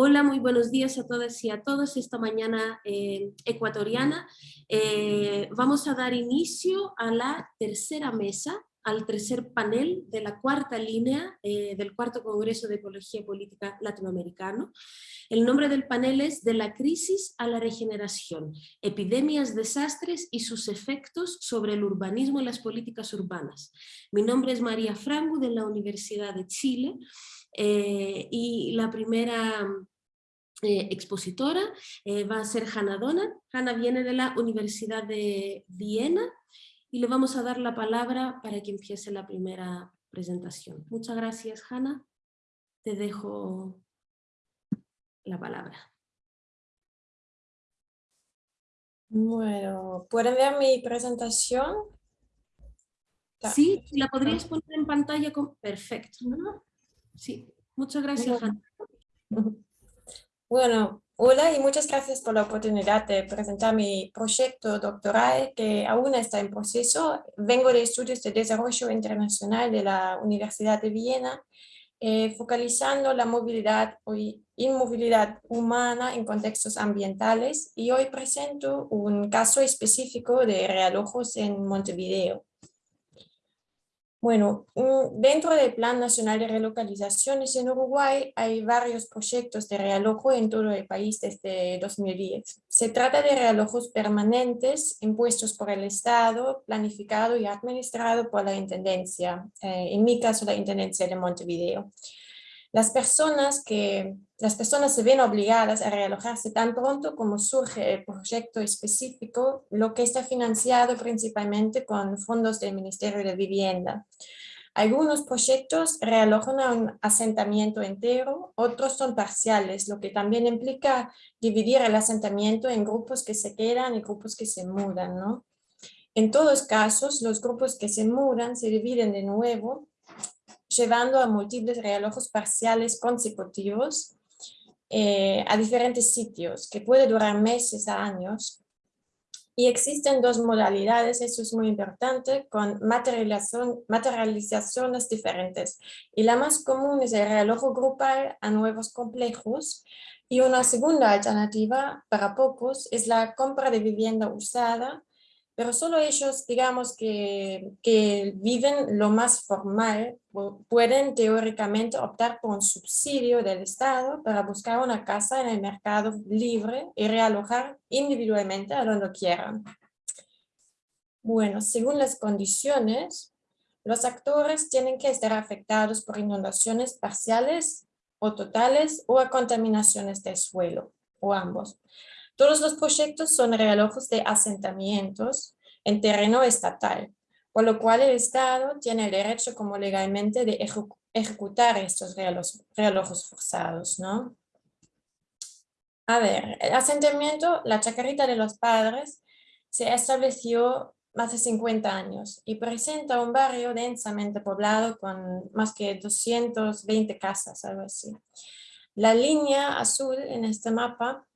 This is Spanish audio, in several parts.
Hola, muy buenos días a todas y a todos. Esta mañana eh, ecuatoriana eh, vamos a dar inicio a la tercera mesa, al tercer panel de la cuarta línea eh, del cuarto Congreso de Ecología Política Latinoamericano. El nombre del panel es De la crisis a la regeneración, epidemias, desastres y sus efectos sobre el urbanismo y las políticas urbanas. Mi nombre es María Franco de la Universidad de Chile eh, y la primera eh, expositora eh, va a ser Hanna Donat. Hanna viene de la Universidad de Viena y le vamos a dar la palabra para que empiece la primera presentación. Muchas gracias, Hanna. Te dejo la palabra. Bueno, ¿pueden ver mi presentación? Sí, la podrías poner en pantalla. Con... Perfecto. Sí, muchas gracias, Hanna. Bueno, hola y muchas gracias por la oportunidad de presentar mi proyecto doctoral que aún está en proceso. Vengo de estudios de desarrollo internacional de la Universidad de Viena, eh, focalizando la movilidad y inmovilidad humana en contextos ambientales y hoy presento un caso específico de realojos en Montevideo. Bueno, dentro del Plan Nacional de Relocalizaciones en Uruguay hay varios proyectos de realojo en todo el país desde 2010. Se trata de realojos permanentes impuestos por el Estado, planificado y administrado por la Intendencia, eh, en mi caso la Intendencia de Montevideo. Las personas, que, las personas se ven obligadas a realojarse tan pronto como surge el proyecto específico, lo que está financiado principalmente con fondos del Ministerio de Vivienda. Algunos proyectos realojan a un asentamiento entero, otros son parciales, lo que también implica dividir el asentamiento en grupos que se quedan y grupos que se mudan. ¿no? En todos casos, los grupos que se mudan se dividen de nuevo llevando a múltiples relojos parciales consecutivos eh, a diferentes sitios, que puede durar meses a años. Y existen dos modalidades, eso es muy importante, con materializaciones diferentes. Y la más común es el reloj grupal a nuevos complejos. Y una segunda alternativa para pocos es la compra de vivienda usada pero solo ellos, digamos, que, que, viven lo más formal, pueden teóricamente optar por un subsidio del Estado para buscar una casa en el mercado libre y realojar individualmente a donde quieran. Bueno, según las condiciones, los actores tienen que estar afectados por inundaciones parciales o totales o a contaminaciones del suelo, o ambos. Todos los proyectos son realojos de asentamientos en terreno estatal, por lo cual el Estado tiene el derecho como legalmente de ejecutar estos relojos, forzados. ¿no? A ver, el asentamiento, la chacarita de los padres, se estableció más de 50 años y presenta un barrio densamente poblado con más que 220 casas, algo así. La línea azul en este mapa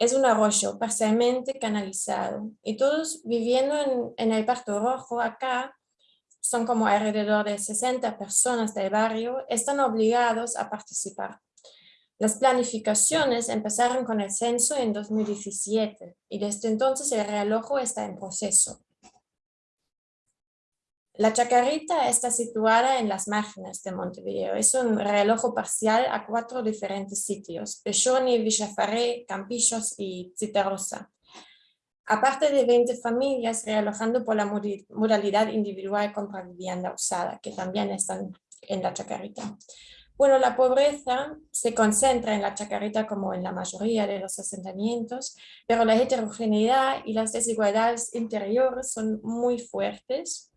es un arroyo parcialmente canalizado y todos viviendo en, el Parto Rojo acá, son como alrededor de 60 personas del barrio, están obligados a participar. Las planificaciones empezaron con el censo en 2017 y desde entonces el realojo está en proceso. La Chacarita está situada en las márgenes de Montevideo. Es un reloj parcial a cuatro diferentes sitios, Pechoni, Villafaré, Campillos y Citarosa. Aparte de 20 familias realojando por la modalidad individual compra vivienda usada, que también están en la Chacarita. Bueno, la pobreza se concentra en la Chacarita como en la mayoría de los asentamientos, pero la heterogeneidad y las desigualdades interiores son muy fuertes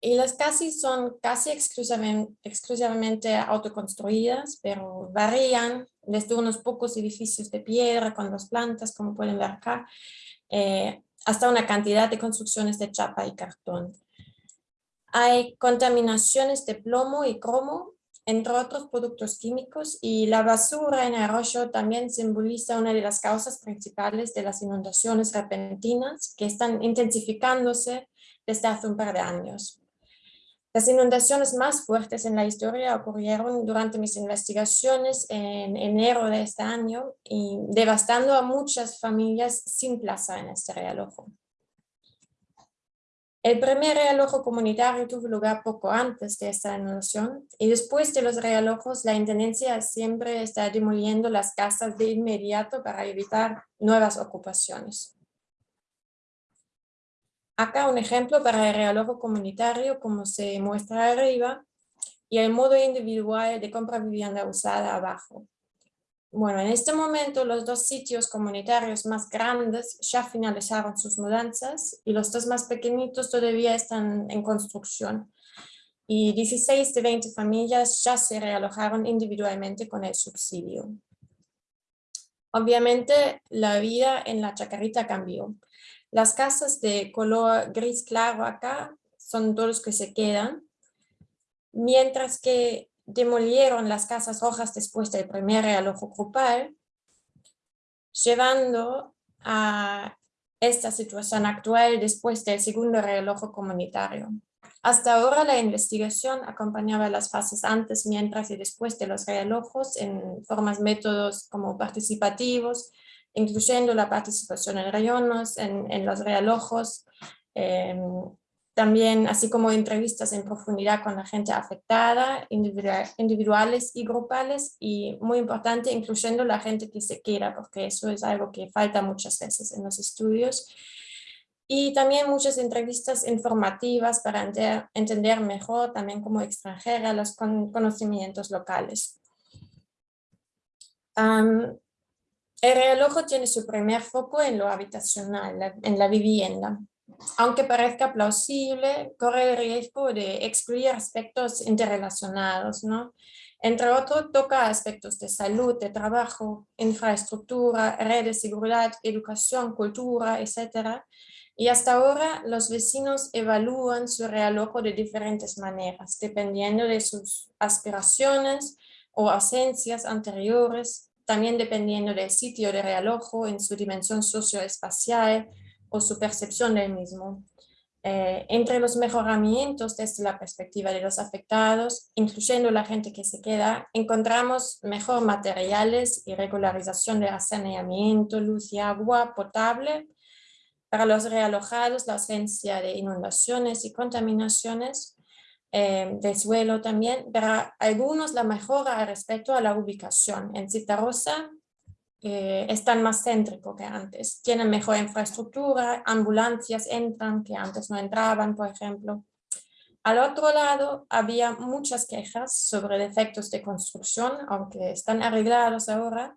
y las casas son casi exclusivamente, exclusivamente autoconstruidas, pero varían desde unos pocos edificios de piedra con dos plantas, como pueden ver acá, eh, hasta una cantidad de construcciones de chapa y cartón. Hay contaminaciones de plomo y cromo, entre otros productos químicos, y la basura en arroyo también simboliza una de las causas principales de las inundaciones repentinas que están intensificándose desde hace un par de años. Las inundaciones más fuertes en la historia ocurrieron durante mis investigaciones en enero de este año y devastando a muchas familias sin plaza en este realojo. El primer realojo comunitario tuvo lugar poco antes de esta inundación y después de los realojos la Intendencia siempre está demoliendo las casas de inmediato para evitar nuevas ocupaciones. Acá un ejemplo para el realojo comunitario como se muestra arriba y el modo individual de compra vivienda usada abajo. Bueno, en este momento los dos sitios comunitarios más grandes ya finalizaron sus mudanzas y los dos más pequeñitos todavía están en construcción. Y 16 de 20 familias ya se realojaron individualmente con el subsidio. Obviamente la vida en la chacarita cambió. Las casas de color gris claro acá son todos los que se quedan, mientras que demolieron las casas rojas después del primer realojo grupal, llevando a esta situación actual después del segundo realojo comunitario. Hasta ahora la investigación acompañaba las fases antes, mientras y después de los realojos en formas métodos como participativos, incluyendo la participación en rayones, en, los realojos, em, también así como entrevistas en profundidad con la gente afectada, individuales y grupales, y muy importante, incluyendo la gente que se quiera, porque eso es algo que falta muchas veces en los estudios. Y también muchas entrevistas informativas para entender mejor, también como extranjera, los conocimientos locales. El reloj tiene su primer foco en lo habitacional, en la vivienda. Aunque parezca plausible, corre el riesgo de excluir aspectos interrelacionados, ¿no? Entre otros, toca aspectos de salud, de trabajo, infraestructura, redes de seguridad, educación, cultura, etc. Y hasta ahora los vecinos evalúan su realojo de diferentes maneras, dependiendo de sus aspiraciones o ausencias anteriores, también dependiendo del sitio de realojo en su dimensión socioespacial o su percepción del mismo. Eh, entre los mejoramientos desde la perspectiva de los afectados, incluyendo la gente que se queda, encontramos mejor materiales y regularización de saneamiento, luz y agua potable. Para los realojados, la ausencia de inundaciones y contaminaciones, eh, de suelo también, pero algunos la mejora respecto a la ubicación. En Citarrosa eh, están más céntrico que antes, tienen mejor infraestructura, ambulancias entran que antes no entraban, por ejemplo. Al otro lado, había muchas quejas sobre defectos de construcción, aunque están arreglados ahora,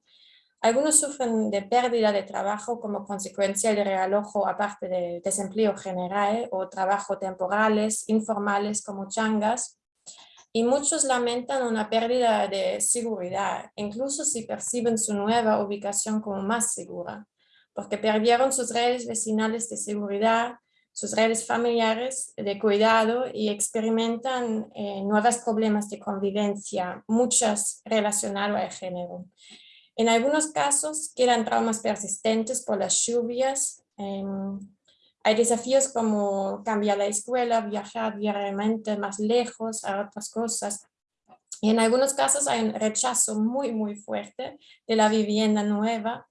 algunos sufren de pérdida de trabajo como consecuencia del realojo aparte de desempleo general o trabajo temporales, informales como changas. Y muchos lamentan una pérdida de seguridad, incluso si perciben su nueva ubicación como más segura, porque perdieron sus redes vecinales de seguridad, sus redes familiares de cuidado y experimentan eh, nuevos problemas de convivencia, muchas relacionadas al género. En algunos casos quedan traumas persistentes por las lluvias. Em, hay desafíos como cambiar la escuela, viajar diariamente más lejos a otras cosas. Y en algunos casos hay un rechazo muy, muy fuerte de la vivienda nueva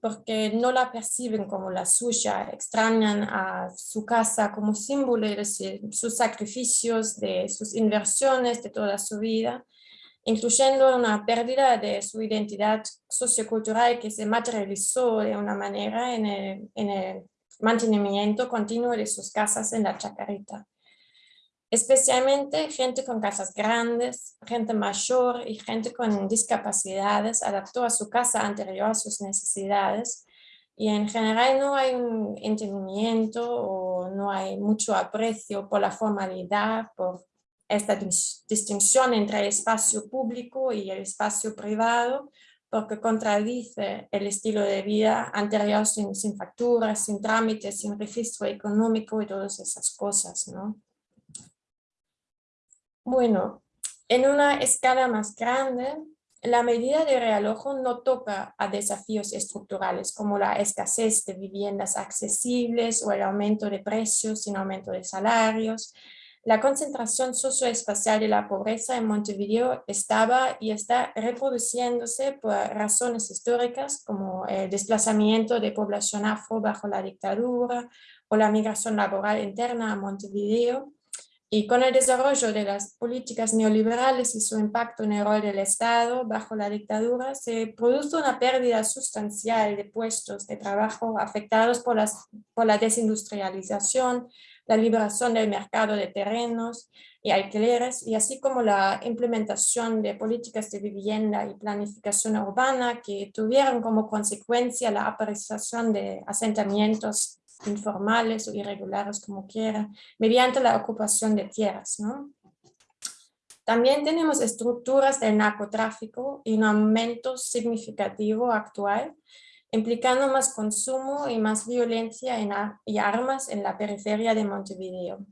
porque no la perciben como la suya, extrañan a su casa como símbolo de sus sacrificios, de sus inversiones, de toda su vida incluyendo una pérdida de su identidad sociocultural que se materializó de una manera en el, en el mantenimiento continuo de sus casas en la chacarita. Especialmente gente con casas grandes, gente mayor y gente con discapacidades adaptó a su casa anterior a sus necesidades y en general no hay un entendimiento o no hay mucho aprecio por la formalidad, por esta distinción entre el espacio público y el espacio privado porque contradice el estilo de vida anterior sin, sin facturas, sin trámites, sin registro económico y todas esas cosas. ¿no? Bueno, en una escala más grande, la medida de realojo no toca a desafíos estructurales como la escasez de viviendas accesibles o el aumento de precios sin aumento de salarios, La concentración socioespacial de la pobreza en Montevideo estaba y está reproduciéndose por razones históricas como el desplazamiento de población afro bajo la dictadura o la migración laboral interna a Montevideo, y con el desarrollo de las políticas neoliberales y su impacto en el rol del Estado bajo la dictadura, se produjo una pérdida sustancial de puestos de trabajo afectados por, las, por la desindustrialización, la liberación del mercado de terrenos y alquileres, y así como la implementación de políticas de vivienda y planificación urbana que tuvieron como consecuencia la aparición de asentamientos informales o irregulares, como quiera, mediante la ocupación de tierras. ¿no? También tenemos estructuras del narcotráfico y un aumento significativo actual, implicando más consumo y más violencia en, y armas en la periferia de Montevideo.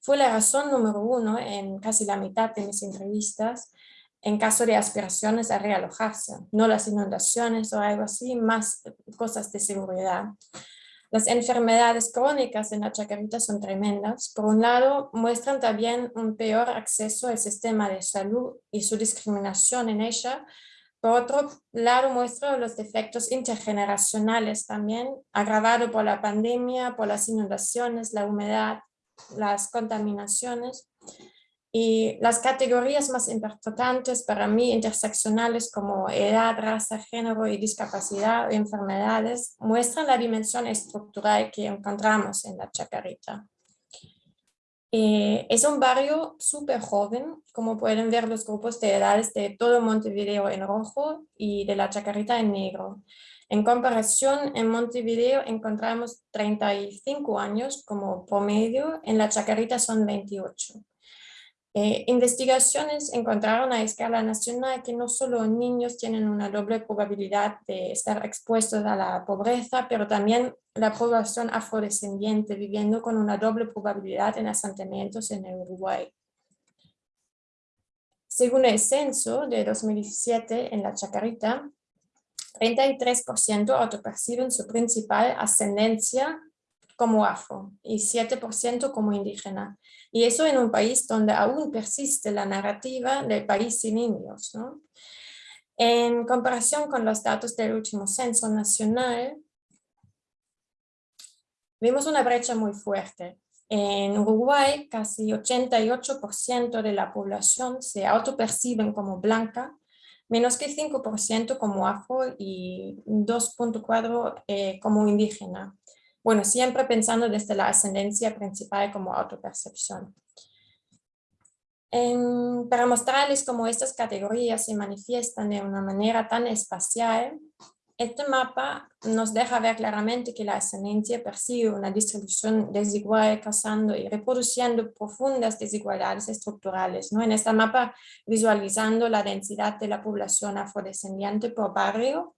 Fue la razón número uno en casi la mitad de mis entrevistas en caso de aspiraciones a realojarse, no las inundaciones o algo así, más cosas de seguridad. Las enfermedades crónicas en la Chacarita son tremendas. Por un lado, muestran también un peor acceso al sistema de salud y su discriminación en ella. Por otro lado, muestran los defectos intergeneracionales también, agravado por la pandemia, por las inundaciones, la humedad, las contaminaciones. Y las categorías más importantes para mí interseccionales como edad, raza, género y discapacidad y enfermedades muestran la dimensión estructural que encontramos en la Chacarita. Eh, es un barrio súper joven, como pueden ver los grupos de edades de todo Montevideo en rojo y de la Chacarita en negro. En comparación, en Montevideo encontramos 35 años como promedio, en la Chacarita son 28. Eh, investigaciones encontraron a escala nacional que no solo niños tienen una doble probabilidad de estar expuestos a la pobreza, pero también la población afrodescendiente viviendo con una doble probabilidad en asentamientos en Uruguay. Según el censo de 2017 en la Chacarita, 33% autoperciben su principal ascendencia como afro y 7% como indígena. Y eso en un país donde aún persiste la narrativa del país sin indios. ¿no? En comparación con los datos del último censo nacional, vimos una brecha muy fuerte. En Uruguay, casi 88% de la población se autoperciben como blanca, menos que 5% como afro y 2.4% eh, como indígena. Bueno, siempre pensando desde la ascendencia principal como autopercepción. para mostrarles cómo estas categorías se manifiestan de una manera tan espacial, este mapa nos deja ver claramente que la ascendencia persigue una distribución desigual, causando y reproduciendo profundas desigualdades estructurales. ¿no? En este mapa, visualizando la densidad de la población afrodescendiente por barrio,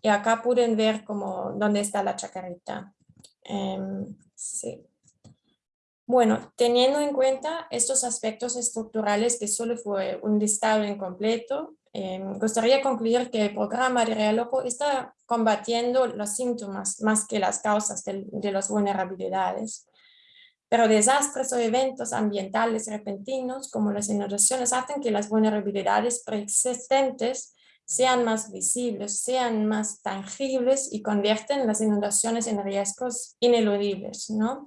y acá pueden ver cómo, dónde está la chacarita. Em, sí. Bueno, teniendo en cuenta estos aspectos estructurales que solo fue un listado incompleto, eh, gustaría concluir que el programa de Realojo está combatiendo los síntomas más que las causas de las vulnerabilidades. Pero desastres o eventos ambientales repentinos como las inundaciones hacen que las vulnerabilidades preexistentes sean más visibles, sean más tangibles y convierten las inundaciones en riesgos ineludibles, ¿no?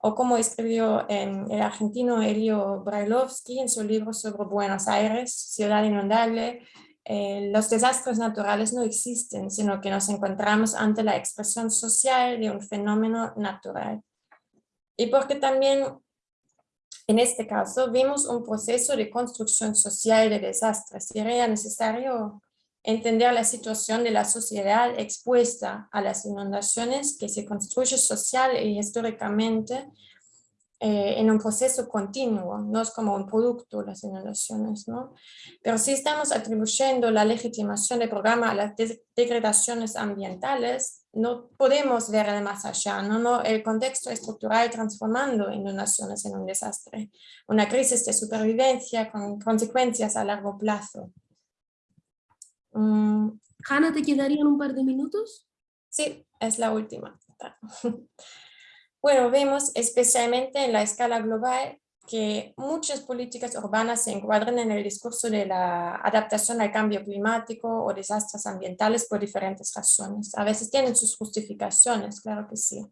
O como escribió em, el argentino Elio Brailovsky en su libro sobre Buenos Aires, Ciudad Inundable, eh, los desastres naturales no existen, sino que nos encontramos ante la expresión social de un fenómeno natural. Y porque también en este caso vimos un proceso de construcción social de desastres y era necesario entender la situación de la sociedad expuesta a las inundaciones que se construye social y históricamente eh, en un proceso continuo, no es como un producto las inundaciones, ¿no? Pero si estamos atribuyendo la legitimación del programa a las degradaciones ambientales, no podemos ver de más allá, ¿no? no el contexto estructural transformando inundaciones en un desastre, una crisis de supervivencia con consecuencias a largo plazo. Mm, Hanna, ¿te quedarían un par de minutos? Sí, es la última. Bueno, vemos especialmente en la escala global que muchas políticas urbanas se encuadran en el discurso de la adaptación al cambio climático o desastres ambientales por diferentes razones. A veces tienen sus justificaciones, claro que sí.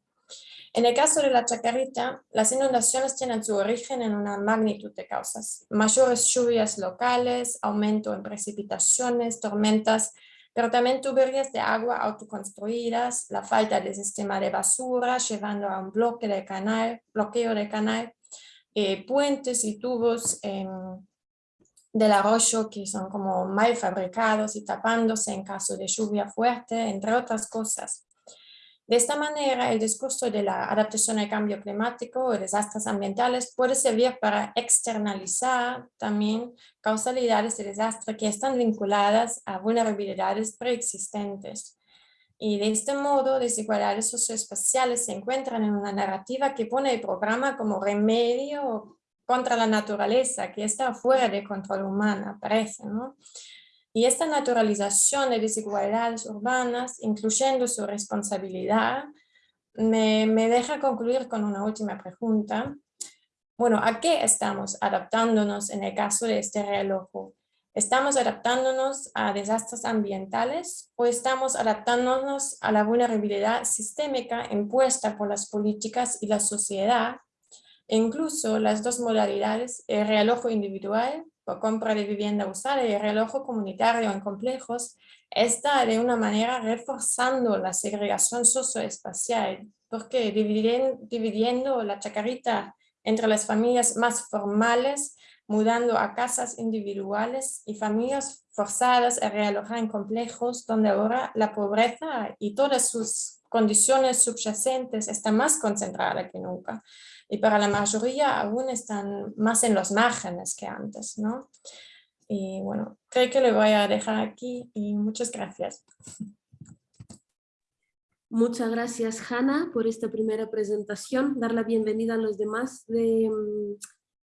En el caso de la Chacarita, las inundaciones tienen su origen en una magnitud de causas. Mayores lluvias locales, aumento en precipitaciones, tormentas, pero también tuberías de agua autoconstruidas, la falta de sistema de basura llevando a un bloque de canal, bloqueo de canal, eh, puentes y tubos em, del arroyo que son como mal fabricados y tapándose en caso de lluvia fuerte, entre otras cosas. De esta manera, el discurso de la adaptación al cambio climático o desastres ambientales puede servir para externalizar también causalidades de desastre que están vinculadas a vulnerabilidades preexistentes. Y de este modo, desigualdades socioespaciales se encuentran en una narrativa que pone el programa como remedio contra la naturaleza, que está fuera de control humano, parece, ¿no? Y esta naturalización de desigualdades urbanas, incluyendo su responsabilidad, me, me deja concluir con una última pregunta. Bueno, ¿a qué estamos adaptándonos en el caso de este reloj? ¿Estamos adaptándonos a desastres ambientales o estamos adaptándonos a la vulnerabilidad sistémica impuesta por las políticas y la sociedad? E incluso las dos modalidades, el reloj individual compra de vivienda usada y el reloj comunitario en complejos, está de una manera reforzando la segregación socioespacial, porque dividiendo, dividiendo la chacarita entre las familias más formales, mudando a casas individuales y familias forzadas a realojar en complejos donde ahora la pobreza y todas sus condiciones subyacentes están más concentradas que nunca y para la mayoría aún están más en los márgenes que antes, ¿no? Y bueno, creo que le voy a dejar aquí y muchas gracias. Muchas gracias, Hanna, por esta primera presentación. Dar la bienvenida a los demás de, mm,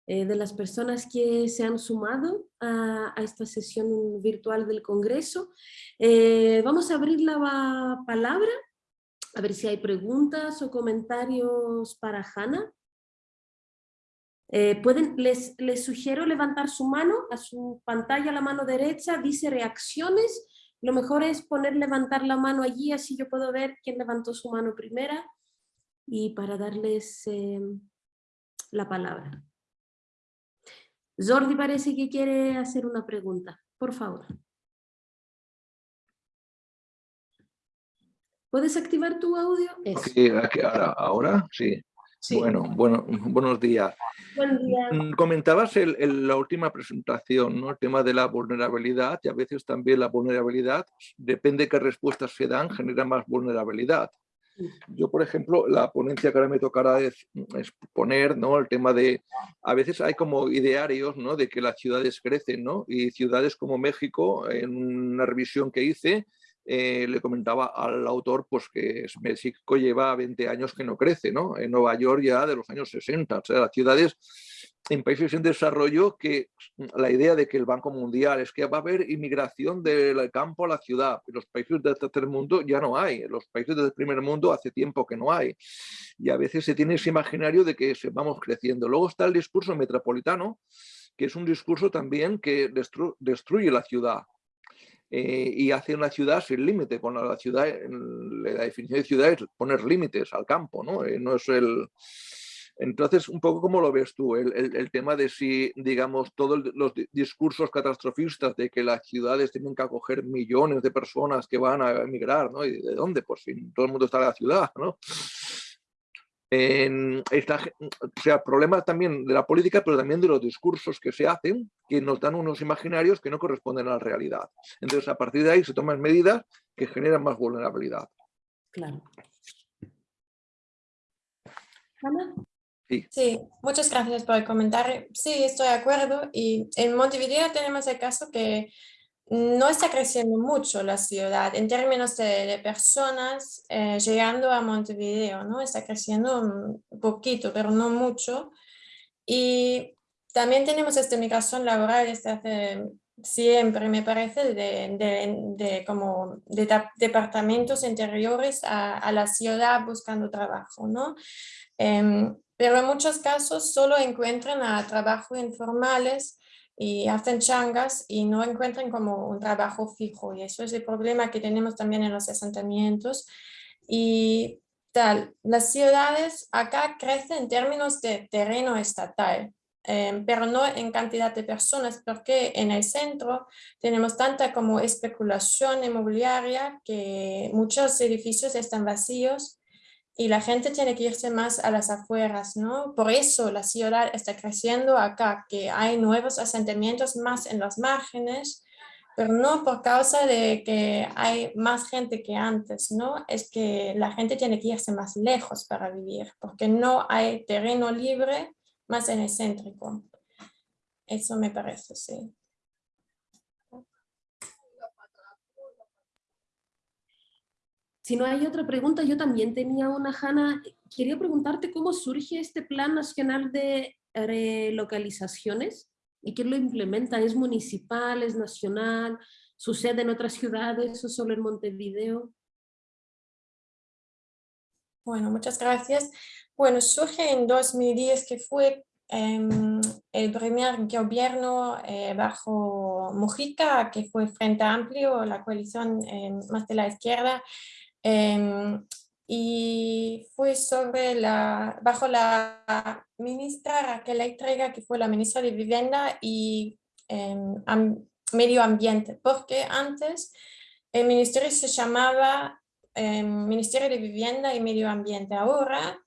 eh, de las personas que se han sumado a, esta sesión virtual del Congreso. Eh, vamos a abrir la palabra, a ver si hay preguntas o comentarios para Hanna. Eh, pueden, les, les sugiero levantar su mano, a su pantalla la mano derecha, dice reacciones, lo mejor es poner levantar la mano allí, así yo puedo ver quién levantó su mano primera y para darles em, la palabra. Jordi parece que quiere hacer una pregunta, por favor. ¿Puedes activar tu audio? ahora, ahora sí. Bueno, bueno, buenos días. Buen día. Mm, comentabas en la última presentación ¿no? el tema de la vulnerabilidad y a veces también la vulnerabilidad, depende de qué respuestas se dan, genera más vulnerabilidad. Yo, por ejemplo, la ponencia que ahora me tocará es, exponer ¿no? el tema de, a veces hay como idearios ¿no? de que las ciudades crecen, ¿no? y ciudades como México, en una revisión que hice, eh, le comentaba al autor pues, que México lleva 20 años que no crece, ¿no? En Nueva York ya de los años 60, o sea, las ciudades en países en desarrollo que la idea de que el Banco Mundial es que va a haber inmigración del campo a la ciudad. En los países del tercer mundo ya no hay. En los países del primer mundo hace tiempo que no hay. Y a veces se tiene ese imaginario de que vamos creciendo. Luego está el discurso metropolitano, que es un discurso también que destruye la ciudad. Eh, y hace una ciudad sin límite. Con la ciudad, la definición de ciudad es poner límites al campo, ¿no? Eh, no es el... Entonces, un poco como lo ves tú, el, el, tema de si, digamos, todos los discursos catastrofistas de que las ciudades tienen que acoger millones de personas que van a emigrar, ¿no? ¿Y de dónde? Pues fin, todo el mundo está en la ciudad, ¿no? En esta, o sea, problemas también de la política, pero también de los discursos que se hacen, que nos dan unos imaginarios que no corresponden a la realidad. Entonces, a partir de ahí se toman medidas que generan más vulnerabilidad. Claro. Sí. sí, muchas gracias por el comentario. Sí, estoy de acuerdo. Y en Montevideo tenemos el caso que no está creciendo mucho la ciudad en términos de, personas eh, llegando a Montevideo, ¿no? Está creciendo un poquito, pero no mucho. Y también tenemos esta migración laboral desde hace siempre, me parece, de, de, como de departamentos interiores a, a, la ciudad buscando trabajo, ¿no? Em, pero en muchos casos solo encuentran a trabajo informales y hacen changas y no encuentran como un trabajo fijo. Y eso es el problema que tenemos también en los asentamientos. Y tal, las ciudades acá crecen en términos de terreno estatal Em, pero no en cantidad de personas, porque en el centro tenemos tanta como especulación inmobiliaria que muchos edificios están vacíos y la gente tiene que irse más a las afueras, ¿no? Por eso la ciudad está creciendo acá, que hay nuevos asentamientos más en los márgenes, pero no por causa de que hay más gente que antes, ¿no? Es que la gente tiene que irse más lejos para vivir, porque no hay terreno libre más en el céntrico. Eso me parece, sí. Si no hay otra pregunta, yo también tenía una, Hanna. Quería preguntarte cómo surge este Plan Nacional de Relocalizaciones y quién lo implementa. ¿Es municipal, es nacional, sucede en otras ciudades o solo en Montevideo? Bueno, muchas gracias. Bueno, surge en 2010 que fue em, el primer gobierno eh, bajo Mujica, que fue Frente Amplio, la coalición em, más de la izquierda, em, y fue sobre la, bajo la ministra Raquel Eitrega, que fue la ministra de Vivienda y Medio Ambiente, porque antes el ministerio se llamaba Ministerio de Vivienda y Medio Ambiente. Ahora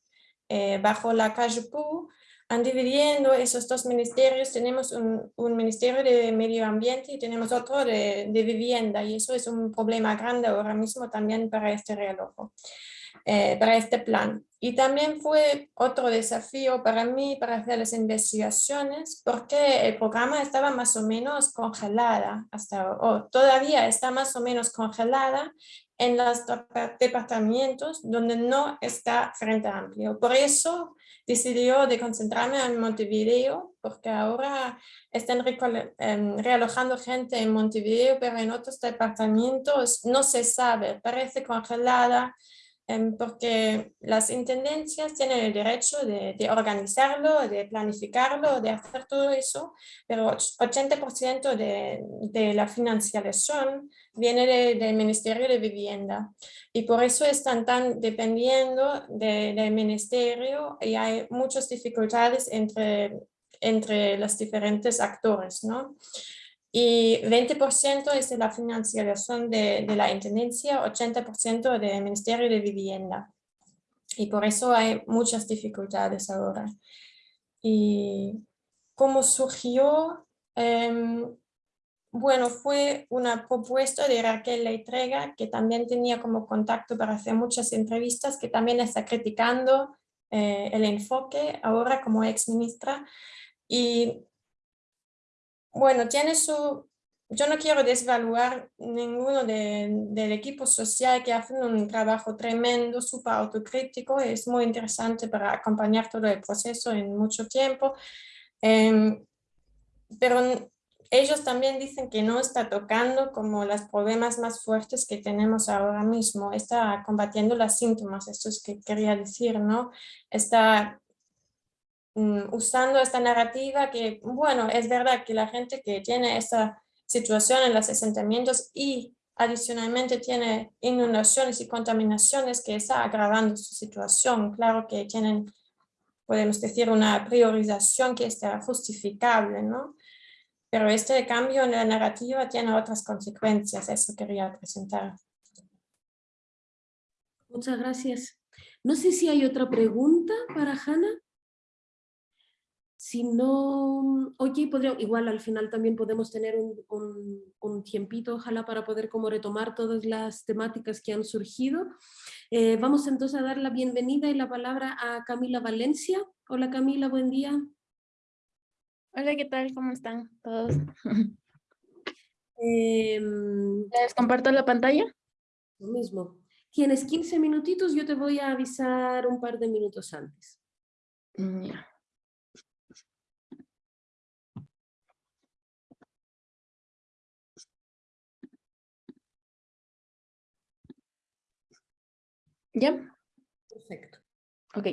eh, bajo la CAJPU, han dividiendo esos dos ministerios, tenemos un, un, ministerio de medio ambiente y tenemos otro de, de, vivienda y eso es un problema grande ahora mismo también para este reloj, eh, para este plan. Y también fue otro desafío para mí para hacer las investigaciones porque el programa estaba más o menos congelada, hasta, o todavía está más o menos congelada en los departamentos donde no está Frente Amplio. Por eso decidió de concentrarme en Montevideo, porque ahora están em, realojando gente en Montevideo, pero en otros departamentos no se sabe, parece congelada, porque las intendencias tienen el derecho de, organizarlo, de planificarlo, de hacer todo eso, pero 80% de, de, la financiación viene del Ministerio de Vivienda y por eso están tan dependiendo del Ministerio y hay muchas dificultades entre, entre los diferentes actores, ¿no? Y 20% es de la financiación de, de la Intendencia, 80% del Ministerio de Vivienda. Y por eso hay muchas dificultades ahora. Y cómo surgió, em, bueno, fue una propuesta de Raquel Leitrega, que también tenía como contacto para hacer muchas entrevistas, que también está criticando eh, el enfoque ahora como ex ministra. Y bueno, tiene su... Yo no quiero desvaluar ninguno del equipo social que hacen un trabajo tremendo, súper autocrítico, es muy interesante para acompañar todo el proceso en mucho tiempo, em, pero ellos también dicen que no está tocando como los problemas más fuertes que tenemos ahora mismo, está combatiendo los síntomas, esto es que quería decir, ¿no? Está usando esta narrativa que, bueno, es verdad que la gente que tiene esta situación en los asentamientos y adicionalmente tiene inundaciones y contaminaciones que está agravando su situación. Claro que tienen, podemos decir, una priorización que está justificable, ¿no? Pero este cambio en la narrativa tiene otras consecuencias, eso quería presentar. Muchas gracias. No sé si hay otra pregunta para Hanna. Si no, oye, podría, igual al final también podemos tener un, un, tiempito, ojalá, para poder como retomar todas las temáticas que han surgido. Eh, vamos entonces a dar la bienvenida y la palabra a Camila Valencia. Hola Camila, buen día. Hola, ¿qué tal? ¿Cómo están todos? Em, ¿Les comparto la pantalla? Lo mismo. Tienes 15 minutitos, yo te voy a avisar un par de minutos antes. Mm, ya. ¿Ya? Perfecto. Ok.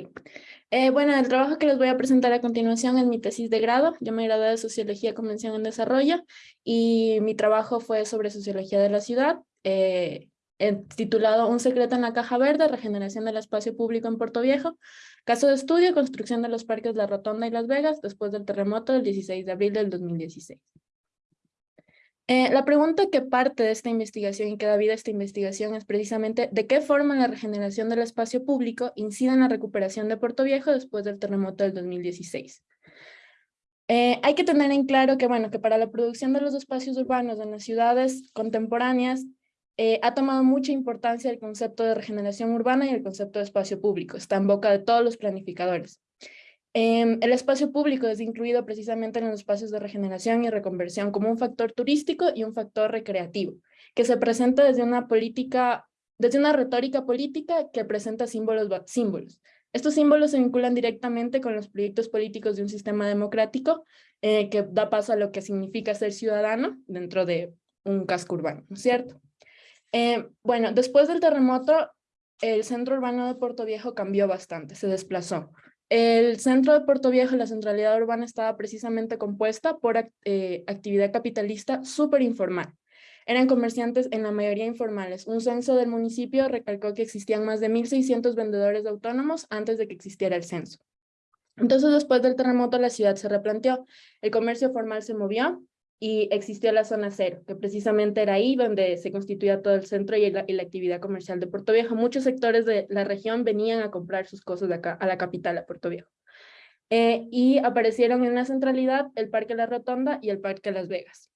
Eh, bueno, el trabajo que les voy a presentar a continuación es mi tesis de grado. Yo me gradué de Sociología Convención en Desarrollo y mi trabajo fue sobre Sociología de la Ciudad, eh, titulado Un secreto en la caja verde, regeneración del espacio público en Puerto Viejo, caso de estudio, construcción de los parques La Rotonda y Las Vegas después del terremoto del 16 de abril del 2016. Eh, la pregunta que parte de esta investigación y que da vida a esta investigación es precisamente de qué forma la regeneración del espacio público incide en la recuperación de Puerto Viejo después del terremoto del 2016. Eh, hay que tener en claro que, bueno, que para la producción de los espacios urbanos en las ciudades contemporáneas eh, ha tomado mucha importancia el concepto de regeneración urbana y el concepto de espacio público. Está en boca de todos los planificadores. Em, el espacio público es incluido precisamente en los espacios de regeneración y reconversión como un factor turístico y un factor recreativo, que se presenta desde una política, desde una retórica política que presenta símbolos. símbolos. Estos símbolos se vinculan directamente con los proyectos políticos de un sistema democrático eh, que da paso a lo que significa ser ciudadano dentro de un casco urbano, ¿no es cierto? Eh, bueno, después del terremoto, el centro urbano de Puerto Viejo cambió bastante, se desplazó. El centro de Puerto Viejo, la centralidad urbana, estaba precisamente compuesta por eh, actividad capitalista súper informal. Eran comerciantes en la mayoría informales. Un censo del municipio recalcó que existían más de 1.600 vendedores autónomos antes de que existiera el censo. Entonces, después del terremoto, la ciudad se replanteó. El comercio formal se movió y existió la zona cero, que precisamente era ahí donde se constituía todo el centro y la, actividad comercial de Puerto Viejo. Muchos sectores de la región venían a comprar sus cosas acá, a la capital, a Puerto Viejo. Eh, y aparecieron en la centralidad el Parque La Rotonda y el Parque Las Vegas.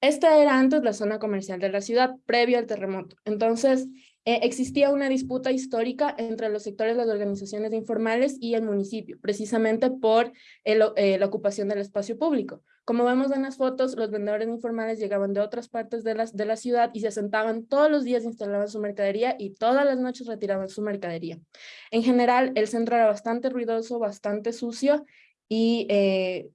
Esta era antes la zona comercial de la ciudad, previo al terremoto. Entonces, eh, existía una disputa histórica entre los sectores de las organizaciones informales y el municipio, precisamente por eh, la ocupación del espacio público. Como vemos en las fotos, los vendedores informales llegaban de otras partes de la, ciudad y se sentaban todos los días, instalaban su mercadería y todas las noches retiraban su mercadería. En general, el centro era bastante ruidoso, bastante sucio y, eh,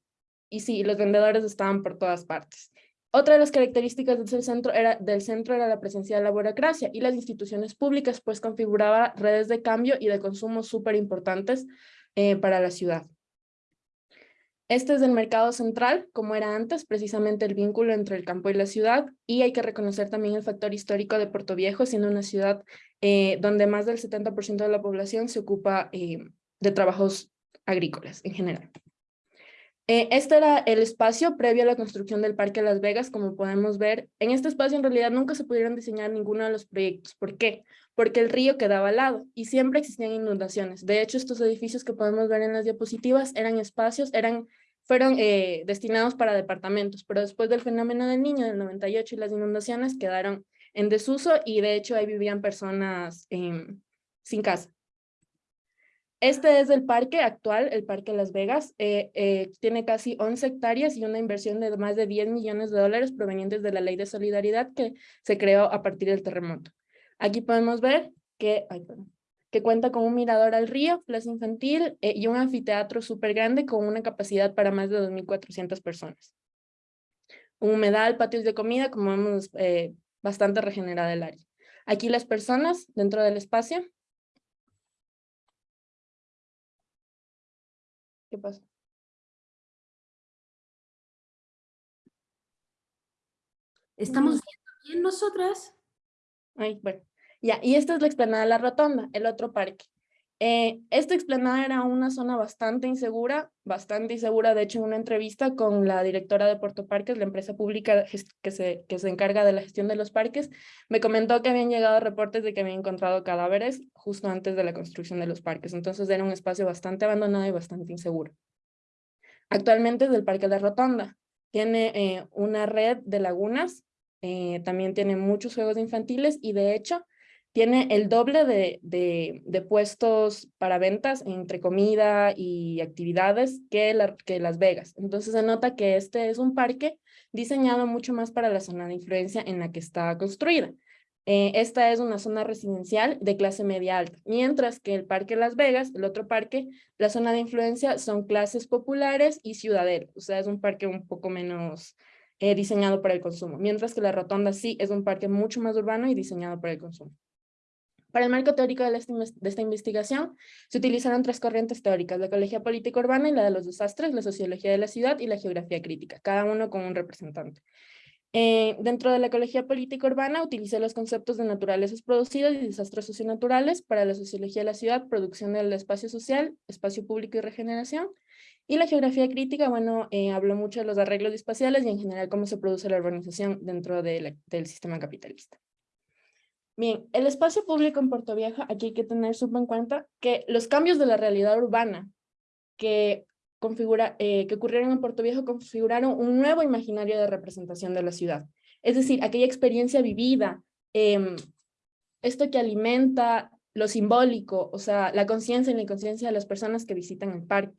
sí, los vendedores estaban por todas partes. Otra de las características del centro, era, del centro era la presencia de la burocracia y las instituciones públicas, pues configuraba redes de cambio y de consumo súper importantes eh, para la ciudad. Este es el mercado central, como era antes, precisamente el vínculo entre el campo y la ciudad, y hay que reconocer también el factor histórico de Puerto Viejo, siendo una ciudad eh, donde más del 70% de la población se ocupa eh, de trabajos agrícolas en general. Eh, este era el espacio previo a la construcción del Parque Las Vegas, como podemos ver. En este espacio en realidad nunca se pudieron diseñar ninguno de los proyectos. ¿Por qué? Porque el río quedaba al lado y siempre existían inundaciones. De hecho, estos edificios que podemos ver en las diapositivas eran espacios, eran, fueron eh, destinados para departamentos, pero después del fenómeno del niño del 98 y las inundaciones quedaron en desuso y de hecho ahí vivían personas em, sin casa. Este es el parque actual, el Parque Las Vegas. Eh, eh, tiene casi 11 hectáreas y una inversión de más de 10 millones de dólares provenientes de la Ley de Solidaridad que se creó a partir del terremoto. Aquí podemos ver que, cuenta con un mirador al río, plaza infantil eh, y un anfiteatro súper grande con una capacidad para más de 2.400 personas. Un humedal, patios de comida, como vemos, bastante regenerada el área. Aquí las personas dentro del espacio ¿Qué pasa? ¿Estamos viendo bien nosotras? Ay, bueno, ya, y esta es la explanada de la rotonda, el otro parque. Eh, esta explanada era una zona bastante insegura, bastante insegura, de hecho en una entrevista con la directora de Puerto Parques, la empresa pública que se, encarga de la gestión de los parques, me comentó que habían llegado reportes de que habían encontrado cadáveres justo antes de la construcción de los parques, entonces era un espacio bastante abandonado y bastante inseguro. Actualmente es del Parque de la Rotonda, tiene eh, una red de lagunas, eh, también tiene muchos juegos infantiles y de hecho tiene el doble de, de, puestos para ventas entre comida y actividades que, que Las Vegas. Entonces se nota que este es un parque diseñado mucho más para la zona de influencia en la que está construida. Eh, esta es una zona residencial de clase media alta, mientras que el Parque Las Vegas, el otro parque, la zona de influencia son clases populares y ciudaderos, o sea, es un parque un poco menos eh, diseñado para el consumo, mientras que la Rotonda sí es un parque mucho más urbano y diseñado para el consumo. Para el marco teórico de, esta investigación, se utilizaron tres corrientes teóricas, la ecología política urbana y la de los desastres, la sociología de la ciudad y la geografía crítica, cada uno con un representante. Eh, dentro de la ecología política urbana utilicé los conceptos de naturalezas producidas y desastres socionaturales para la sociología de la ciudad, producción del espacio social, espacio público y regeneración. Y la geografía crítica, bueno, eh, habló mucho de los arreglos espaciales y en general cómo se produce la urbanización dentro del sistema capitalista. Bien, el espacio público en Puerto Vieja, aquí hay que tener súper en cuenta que los cambios de la realidad urbana que configura, eh, que ocurrieron en Puerto Viejo configuraron un nuevo imaginario de representación de la ciudad. Es decir, aquella experiencia vivida, em, esto que alimenta lo simbólico, o sea, la conciencia y la inconsciencia de las personas que visitan el parque.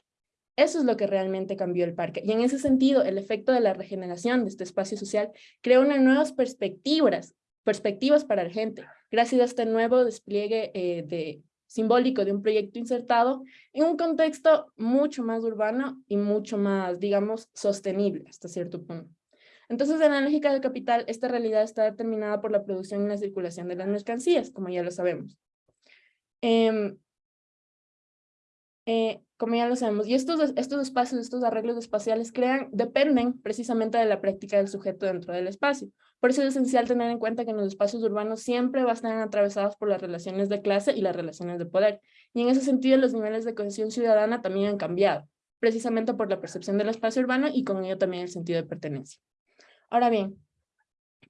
Eso es lo que realmente cambió el parque. Y en ese sentido, el efecto de la regeneración de este espacio social creó unas nuevas perspectivas, perspectivas para la gente, gracias a este nuevo despliegue eh, de simbólico de un proyecto insertado en un contexto mucho más urbano y mucho más, digamos, sostenible hasta cierto punto. Entonces, en la lógica del capital, esta realidad está determinada por la producción y la circulación de las mercancías, como ya lo sabemos. Em, eh, como ya lo sabemos. Y estos, estos espacios, estos arreglos espaciales crean, dependen precisamente de la práctica del sujeto dentro del espacio. Por eso es esencial tener en cuenta que en los espacios urbanos siempre van a estar atravesados por las relaciones de clase y las relaciones de poder. Y en ese sentido los niveles de cohesión ciudadana también han cambiado, precisamente por la percepción del espacio urbano y con ello también el sentido de pertenencia. Ahora bien,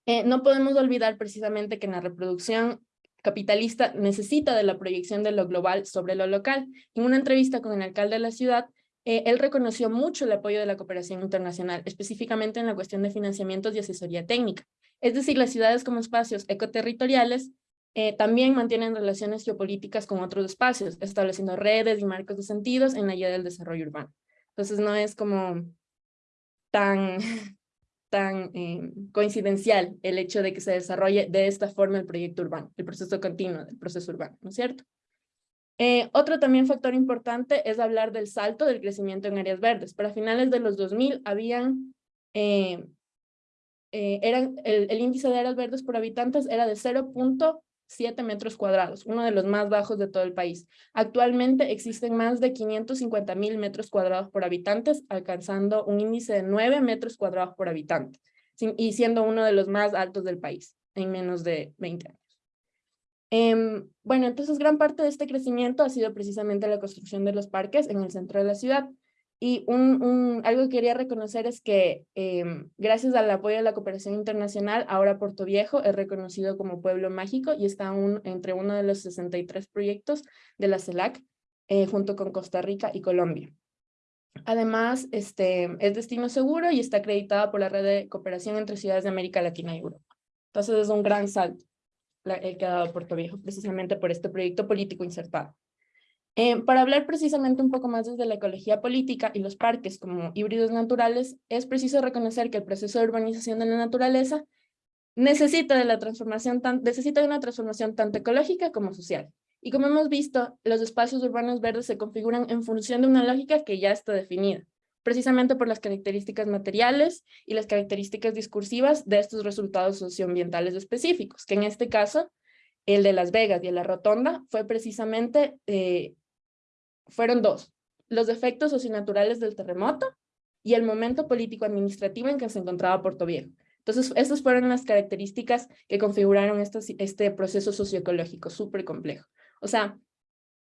eh, no podemos olvidar precisamente que en la reproducción capitalista necesita de la proyección de lo global sobre lo local. En una entrevista con el alcalde de la ciudad, eh, él reconoció mucho el apoyo de la cooperación internacional, específicamente en la cuestión de financiamientos y asesoría técnica. Es decir, las ciudades como espacios ecoterritoriales eh, también mantienen relaciones geopolíticas con otros espacios, estableciendo redes y marcos de sentidos en la idea del desarrollo urbano. Entonces no es como tan tan eh, coincidencial el hecho de que se desarrolle de esta forma el proyecto urbano, el proceso continuo del proceso urbano, ¿no es cierto? Eh, otro también factor importante es hablar del salto del crecimiento en áreas verdes. Para finales de los 2000 habían, eh, eran, el, el, índice de áreas verdes por habitantes era de 0.5 7 metros cuadrados, uno de los más bajos de todo el país. Actualmente existen más de 550 mil metros cuadrados por habitantes, alcanzando un índice de 9 metros cuadrados por habitante, y siendo uno de los más altos del país en menos de 20 años. Em, bueno, entonces gran parte de este crecimiento ha sido precisamente la construcción de los parques en el centro de la ciudad, y un, algo que quería reconocer es que em, gracias al apoyo de la cooperación internacional, ahora Puerto Viejo es reconocido como pueblo mágico y está entre uno de los 63 proyectos de la CELAC eh, junto con Costa Rica y Colombia. Además, este, es destino seguro y está acreditado por la red de cooperación entre ciudades de América Latina y Europa. Entonces es un gran salto el que ha dado Puerto Viejo precisamente por este proyecto político insertado. Eh, para hablar precisamente un poco más desde la ecología política y los parques como híbridos naturales, es preciso reconocer que el proceso de urbanización de la naturaleza necesita de, la transformación necesita de una transformación tanto ecológica como social. Y como hemos visto, los espacios urbanos verdes se configuran en función de una lógica que ya está definida, precisamente por las características materiales y las características discursivas de estos resultados socioambientales específicos, que en este caso, el de Las Vegas y el de la Rotonda, fue precisamente eh, fueron dos, los efectos socionaturales del terremoto y el momento político-administrativo en que se encontraba Puerto Viejo. Entonces, estas fueron las características que configuraron este proceso socioecológico súper complejo. O sea,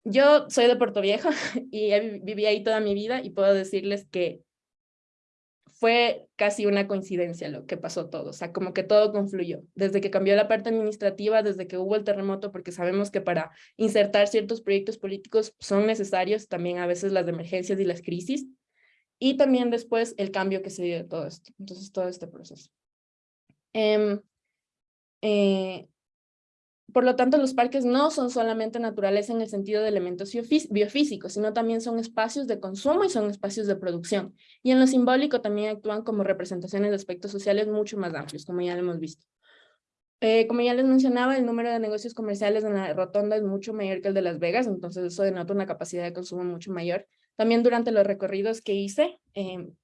yo soy de Puerto Viejo y viví ahí toda mi vida y puedo decirles que fue casi una coincidencia lo que pasó todo, o sea, como que todo confluyó, desde que cambió la parte administrativa, desde que hubo el terremoto, porque sabemos que para insertar ciertos proyectos políticos son necesarios también a veces las emergencias y las crisis, y también después el cambio que se dio de todo esto, entonces todo este proceso. Eh, eh, por lo tanto, los parques no son solamente naturaleza en el sentido de elementos biofísicos, sino también son espacios de consumo y son espacios de producción. Y en lo simbólico también actúan como representaciones de aspectos sociales mucho más amplios, como ya lo hemos visto. Eh, como ya les mencionaba, el número de negocios comerciales en la rotonda es mucho mayor que el de Las Vegas, entonces eso denota una capacidad de consumo mucho mayor. También durante los recorridos que hice em,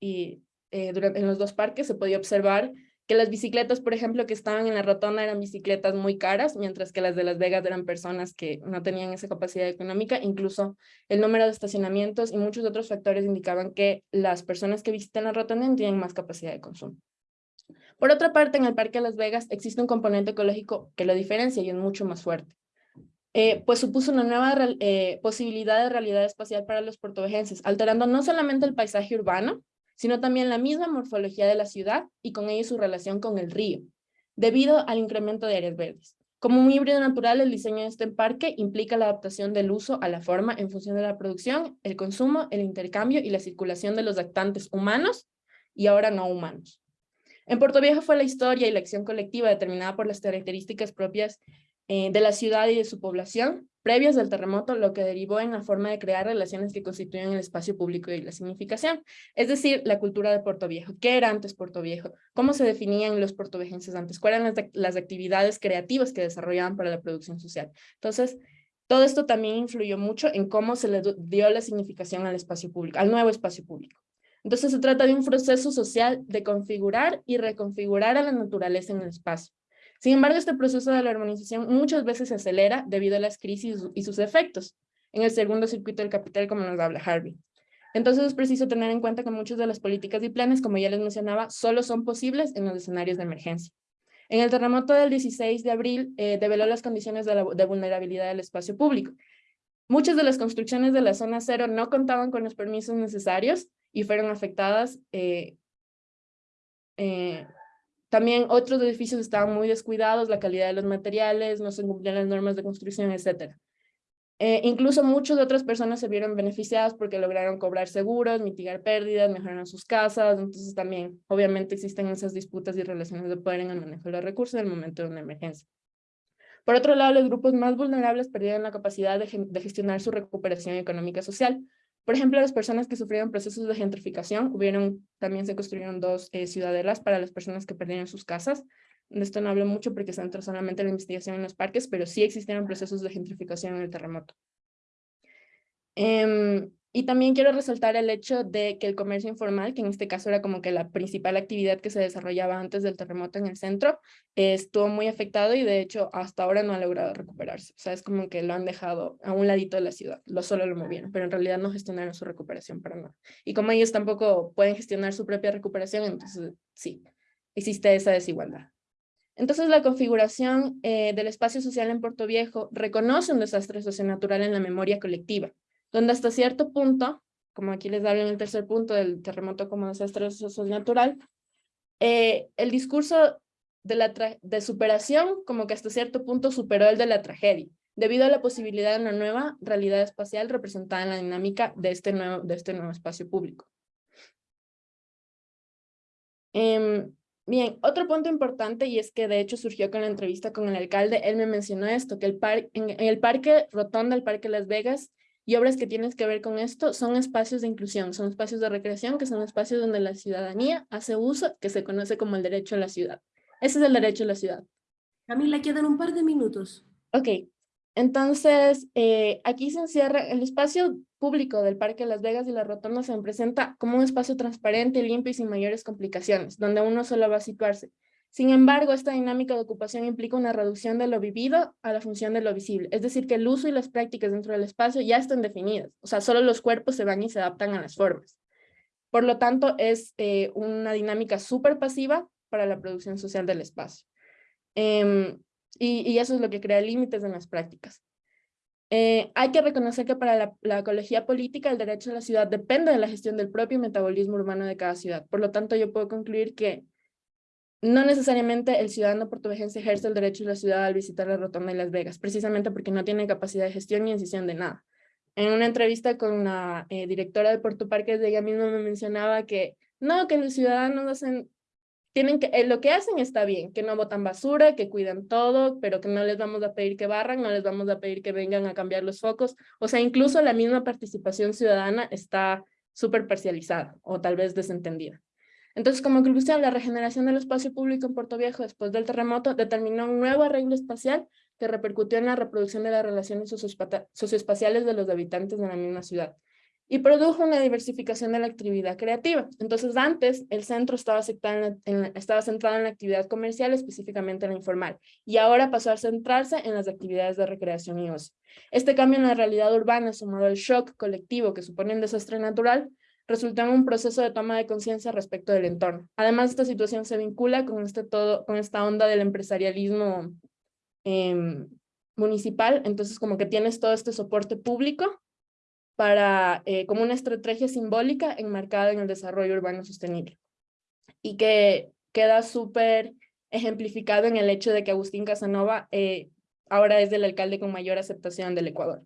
y eh, en los dos parques se podía observar que las bicicletas, por ejemplo, que estaban en la rotonda eran bicicletas muy caras, mientras que las de Las Vegas eran personas que no tenían esa capacidad económica. Incluso el número de estacionamientos y muchos otros factores indicaban que las personas que visitan la rotonda tienen más capacidad de consumo. Por otra parte, en el Parque de Las Vegas existe un componente ecológico que lo diferencia y es mucho más fuerte. Eh, pues supuso una nueva eh, posibilidad de realidad espacial para los portovejenses, alterando no solamente el paisaje urbano, sino también la misma morfología de la ciudad y con ello su relación con el río, debido al incremento de áreas verdes. Como un híbrido natural, el diseño de este parque implica la adaptación del uso a la forma en función de la producción, el consumo, el intercambio y la circulación de los actantes humanos y ahora no humanos. En Puerto Viejo fue la historia y la acción colectiva determinada por las características propias eh, de la ciudad y de su población, previas del terremoto, lo que derivó en la forma de crear relaciones que constituyen el espacio público y la significación. Es decir, la cultura de Puerto Viejo. ¿Qué era antes Puerto Viejo? ¿Cómo se definían los puertoviejenses antes? ¿Cuáles eran las, actividades creativas que desarrollaban para la producción social? Entonces, todo esto también influyó mucho en cómo se le dio la significación al espacio público, al nuevo espacio público. Entonces se trata de un proceso social de configurar y reconfigurar a la naturaleza en el espacio. Sin embargo, este proceso de la urbanización muchas veces se acelera debido a las crisis y sus efectos en el segundo circuito del capital, como nos habla Harvey. Entonces es preciso tener en cuenta que muchas de las políticas y planes, como ya les mencionaba, solo son posibles en los escenarios de emergencia. En el terremoto del 16 de abril eh, develó las condiciones de, vulnerabilidad del espacio público. Muchas de las construcciones de la zona cero no contaban con los permisos necesarios y fueron afectadas eh, eh, también otros edificios estaban muy descuidados, la calidad de los materiales, no se cumplían las normas de construcción, etc. Eh, incluso muchas de otras personas se vieron beneficiadas porque lograron cobrar seguros, mitigar pérdidas, mejoraron sus casas, entonces también obviamente existen esas disputas y relaciones de poder en el manejo de los recursos en el momento de una emergencia. Por otro lado, los grupos más vulnerables perdieron la capacidad de, de gestionar su recuperación económica social, por ejemplo, las personas que sufrieron procesos de gentrificación, hubieron, también se construyeron dos eh, ciudadelas para las personas que perdieron sus casas. De esto no hablo mucho porque se entra solamente la investigación en los parques, pero sí existieron procesos de gentrificación en el terremoto. Em, y también quiero resaltar el hecho de que el comercio informal, que en este caso era como que la principal actividad que se desarrollaba antes del terremoto en el centro, estuvo muy afectado y de hecho hasta ahora no ha logrado recuperarse. O sea, es como que lo han dejado a un ladito de la ciudad, lo solo lo movieron, pero en realidad no gestionaron su recuperación para nada. Y como ellos tampoco pueden gestionar su propia recuperación, entonces sí, existe esa desigualdad. Entonces, la configuración eh, del espacio social en Puerto Viejo reconoce un desastre socionatural en la memoria colectiva, donde hasta cierto punto, como aquí les hablo en el tercer punto del terremoto como desastre natural, eh, el discurso de, la de superación como que hasta cierto punto superó el de la tragedia, debido a la posibilidad de una nueva realidad espacial representada en la dinámica de este nuevo, de este nuevo espacio público. Em, bien, otro punto importante y es que de hecho surgió con la entrevista con el alcalde, él me mencionó esto, que el par en, el parque Rotonda, el parque Las Vegas, y obras que tienen que ver con esto son espacios de inclusión, son espacios de recreación, que son espacios donde la ciudadanía hace uso, que se conoce como el derecho a la ciudad. Ese es el derecho a la ciudad. Camila, quedan un par de minutos. Ok, entonces eh, aquí se encierra el espacio público del Parque Las Vegas y la Rotonda se presenta como un espacio transparente, limpio y sin mayores complicaciones, donde uno solo va a situarse. Sin embargo, esta dinámica de ocupación implica una reducción de lo vivido a la función de lo visible, es decir, que el uso y las prácticas dentro del espacio ya están definidas, o sea, solo los cuerpos se van y se adaptan a las formas. Por lo tanto, es eh, una dinámica súper pasiva para la producción social del espacio. Em, y, eso es lo que crea límites en las prácticas. Eh, hay que reconocer que para la, la, ecología política el derecho a la ciudad depende de la gestión del propio metabolismo urbano de cada ciudad. Por lo tanto, yo puedo concluir que no necesariamente el ciudadano portugués ejerce el derecho de la ciudad al visitar la Rotonda y Las Vegas, precisamente porque no tiene capacidad de gestión ni decisión de nada. En una entrevista con la eh, directora de Puerto Parques, ella misma me mencionaba que no, que los ciudadanos hacen, tienen que, eh, lo que hacen está bien, que no botan basura, que cuidan todo, pero que no les vamos a pedir que barran, no les vamos a pedir que vengan a cambiar los focos. O sea, incluso la misma participación ciudadana está súper parcializada o tal vez desentendida. Entonces, como conclusión, la regeneración del espacio público en Puerto Viejo después del terremoto determinó un nuevo arreglo espacial que repercutió en la reproducción de las relaciones socioespaciales de los habitantes de la misma ciudad. y produjo una diversificación de la actividad creativa. Entonces antes el centro estaba, centrado en la actividad comercial, específicamente en la informal, y ahora pasó a centrarse en las actividades de recreación y ocio. Este cambio en la realidad urbana, sumado al shock colectivo que supone un desastre natural, resultó en un proceso de toma de conciencia respecto del entorno. Además, esta situación se vincula con, este todo, con esta onda del empresarialismo em, municipal, entonces como que tienes todo este soporte público para, eh, como una estrategia simbólica enmarcada en el desarrollo urbano sostenible. Y que queda súper ejemplificado en el hecho de que Agustín Casanova eh, ahora es el alcalde con mayor aceptación del Ecuador.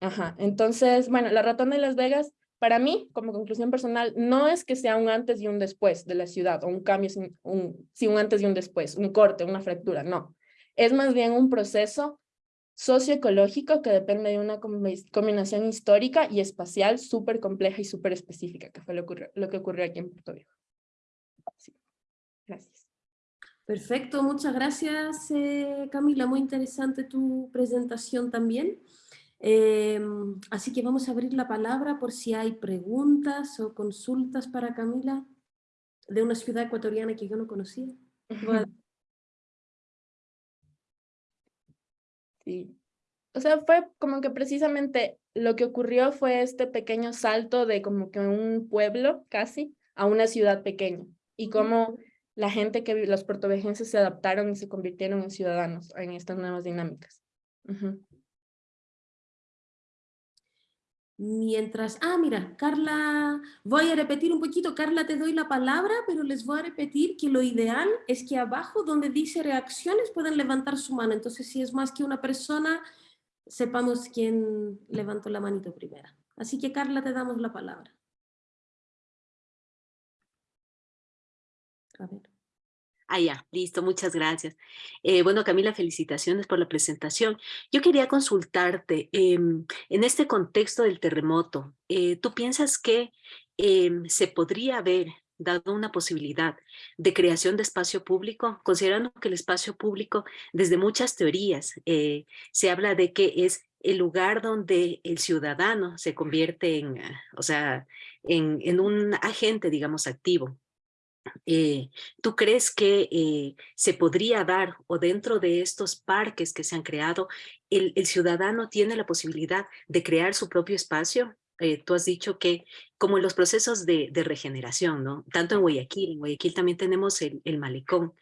Ajá, entonces, bueno, la Ratón de Las Vegas, para mí, como conclusión personal, no es que sea un antes y un después de la ciudad, o un cambio, un, sí, un antes y un después, un corte, una fractura, no. Es más bien un proceso socioecológico que depende de una combinación histórica y espacial súper compleja y súper específica, que fue lo, lo, que ocurrió aquí en Puerto Viejo. Gracias. Perfecto, muchas gracias eh, Camila, muy interesante tu presentación también. Em, así que vamos a abrir la palabra por si hay preguntas o consultas para Camila de una ciudad ecuatoriana que yo no conocía. Sí. O sea, fue como que precisamente lo que ocurrió fue este pequeño salto de como que un pueblo casi a una ciudad pequeña y como la gente que los puertovejenses se adaptaron y se convirtieron en ciudadanos en estas nuevas dinámicas. Mientras, ah, mira, Carla, voy a repetir un poquito, Carla, te doy la palabra, pero les voy a repetir que lo ideal es que abajo donde dice reacciones pueden levantar su mano. Entonces, si es más que una persona, sepamos quién levantó la manito primera. Así que, Carla, te damos la palabra. A ver. Ah, ya, listo, muchas gracias. Eh, bueno, Camila, felicitaciones por la presentación. Yo quería consultarte, em, en este contexto del terremoto, eh, ¿tú piensas que em, se podría haber dado una posibilidad de creación de espacio público, considerando que el espacio público, desde muchas teorías, eh, se habla de que es el lugar donde el ciudadano se convierte en, o sea, en un agente, digamos, activo eh, ¿Tú crees que eh, se podría dar o dentro de estos parques que se han creado, el, el ciudadano tiene la posibilidad de crear su propio espacio? Eh, tú has dicho que como en los procesos de, regeneración, ¿no? Tanto en Guayaquil, en Guayaquil también tenemos el, malecón,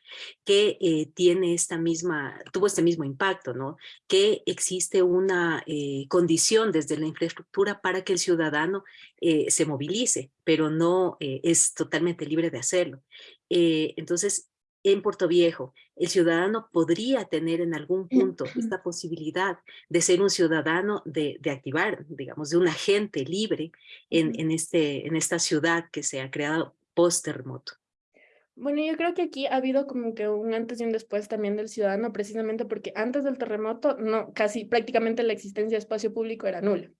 que eh, tiene esta misma, tuvo este mismo impacto, ¿no? Que existe una eh, condición desde la infraestructura para que el ciudadano se movilice, pero no es totalmente libre de hacerlo. entonces, en Puerto Viejo, el ciudadano podría tener en algún punto esta posibilidad de ser un ciudadano, de, activar, digamos, de un agente libre en, en, este, en esta ciudad que se ha creado post-terremoto. Bueno, yo creo que aquí ha habido como que un antes y un después también del ciudadano, precisamente porque antes del terremoto, no, casi prácticamente la existencia de espacio público era nula.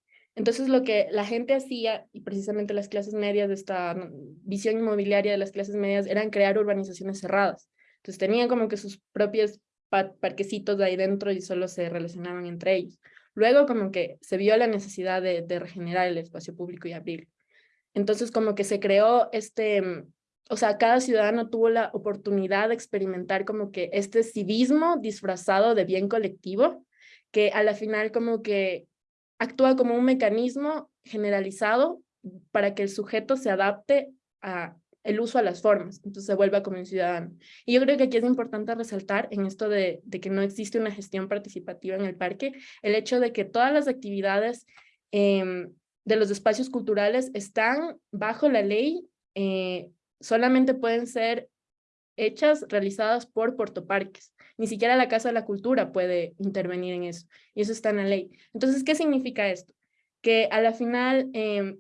Entonces lo que la gente hacía, y precisamente las clases medias de esta visión inmobiliaria de las clases medias, eran crear urbanizaciones cerradas. Entonces tenían como que sus propios parquecitos de ahí dentro y solo se relacionaban entre ellos. Luego como que se vio la necesidad de, regenerar el espacio público y abrir. Entonces como que se creó este, o sea, cada ciudadano tuvo la oportunidad de experimentar como que este civismo disfrazado de bien colectivo, que a la final como que actúa como un mecanismo generalizado para que el sujeto se adapte a el uso a las formas, entonces se vuelva como un ciudadano. Y yo creo que aquí es importante resaltar en esto de, que no existe una gestión participativa en el parque, el hecho de que todas las actividades em, de los espacios culturales están bajo la ley, eh, solamente pueden ser hechas, realizadas por portoparques. Ni siquiera la Casa de la Cultura puede intervenir en eso, y eso está en la ley. Entonces, ¿qué significa esto? Que a la final, em,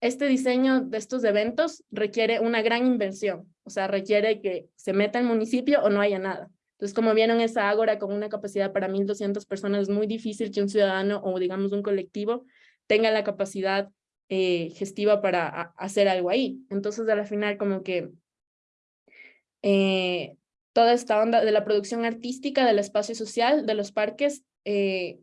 este diseño de estos eventos requiere una gran inversión, o sea, requiere que se meta el municipio o no haya nada. Entonces, como vieron esa ágora con una capacidad para 1.200 personas, es muy difícil que un ciudadano o digamos un colectivo tenga la capacidad eh, gestiva para hacer algo ahí. Entonces, a la final, como que eh, toda esta onda de la producción artística, del espacio social, de los parques, eh,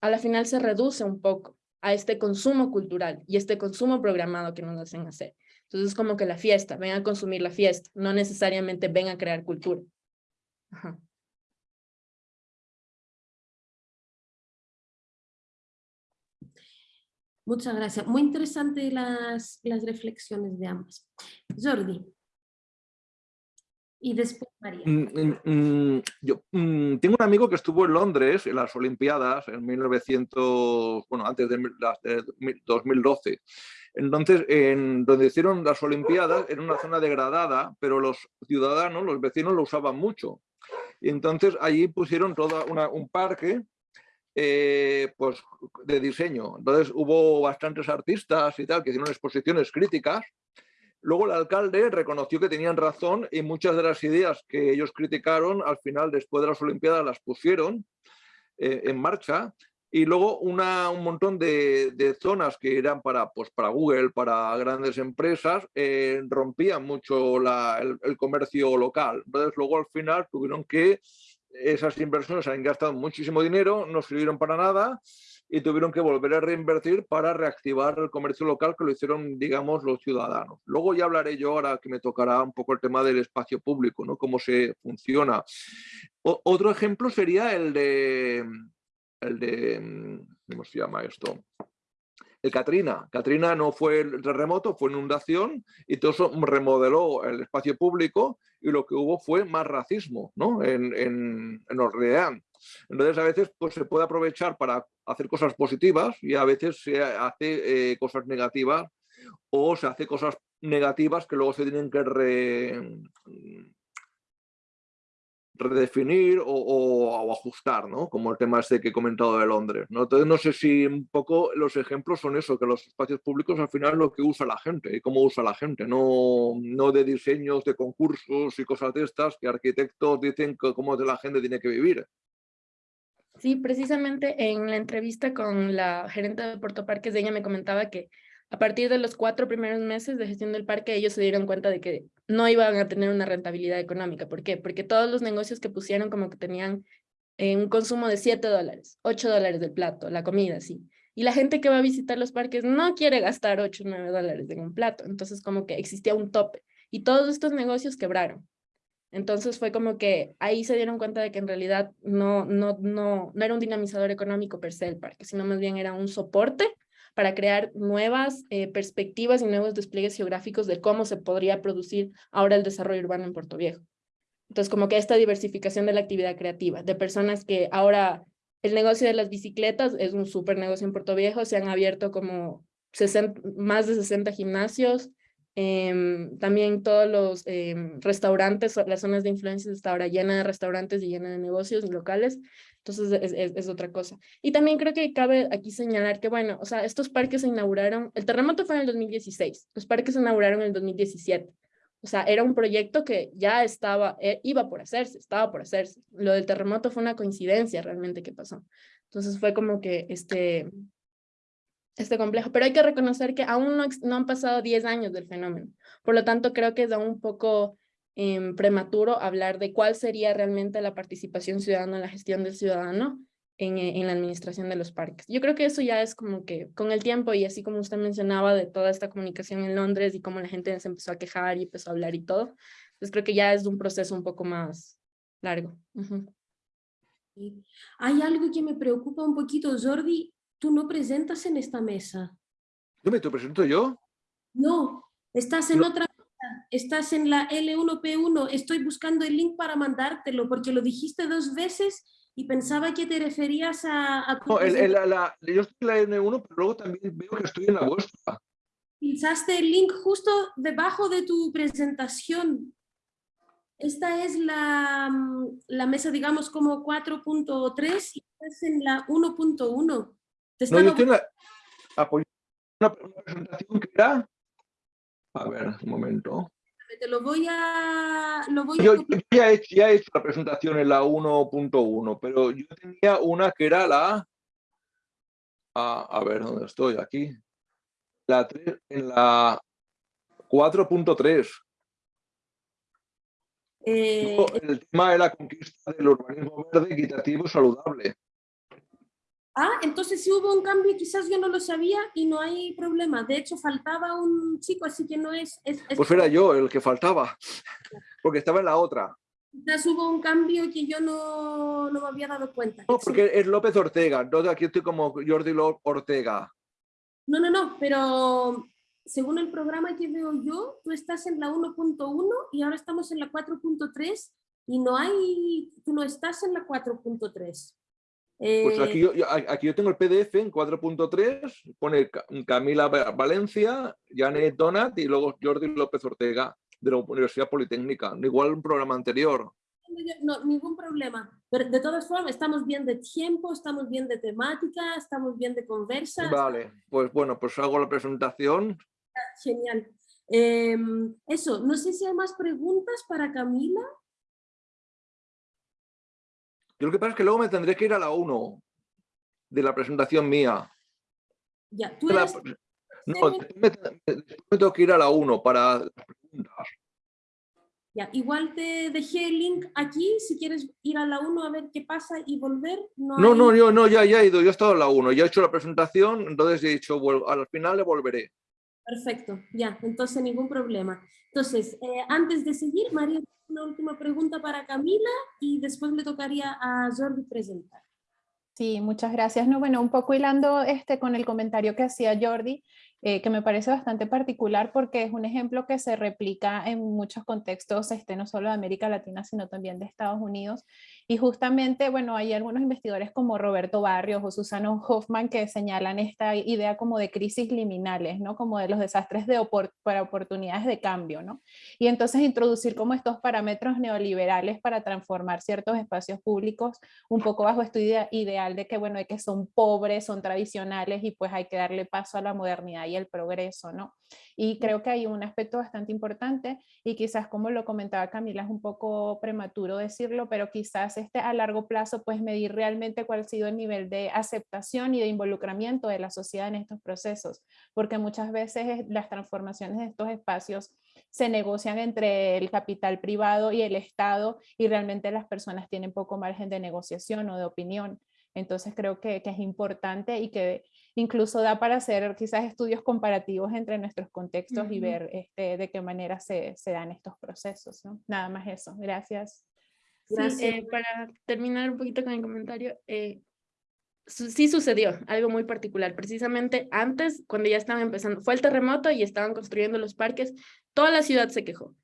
a la final se reduce un poco. a este consumo cultural y este consumo programado que nos hacen hacer. Entonces es como que la fiesta, ven a consumir la fiesta, no necesariamente ven a crear cultura. Muchas gracias. Muy interesante las, las reflexiones de ambas. Jordi. Y después María. Mm, mm, mm, yo tengo un amigo que estuvo en Londres en las Olimpiadas en 1900, bueno, antes de, las de 2012. Entonces, en donde hicieron las Olimpiadas, era una zona degradada, pero los ciudadanos, los vecinos lo usaban mucho. Y entonces allí pusieron todo un parque eh, pues, de diseño. Entonces hubo bastantes artistas y tal que hicieron exposiciones críticas Luego el alcalde reconoció que tenían razón y muchas de las ideas que ellos criticaron al final, después de las Olimpiadas, las pusieron eh, en marcha. Y luego una, un montón de, zonas que eran para, pues, para Google, para grandes empresas, eh, rompían mucho el, el, comercio local. Entonces luego al final tuvieron que, esas inversiones han gastado muchísimo dinero, no sirvieron para nada y tuvieron que volver a reinvertir para reactivar el comercio local que lo hicieron, digamos, los ciudadanos. Luego ya hablaré yo ahora que me tocará un poco el tema del espacio público, ¿no? Cómo se funciona. otro ejemplo sería el de, el de, ¿cómo se llama esto? El Katrina. Katrina no fue el terremoto, fue inundación y todo eso remodeló el espacio público y lo que hubo fue más racismo ¿no? en, en, en. Entonces a veces pues, se puede aprovechar para hacer cosas positivas y a veces se hace eh, cosas negativas o se hace cosas negativas que luego se tienen que redefinir o, ajustar, ¿no? Como el tema este que he comentado de Londres. Entonces no sé si un poco los ejemplos son eso, que los espacios públicos al final lo que usa la gente y cómo usa la gente, no, no de diseños, de concursos y cosas de estas que arquitectos dicen que cómo la gente tiene que vivir. Sí, precisamente en la entrevista con la gerente de Puerto Parques, ella me comentaba que a partir de los cuatro primeros meses de gestión del parque, ellos se dieron cuenta de que no iban a tener una rentabilidad económica. ¿Por qué? Porque todos los negocios que pusieron como que tenían eh, un consumo de 7 dólares, 8 dólares del plato, la comida, sí. Y la gente que va a visitar los parques no quiere gastar 8 o 9 dólares en un plato. Entonces como que existía un tope. Y todos estos negocios quebraron. Entonces fue como que ahí se dieron cuenta de que en realidad no, no, no, no era un dinamizador económico per se el parque, sino más bien era un soporte para crear nuevas eh, perspectivas y nuevos despliegues geográficos de cómo se podría producir ahora el desarrollo urbano en Puerto Viejo. Entonces, como que esta diversificación de la actividad creativa, de personas que ahora el negocio de las bicicletas es un súper negocio en Puerto Viejo, se han abierto como 60, más de 60 gimnasios, Em, también todos los em, restaurantes, las zonas de influencia está ahora llena de restaurantes y llena de negocios locales, entonces es, es, otra cosa. Y también creo que cabe aquí señalar que, bueno, o sea, estos parques se inauguraron, el terremoto fue en el 2016, los parques se inauguraron en el 2017. O sea, era un proyecto que ya estaba, eh, iba por hacerse, estaba por hacerse. Lo del terremoto fue una coincidencia realmente que pasó. Entonces fue como que este, este complejo, pero hay que reconocer que aún no, han pasado 10 años del fenómeno. Por lo tanto, creo que es aún un poco em, prematuro hablar de cuál sería realmente la participación ciudadana la gestión del ciudadano en, en, la administración de los parques. Yo creo que eso ya es como que con el tiempo y así como usted mencionaba de toda esta comunicación en Londres y cómo la gente se empezó a quejar y empezó a hablar y todo, pues creo que ya es un proceso un poco más largo. Hay algo que me preocupa un poquito, Jordi, tú no presentas en esta mesa. ¿Yo me te presento yo? No, estás en otra mesa, estás en la L1P1, estoy buscando el link para mandártelo porque lo dijiste dos veces y pensaba que te referías a... no, el, la, yo estoy en la L1, pero luego también veo que estoy en la vuestra. Pinchaste el link justo debajo de tu presentación. Esta es la, mm, la mesa, digamos, como 4.3 y estás en la 1.1. No, yo una, presentación que era... A ver, un momento. Te lo voy a... Lo voy yo, ya, he hecho, ya, he hecho, la presentación en la 1.1, pero yo tenía una que era la... A, a ver, ¿dónde estoy? Aquí. La 3, en la 4.3. Eh, el tema de la conquista del urbanismo verde, equitativo y saludable. Ah, entonces si hubo un cambio, quizás yo no lo sabía y no hay problema. De hecho, faltaba un chico, así que no es... es, es- Pues era yo el que faltaba, porque estaba en la otra. Quizás hubo un cambio que yo no, no me había dado cuenta. No, porque es López Ortega, entonces aquí estoy como Jordi Ortega. No, no, no, pero según el programa que veo yo, tú estás en la 1.1 y ahora estamos en la 4.3 y no hay, tú no estás en la 4.3. Pues Eh, aquí yo, aquí yo tengo el PDF en 4.3, pone Ca- Camila Va- Valencia, Janet Donat y luego Jordi López Ortega de la Universidad Politécnica. Igual un programa anterior. No, ningún problema. Pero de todas formas, estamos bien de tiempo, estamos bien de temática, estamos bien de conversa. Vale, pues bueno, pues hago la presentación. Genial. Em, eso, no sé si hay más preguntas para Camila. Yo lo que pasa es que luego me tendré que ir a la 1 de la presentación mía. Ya, tú De la- eres no, después me, tengo que ir a la 1 para las preguntas. Ya, igual te dejé el link aquí, si quieres ir a la 1 a ver qué pasa y volver. No, No, hay- no, yo no, ya, ya he ido, yo he estado en la 1, ya he hecho la presentación, entonces he dicho, "Vuel- al final le volveré. Perfecto, ya, entonces ningún problema. Entonces, eh, antes de seguir, María, una última pregunta para Camila y después le tocaría a Jordi presentar. Sí, muchas gracias. No, bueno, un poco hilando este, con el comentario que hacía Jordi, eh, que me parece bastante particular porque es un ejemplo que se replica en muchos contextos, este, no solo de América Latina, sino también de Estados Unidos. Y justamente, bueno, hay algunos investigadores como Roberto Barrios o Susana Hoffman que señalan esta idea como de crisis liminales, ¿no? Como de los desastres de para oportunidades de cambio, ¿no? Y entonces introducir como estos parámetros neoliberales para transformar ciertos espacios públicos un poco bajo este idea- ideal de que, bueno, de que son pobres, son tradicionales y pues hay que darle paso a la modernidad y el progreso, ¿no? Y creo que hay un aspecto bastante importante y quizás como lo comentaba Camila es un poco prematuro decirlo, pero quizás este a largo plazo pues medir realmente cuál ha sido el nivel de aceptación y de involucramiento de la sociedad en estos procesos, porque muchas veces las transformaciones de estos espacios se negocian entre el capital privado y el Estado y realmente las personas tienen poco margen de negociación o de opinión. Entonces creo que, que es importante y que incluso da para hacer quizás estudios comparativos entre nuestros contextos y ver este, de qué manera se, se dan estos procesos. ¿no? Nada más eso. Gracias. Sí, eh, para terminar un poquito con el comentario, eh, su- sí sucedió algo muy particular. Precisamente antes, cuando ya estaban empezando, fue el terremoto y estaban construyendo los parques, toda la ciudad se quejó.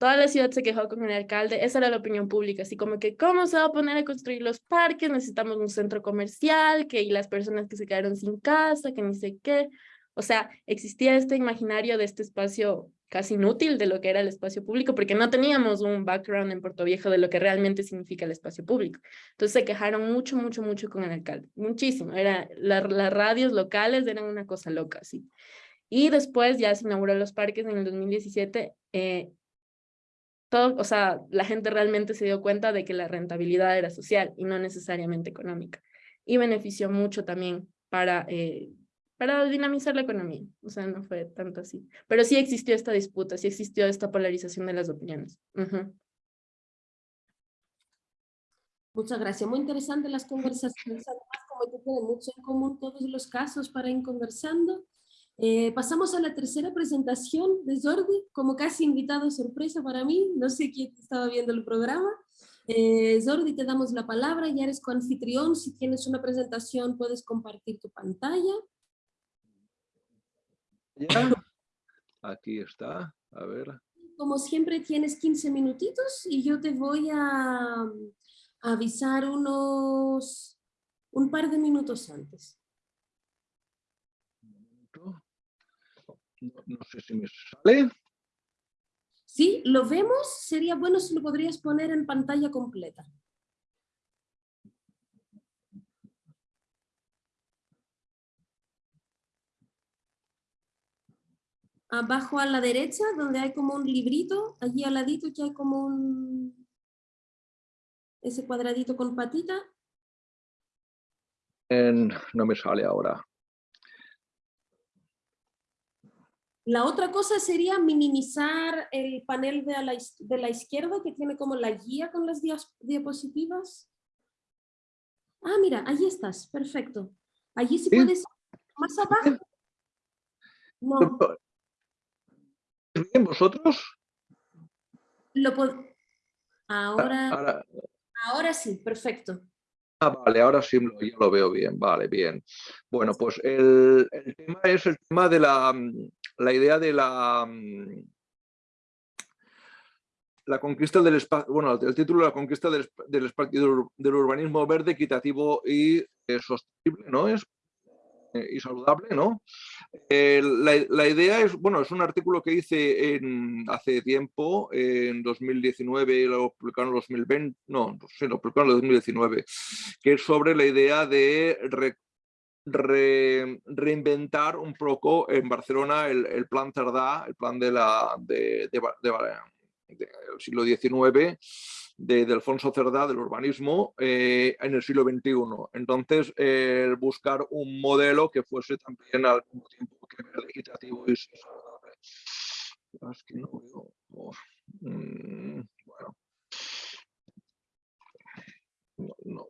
Toda la ciudad se quejó con el alcalde, esa era la opinión pública, así como que, ¿cómo se va a poner a construir los parques? Necesitamos un centro comercial, que y las personas que se quedaron sin casa, que ni sé qué. O sea, existía este imaginario de este espacio casi inútil de lo que era el espacio público, porque no teníamos un background en Puerto Viejo de lo que realmente significa el espacio público. Entonces se quejaron mucho, mucho, mucho con el alcalde, muchísimo. Era, la- las radios locales eran una cosa loca, sí. Y después ya se inauguró los parques en el 2017. eh, todo, o sea, la gente realmente se dio cuenta de que la rentabilidad era social y no necesariamente económica. Y benefició mucho también para, eh, para dinamizar la economía. O sea, no fue tanto así. Pero sí existió esta disputa, sí existió esta polarización de las opiniones. Ujú. Muchas gracias. Muy interesante las conversaciones. Además, como que tienen mucho en común todos los casos para ir conversando. Eh, pasamos a la tercera presentación de Jordi, como casi invitado sorpresa para mí. No sé quién estaba viendo el programa. Eh, Jordi, te damos la palabra. Ya eres coanfitrión. Si tienes una presentación, puedes compartir tu pantalla. ¿Ya? Aquí está, a ver. Como siempre, tienes 15 minutitos y yo te voy a, a avisar unos un par de minutos antes. No, sé si me sale. Sí, lo vemos. Sería bueno si lo podrías poner en pantalla completa. Abajo a la derecha, donde hay como un librito, allí al ladito que hay como un... Ese cuadradito con patita. En- no me sale ahora. La otra cosa sería minimizar el panel de, la, is- de la izquierda que tiene como la guía con las diapositivas. Ah, mira, ahí estás, perfecto. Allí se puede más abajo. No. ¿Bien vosotros? Lo ahora, ahora, sí, perfecto. Ah, vale, ahora sí ya lo veo bien, vale, bien. Bueno, pues el, tema es el tema de la, la idea de la, la conquista del espacio, bueno, el título la conquista del, del del, urbanismo verde, equitativo y eh, sostenible, ¿no? Es eh, y saludable, ¿no? Eh, la, idea es, bueno, es un artículo que hice hace tiempo, en 2019, lo publicaron en 2020, no, sí, lo publicaron en 2019, que es sobre la idea de reinventar un poco en Barcelona el, plan Cerdá, el plan de la, de, del siglo XIX, de, Alfonso Cerdá, del urbanismo, eh, en el siglo XXI. Entonces, buscar un modelo que fuese también al mismo tiempo que y. Es que no veo... Mm, bueno. No, no.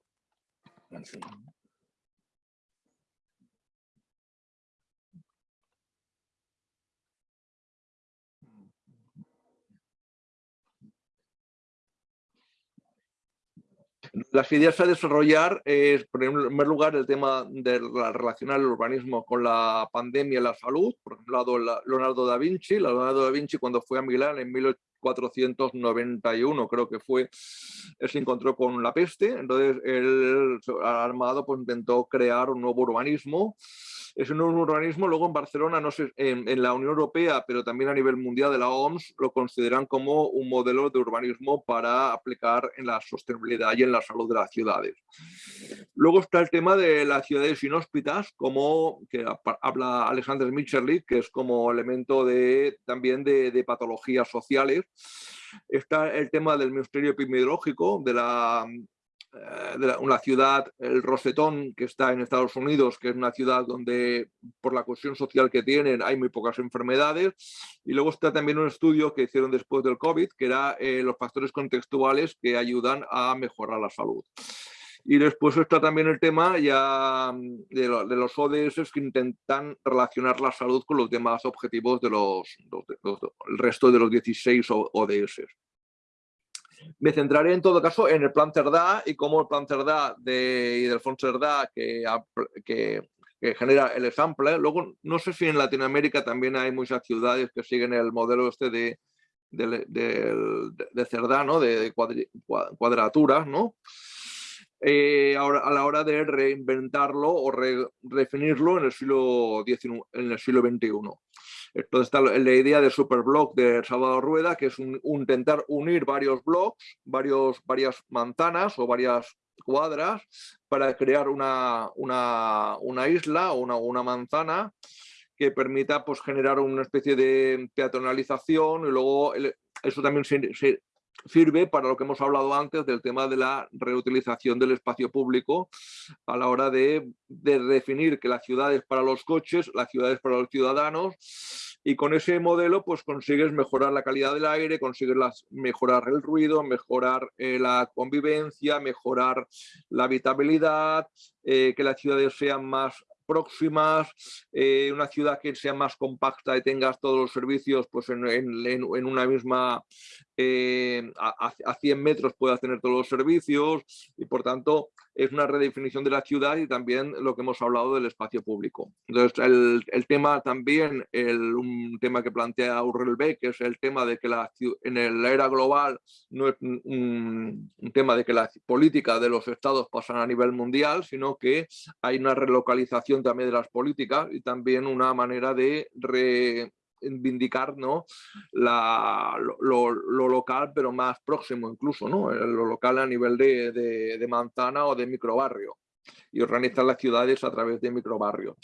Las ideas a desarrollar es, en primer lugar, el tema de la, relacionar el urbanismo con la pandemia y la salud. Por ejemplo, Leonardo da Vinci. Leonardo da Vinci cuando fue a Milán en 1491, creo que fue, se encontró con la peste. Entonces, él, armado, pues intentó crear un nuevo urbanismo es un urbanismo, luego en Barcelona, no sé, en, la Unión Europea, pero también a nivel mundial de la OMS, lo consideran como un modelo de urbanismo para aplicar en la sostenibilidad y en la salud de las ciudades. Luego está el tema de las ciudades inhóspitas, como que habla Alexander Mitscherlich, que es como elemento de, también de, de patologías sociales. Está el tema del ministerio epidemiológico, de la eh, de una ciudad, el Rosetón, que está en Estados Unidos, que es una ciudad donde por la cuestión social que tienen hay muy pocas enfermedades. Y luego está también un estudio que hicieron después del COVID, que era eh, los factores contextuales que ayudan a mejorar la salud. Y después está también el tema ya mm, de, los ODS que intentan relacionar la salud con los demás objetivos de los, el resto de los 16 ODS. Me centraré en todo caso en el plan Cerdá y cómo el plan Cerdá de, y del Fondo Cerdá que, genera el sample. Luego, no sé si en Latinoamérica también hay muchas ciudades que siguen el modelo este de, de, de, Cerdá, ¿no? de, cuadraturas, ¿no? Eh, ahora, a la hora de reinventarlo o redefinirlo en el siglo XIX, en el siglo XXI. Entonces está la idea de superblock de Salvador Rueda, que es intentar unir varios blocks, varios, varias manzanas o varias cuadras para crear una, una, una isla o una, una manzana que permita pues, generar una especie de peatonalización y luego eso también se, sirve para lo que hemos hablado antes del tema de la reutilización del espacio público a la hora de, definir que la ciudad es para los coches, la ciudad es para los ciudadanos y con ese modelo pues consigues mejorar la calidad del aire, consigues mejorar el ruido, mejorar eh, la convivencia, mejorar la habitabilidad, eh, que las ciudades sean más próximas, eh, una ciudad que sea más compacta y tengas todos los servicios pues en, en, una misma, eh, a, a, 100 metros puedas tener todos los servicios y por tanto es una redefinición de la ciudad y también lo que hemos hablado del espacio público. Entonces el, el tema también, el, un tema que plantea Urrel Beck, es el tema de que la, en la era global no es un, un tema de que la política de los estados pasan a nivel mundial, sino que hay una relocalización también de las políticas y también una manera de reivindicar lo, local, pero más próximo incluso, ¿no? lo local a nivel de, de, manzana o de microbarrio y organizar las ciudades a través de microbarrios.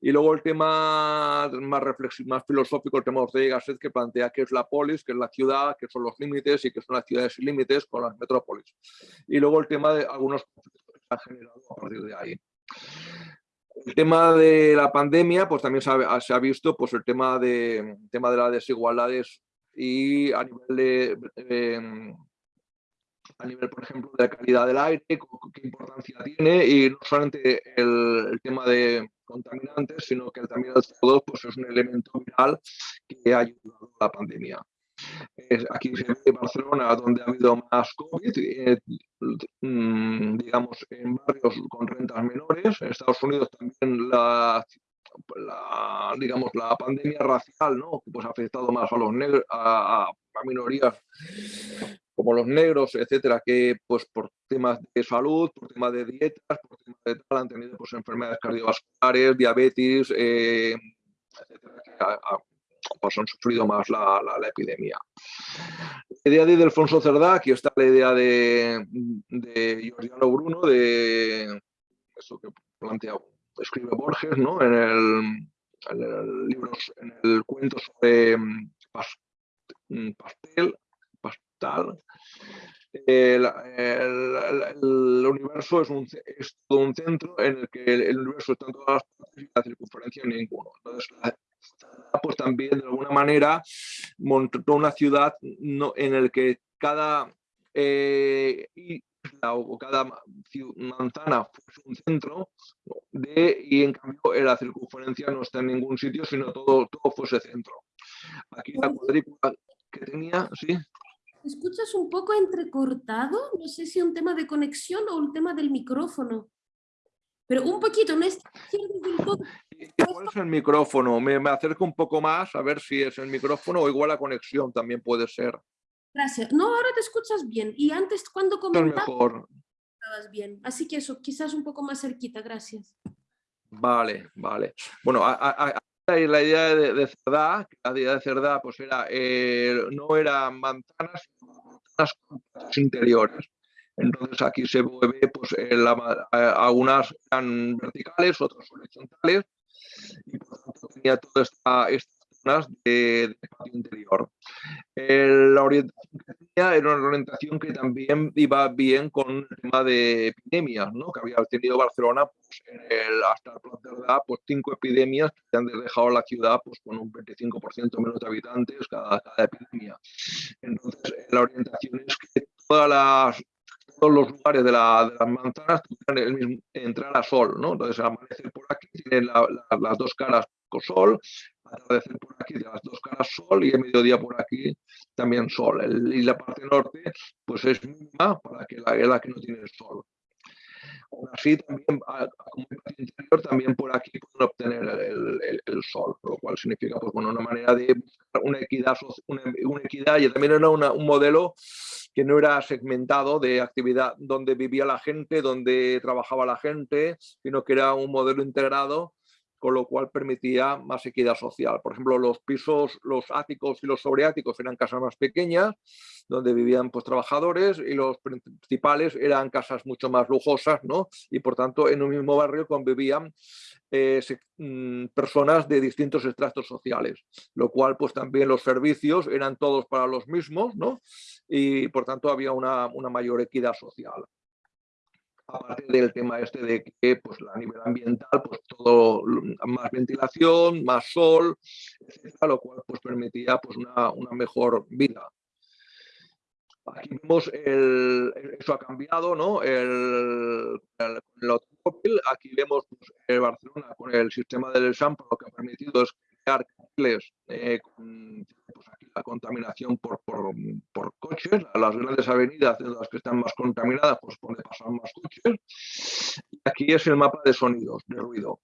Y luego el tema más, más filosófico, el tema de Gasset, que plantea que es la polis, que es la ciudad, que son los límites y que son las ciudades sin límites con las metrópolis. Y luego el tema de algunos a partir de ahí. El tema de la pandemia, pues también se ha, visto pues, el tema de, tema de las desigualdades y a nivel de, a nivel, por ejemplo, de la calidad del aire, qué importancia tiene y no solamente el, tema de contaminantes, sino que también el CO2 pues, es un elemento vital que ha ayudado a la pandemia. Aquí se ve Barcelona, donde ha habido más COVID, eh, mm, digamos, en barrios con rentas menores. En Estados Unidos también la, digamos, la pandemia racial, ¿no? Pues ha afectado más a los negros, a, minorías como los negros, etcétera, que pues por temas de salud, por temas de dietas, por temas de tal, han tenido pues enfermedades cardiovasculares, diabetes, eh, etcétera, que pues han sufrido más la, la, epidemia. La idea de Alfonso Cerdá, aquí está la idea de, de Giordano Bruno, de eso que plantea, escribe Borges, ¿no? En el, en el libro, en el cuento sobre mm, pastel, pastel, el, universo es, un, es, todo un centro en el que el, universo está en todas las partes y la circunferencia en ninguno. Entonces, pues también de alguna manera montó una ciudad no, en el que cada eh, isla o cada manzana fuese un centro de, y en cambio la circunferencia no está en ningún sitio, sino todo, todo fuese centro. Aquí la cuadrícula que tenía, sí. escuchas un poco entrecortado? No sé si un tema de conexión o un tema del micrófono. Pero un poquito, no es Igual es el micrófono, me, me, acerco un poco más a ver si es el micrófono o igual la conexión también puede ser. Gracias. No, ahora te escuchas bien. Y antes cuando comentabas, mejor. bien. Así que eso, quizás un poco más cerquita, gracias. Vale, vale. Bueno, la idea de, de Cerdá, la idea de Cerdá pues era, eh, no eran manzanas, sino manzanas interiores. Entonces aquí se ve, pues, algunas eran verticales, otras horizontales, y por tanto tenía todas estas zonas de, patio interior. la orientación que tenía era una orientación que también iba bien con el tema de epidemias, ¿no? que había tenido Barcelona pues, hasta el plan de edad, pues cinco epidemias que han dejado la ciudad pues, con un 25% menos de habitantes cada, cada epidemia. Entonces la orientación es que todas las todos los lugares de, las manzanas tuvieran el mismo, entrar a sol, ¿no? Entonces, amanecer por aquí tiene las dos caras con sol, atardecer por aquí tiene las dos caras sol y el mediodía por aquí también sol. y la parte norte, pues es mínima para que la, la que no tiene sol. Así, también, como interior, también por aquí pueden obtener el, el, sol, lo cual significa pues, bueno, una manera de buscar una equidad, una, una equidad y también era una, un modelo que no era segmentado de actividad donde vivía la gente, donde trabajaba la gente, sino que era un modelo integrado con lo cual permitía más equidad social. Por ejemplo, los pisos, los áticos y los sobreáticos eran casas más pequeñas, donde vivían pues, trabajadores, y los principales eran casas mucho más lujosas, ¿no? y por tanto en un mismo barrio convivían eh, mm, personas de distintos estratos sociales, lo cual pues también los servicios eran todos para los mismos, ¿no? y por tanto había una, una mayor equidad social aparte del tema este de que pues, a nivel ambiental, pues todo más ventilación, más sol, etcétera, lo cual pues, permitía pues, una, una mejor vida. Aquí vemos el, eso ha cambiado, ¿no? El, el, el automóvil, aquí vemos pues, el Barcelona con el sistema del SAMP, lo que ha permitido es crear carteles eh, con, pues, la contaminación por, por, coches, las grandes avenidas de las que están más contaminadas, pues donde pasan más coches. Aquí es el mapa de sonidos, de ruido.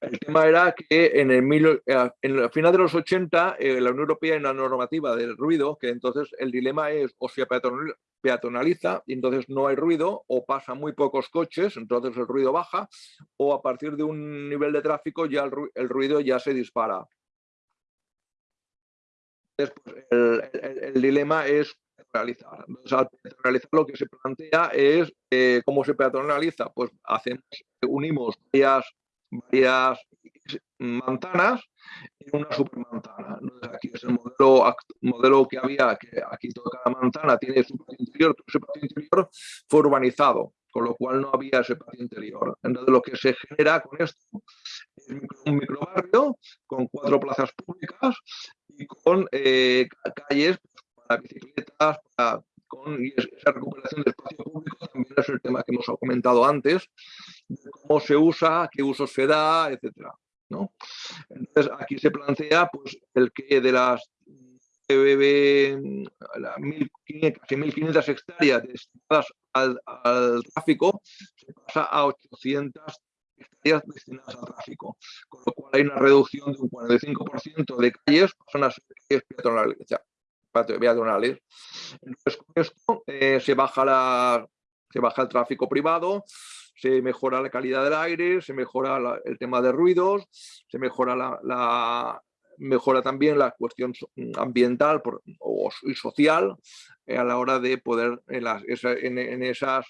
El tema era que en el, eh, final de los 80 eh, la Unión Europea en la normativa del ruido, que entonces el dilema es o se peatonaliza y entonces no hay ruido o pasan muy pocos coches, entonces el ruido baja o a partir de un nivel de tráfico ya el ruido ya se dispara. Pues, el, dilema es peatonalizar. al peatonalizar lo que se plantea es eh, cómo se peatonaliza. Pues hacemos, unimos varias, varias manzanas en una supermanzana. aquí es el modelo, modelo que había, que aquí toda cada manzana tiene su patio interior, su patio interior fue urbanizado, con lo cual no había ese patio interior. Entonces lo que se genera con esto es un microbarrio con cuatro plazas públicas y con eh, calles para bicicletas, y esa recuperación del espacio público también es el tema que hemos comentado antes, cómo se usa, qué uso se da, etcétera. ¿no? Entonces aquí se plantea pues, el que de las casi 1.500 hectáreas destinadas al, al, tráfico se pasa a 800 destinadas al tráfico, con lo cual hay una reducción de un 45% de calles pasan a ser calles peatonales. Entonces, con esto eh, se, baja la, se baja el tráfico privado, se mejora la calidad del aire, se mejora el tema de ruidos, se mejora la, mejora también la cuestión ambiental y social eh, a la hora de poder en, las, en, esas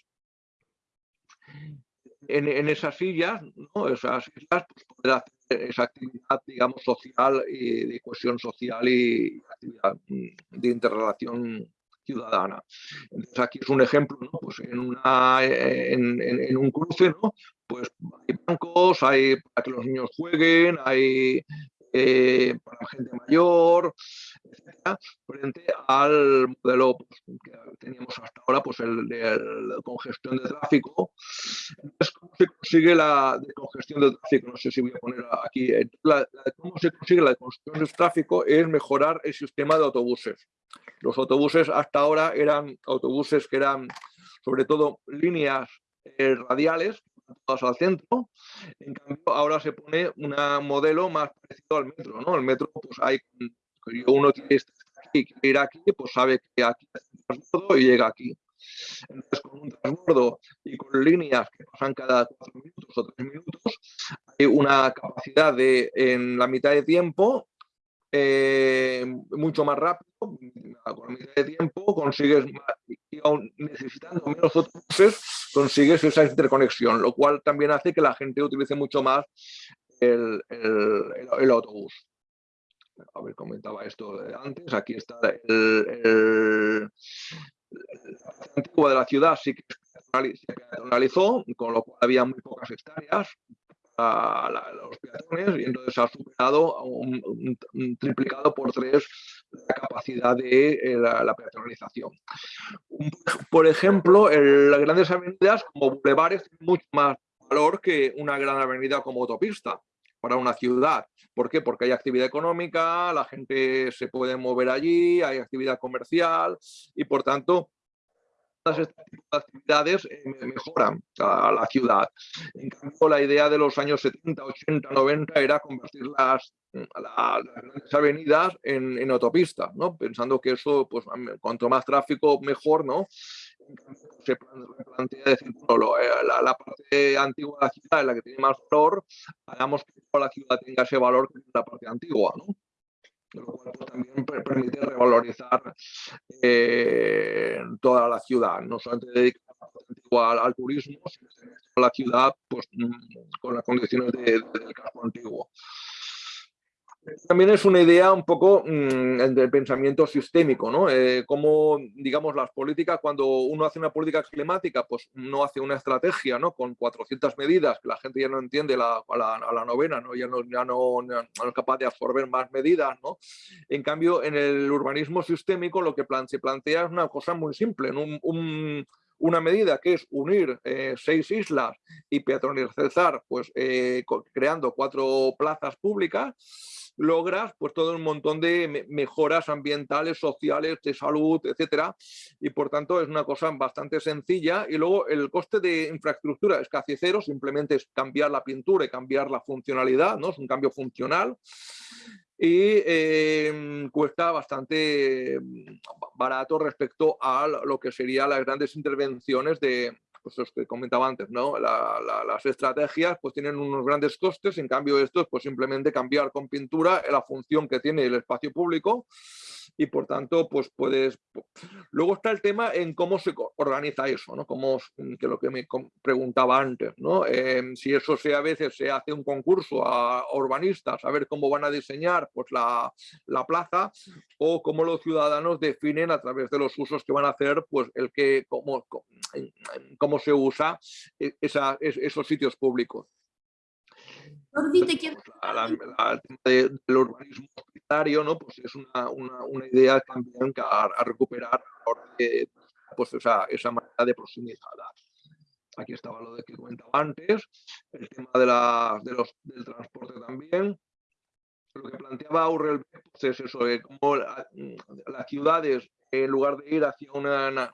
en, esas sillas, ¿no? esas sillas pues, poder hacer esa actividad, digamos, social y de cohesión social y actividad mm, de interrelación ciudadana. Entonces aquí es un ejemplo, ¿no? pues en, en, un cruce, ¿no? pues hay bancos, hay para que los niños jueguen, hay eh, para la gente mayor, etcétera, frente al modelo pues, que teníamos hasta ahora, pues el de congestión de tráfico. Entonces, ¿cómo se consigue la congestión de tráfico? No sé si voy a poner aquí. La, ¿Cómo se consigue la congestión de tráfico? Es mejorar el sistema de autobuses. Los autobuses hasta ahora eran autobuses que eran sobre todo líneas eh, radiales al centro. En cambio, ahora se pone un modelo más parecido al metro, ¿no? El metro, pues hay, uno que ir aquí, pues sabe que aquí es un transbordo y llega aquí. Entonces, con un transbordo y con líneas que pasan cada cuatro minutos o tres minutos, hay una capacidad de, en la mitad de tiempo, eh, mucho más rápido, con la mitad de tiempo consigues, y aún necesitando menos autobuses, consigues esa interconexión, lo cual también hace que la gente utilice mucho más el, autobús. A ver, comentaba esto antes, aquí está el, antigua de la ciudad sí que se peatonalizó, con lo cual había muy pocas hectáreas, a, los peatones y entonces ha superado un, triplicado por tres la capacidad de eh, la, peatonalización. Por ejemplo, las grandes avenidas como bulevares tienen mucho más valor que una gran avenida como autopista para una ciudad. ¿Por qué? Porque hay actividad económica, la gente se puede mover allí, hay actividad comercial y por tanto todas estas actividades eh, mejoran a la ciudad. En cambio, la idea de los años 70, 80, 90 era convertir las, grandes avenidas en, autopistas, pensando que eso, pues, cuanto más tráfico, mejor, ¿no? se plantea decir, bueno, eh, la, la, parte antigua de la ciudad es la que tiene más valor, hagamos que toda la ciudad tenga ese valor que la parte antigua, ¿no? Lo cual también permite revalorizar eh, toda la ciudad, no solamente dedicar al, al turismo, sino a la ciudad pues, mm, con las condiciones de, del casco antiguo. También es una idea un poco mm, de pensamiento sistémico, ¿no? Eh, como, digamos, las políticas, cuando uno hace una política climática, pues no hace una estrategia, ¿no? Con 400 medidas, que la gente ya no entiende la, a, la, novena, ¿no? Ya, no, ya no, es capaz de absorber más medidas, ¿no? En cambio, en el urbanismo sistémico lo que plan, se plantea es una cosa muy simple, un, una medida que es unir eh, seis islas y peatonalizar, pues eh, creando cuatro plazas públicas, logras pues todo un montón de mejoras ambientales, sociales, de salud, etcétera, y por tanto es una cosa bastante sencilla. Y luego el coste de infraestructura es casi cero, simplemente es cambiar la pintura y cambiar la funcionalidad, ¿no? Es un cambio funcional. Y em, cuesta bastante mm, barato respecto a lo que serían las grandes intervenciones de, pues los que comentaba antes, ¿no? las estrategias pues tienen unos grandes costes, en cambio esto es pues simplemente cambiar con pintura la función que tiene el espacio público y por tanto pues puedes... Luego está el tema en cómo se organiza eso, ¿no? Cómo, que lo que me preguntaba antes, ¿no? Em, si eso se a veces se hace un concurso a urbanistas a ver cómo van a diseñar pues la, la plaza o cómo los ciudadanos definen a través de los usos que van a hacer pues el que, cómo, cómo se usa e, esa, esos sitios públicos. Jordi, te quiero... del urbanismo ¿no? Pues es una, una, una idea también a, a recuperar a la hora de pues esa, esa manera de proximidad. Aquí estaba lo de que comentaba antes, el tema de, la, de los, del transporte también. Lo que planteaba Aurel pues es eso, de cómo las ciudades, en lugar de ir hacia una,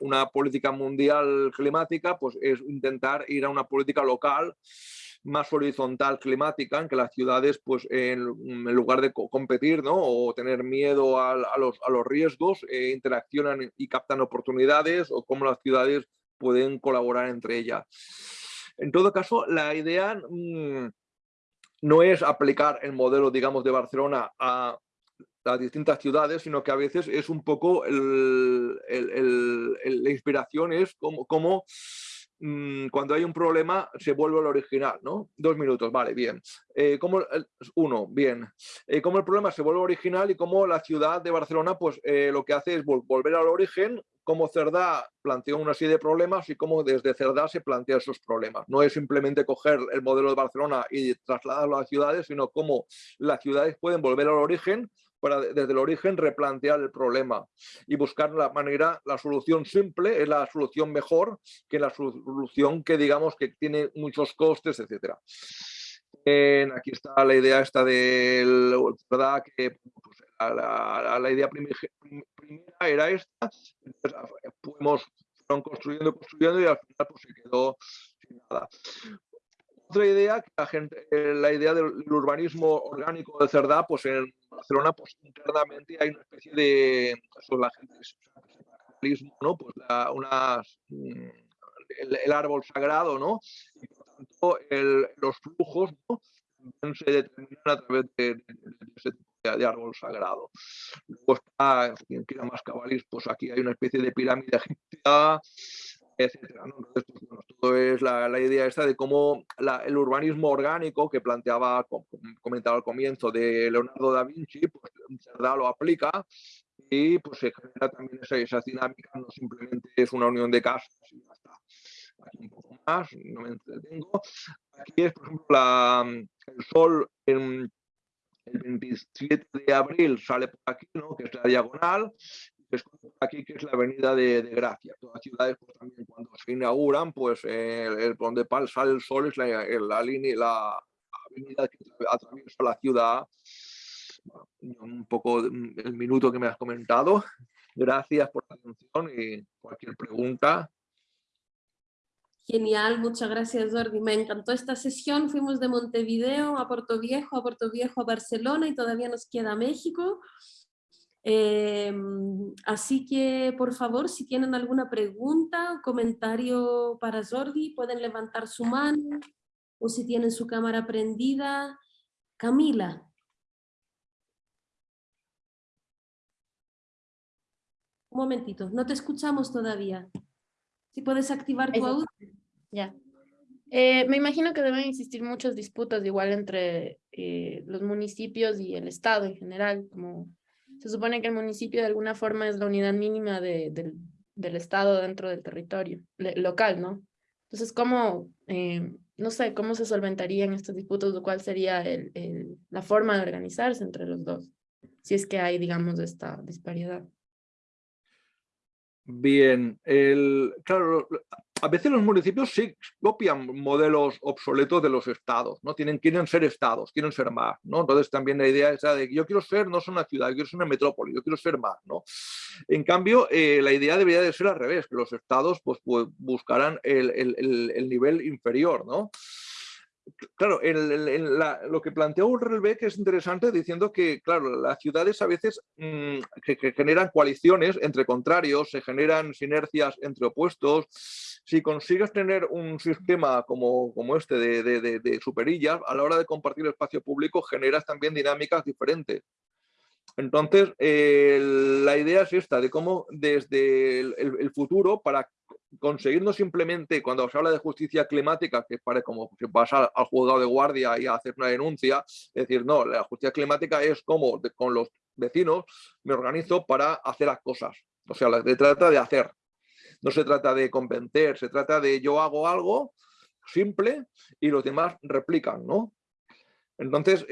una, política mundial climática, pues es intentar ir a una política local más horizontal climática, en que las ciudades, pues en, lugar de competir ¿no? o tener miedo a, los, a los, riesgos, eh, interaccionan y captan oportunidades, o cómo las ciudades pueden colaborar entre ellas. En todo caso, la idea mm, no es aplicar el modelo, digamos, de Barcelona a las distintas ciudades, sino que a veces es un poco la inspiración, es como, como mm, cuando hay un problema se vuelve al original, ¿no? Dos minutos, vale, bien. Eh, como, uno, bien. Eh, como el problema se vuelve original y como la ciudad de Barcelona pues eh, lo que hace es volver al origen cómo Cerdá planteó una serie de problemas y cómo desde Cerdá se plantean esos problemas. No es simplemente coger el modelo de Barcelona y trasladarlo a las ciudades, sino cómo las ciudades pueden volver al origen para desde el origen replantear el problema y buscar la manera, la solución simple es la solución mejor que la solución que digamos que tiene muchos costes, etcétera. aquí está la idea esta del, ¿verdad? Que pues, la, idea primera era esta, fuimos, fueron construyendo, construyendo y al final pues, se quedó sin nada. Otra idea, que la, gente, eh, la idea del urbanismo orgánico de Cerdá, pues en Barcelona pues internamente hay una especie de, pues, la gente, ¿no? Pues unas, mm, el, árbol sagrado, ¿no? Y por tanto el, los flujos, ¿no? se determinan a través de, de, ese de árbol sagrado. Luego está, quien quiera más cabalís, pues aquí hay una especie de pirámide egipcia, etcétera. Entonces, pues, todo es la, la, idea esta de cómo la, el urbanismo orgánico que planteaba, como comentaba al comienzo, de Leonardo da Vinci, pues Cerdá lo aplica y pues se genera también esa, esa dinámica, no simplemente es una unión de casas y ya está. Aquí un poco más, no me entretengo. Aquí es, por ejemplo, la, el sol en el 27 de abril sale por aquí, ¿no? que es la diagonal, es aquí que es la avenida de, de Gracia. Todas las ciudades pues, también cuando se inauguran, pues el, el donde sale el sol es la, la línea, la avenida que atraviesa la ciudad. un poco el minuto que me has comentado. Gracias por la atención y cualquier pregunta. Genial, muchas gracias Jordi. Me encantó esta sesión. Fuimos de Montevideo a Puerto Viejo, a Puerto Viejo a Barcelona y todavía nos queda México. Em, así que, por favor, si tienen alguna pregunta, comentario para Jordi, pueden levantar su mano o si tienen su cámara prendida. Camila. Un momentito, no te escuchamos todavía. Si puedes activar tu audio. Ya. Eh, me imagino que deben existir muchas disputas igual entre eh, los municipios y el Estado en general, como se supone que el municipio de alguna forma es la unidad mínima de, del Estado dentro del territorio local, ¿no? Entonces, ¿cómo, eh, no sé, cómo se solventarían estas disputas o cuál sería el, el, la forma de organizarse entre los dos? Si es que hay, digamos, esta disparidad. Bien, el, claro, a veces los municipios sí copian modelos obsoletos de los estados, ¿no? Tienen, quieren ser estados, quieren ser más, ¿no? Entonces también la idea es de que yo quiero ser, no soy una ciudad, yo quiero ser una metrópoli, yo quiero ser más, ¿no? En cambio, eh, la idea debería de ser al revés, que los estados pues, pues buscarán el, el, el nivel inferior, ¿no? Claro, lo que planteó Ulrich es interesante diciendo que, claro, las ciudades a veces mm, que, generan coaliciones entre contrarios, se generan sinergias entre opuestos. Si consigues tener un sistema como, como este de, de, superillas, a la hora de compartir espacio público generas también dinámicas diferentes. Entonces, la idea es esta, de cómo desde el, futuro, para conseguir no simplemente, cuando se habla de justicia climática, que parece como si vas al, juzgado de guardia y a hacer una denuncia, es decir, no, la justicia climática es como con los vecinos me organizo para hacer las cosas. O sea, se trata de hacer, no se trata de convencer, se trata de yo hago algo simple y los demás replican, ¿no? Entonces,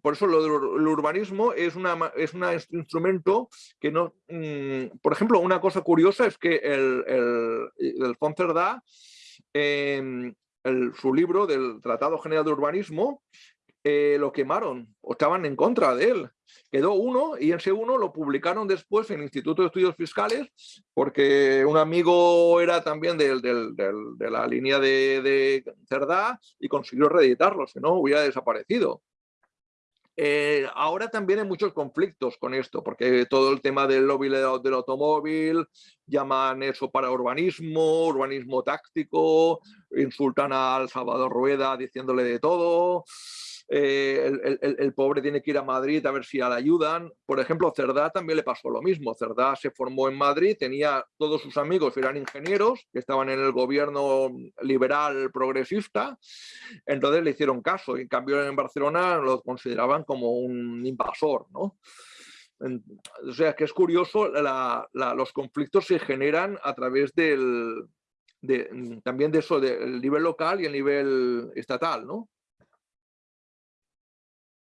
por eso lo el urbanismo es, una, es un instrumento que no... Mm, por ejemplo, una cosa curiosa es que el, el, el en su libro del Tratado General de Urbanismo, eh, lo quemaron o estaban en contra de él. Quedó uno y ese uno lo publicaron después en el Instituto de Estudios Fiscales porque un amigo era también de la línea de, de Cerdá y consiguió reeditarlo, si no hubiera desaparecido. Eh, ahora también hay muchos conflictos con esto, porque todo el tema del lobby del automóvil, llaman eso para urbanismo, urbanismo táctico, insultan al Salvador Rueda diciéndole de todo. Eh, el, pobre tiene que ir a Madrid a ver si le ayudan. Por ejemplo, Cerdá también le pasó lo mismo. Cerdá se formó en Madrid, tenía todos sus amigos, eran ingenieros, que estaban en el gobierno liberal progresista, entonces le hicieron caso. Y en cambio en Barcelona lo consideraban como un invasor, ¿no? O sea, que es curioso, los conflictos se generan a través del, también de eso, del nivel local y el nivel estatal, ¿no?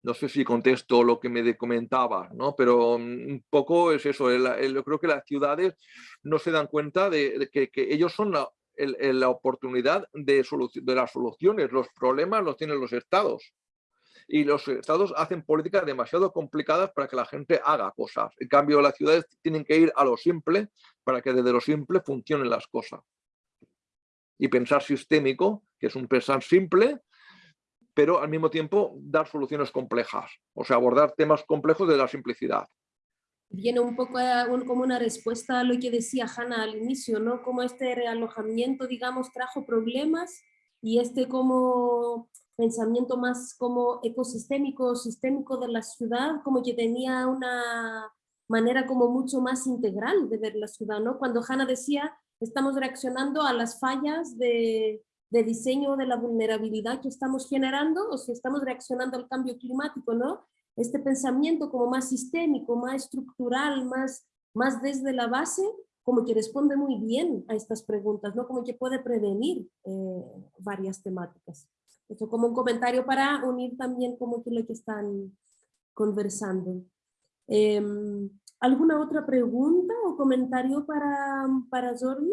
No sé si contesto lo que me comentaba, ¿no? pero mm, un poco es eso, yo creo que las ciudades no se dan cuenta de, que, ellos son la, la oportunidad de, de las soluciones, los problemas los tienen los estados. Y los estados hacen políticas demasiado complicadas para que la gente haga cosas. En cambio, las ciudades tienen que ir a lo simple para que desde lo simple funcionen las cosas. Y pensar sistémico, que es un pensar simple, pero al mismo tiempo dar soluciones complejas, o sea, abordar temas complejos de la simplicidad. Viene un poco como una respuesta a lo que decía Hanna al inicio, ¿no? Como este realojamiento, digamos, trajo problemas y este como pensamiento más como ecosistémico, sistémico de la ciudad, como que tenía una manera como mucho más integral de ver la ciudad, ¿no? Cuando Hanna decía, estamos reaccionando a las fallas de, de diseño de la vulnerabilidad que estamos generando o si estamos reaccionando al cambio climático, ¿no? Este pensamiento como más sistémico, más estructural, más, más desde la base, como que responde muy bien a estas preguntas, ¿no? Como que puede prevenir eh, varias temáticas. Eso como un comentario para unir también como que lo que están conversando. Em, ¿Alguna otra pregunta o comentario para, para Jordi?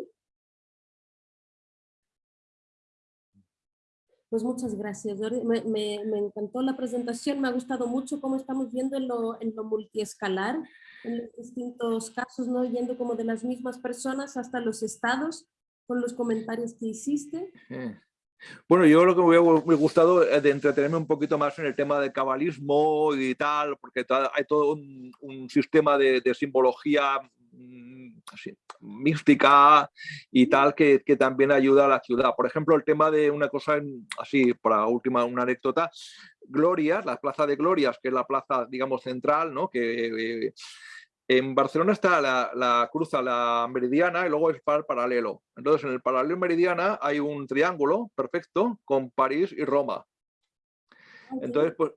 Pues muchas gracias, me, me, me, encantó la presentación, me ha gustado mucho cómo estamos viendo en lo, en lo multiescalar, en los distintos casos, ¿no? yendo como de las mismas personas hasta los estados, con los comentarios que hiciste. Bueno, yo lo que me ha gustado es de entretenerme un poquito más en el tema del cabalismo y tal, porque hay todo un, un sistema de, de simbología Mm, mística y tal que, que, también ayuda a la ciudad. Por ejemplo, el tema de una cosa, así, para última, una anécdota, Glorias, la plaza de Glorias, que es la plaza, digamos, central, ¿no? que eh, en Barcelona está la, la cruza la meridiana y luego es para el paralelo. Entonces, en el paralelo meridiana hay un triángulo perfecto con París y Roma. Entonces, pues,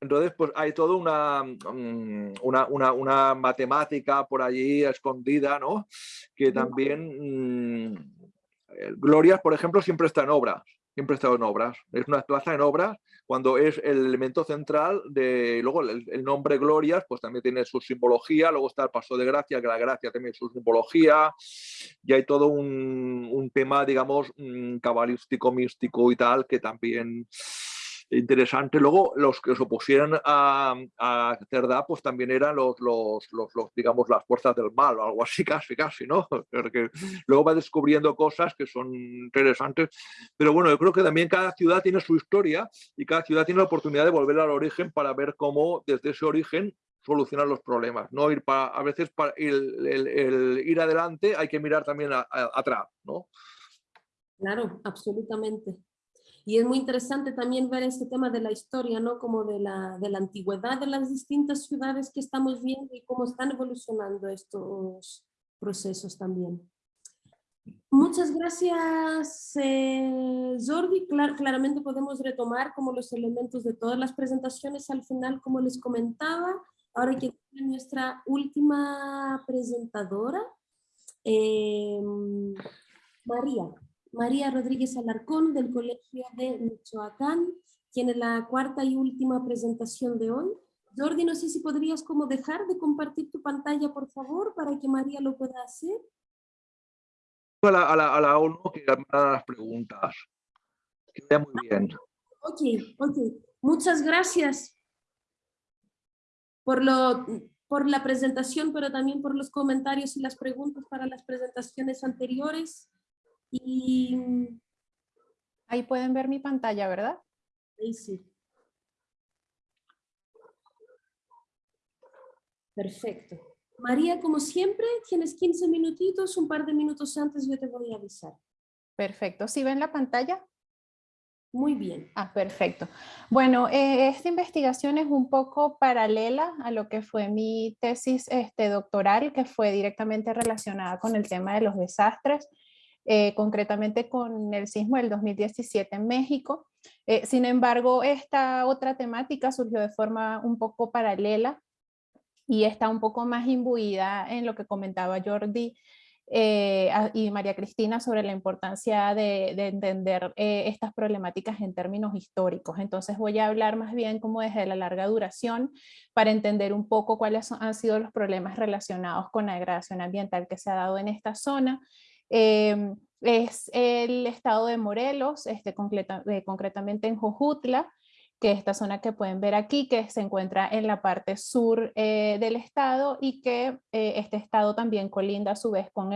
entonces, pues hay toda mm, una, una, una, matemática por allí escondida, ¿no? Que también, mm, Glorias, por ejemplo, siempre está en obras, siempre está en obras. Es una plaza en obras cuando es el elemento central de, luego el, nombre Glorias, pues también tiene su simbología, luego está el Paso de Gracia, que la Gracia tiene su simbología, y hay todo un, un tema, digamos, mm, cabalístico, místico y tal, que también interesante. Luego, los que se opusieran a, a Cerdá, pues también eran los, los, los, digamos, las fuerzas del mal o algo así, casi, casi, ¿no? Porque luego va descubriendo cosas que son interesantes. Pero bueno, yo creo que también cada ciudad tiene su historia y cada ciudad tiene la oportunidad de volver al origen para ver cómo desde ese origen solucionar los problemas. No ir para, a veces para el, ir adelante hay que mirar también atrás, ¿no? Claro, absolutamente. Y es muy interesante también ver este tema de la historia, ¿no? Como de la, de la antigüedad de las distintas ciudades que estamos viendo y cómo están evolucionando estos procesos también. Muchas gracias, eh, Jordi. claramente podemos retomar como los elementos de todas las presentaciones al final, como les comentaba. Ahora que nuestra última presentadora, eh, María. María Rodríguez Alarcón del Colegio de Michoacán. tiene la cuarta y última presentación de hoy. Jordi, no sé si podrías como dejar de compartir tu pantalla, por favor, para que María lo pueda hacer. A la, a la, a la ONU que hagan las preguntas. Que vaya muy bien. Ok, ok. Muchas gracias por, lo, por la presentación, pero también por los comentarios y las preguntas para las presentaciones anteriores. Y... Ahí pueden ver mi pantalla, ¿verdad? Ahí sí. Perfecto. María, como siempre, tienes 15 minutitos, un par de minutos antes yo te voy a avisar. Perfecto. ¿Sí ven la pantalla? Muy bien. Ah, perfecto. Bueno, eh, esta investigación es un poco paralela a lo que fue mi tesis este, doctoral, que fue directamente relacionada con el tema de los desastres, eh, concretamente con el sismo del 2017 en México. Eh, sin embargo, esta otra temática surgió de forma un poco paralela y está un poco más imbuida en lo que comentaba Jordi eh, y María Cristina sobre la importancia de, entender eh, estas problemáticas en términos históricos. Entonces voy a hablar más bien como desde la larga duración para entender un poco cuáles han sido los problemas relacionados con la degradación ambiental que se ha dado en esta zona. Em, es el estado de Morelos, este, eh, concretamente en Jojutla, que esta zona que pueden ver aquí, que se encuentra en la parte sur eh, del estado y que eh, este estado también colinda a su vez con,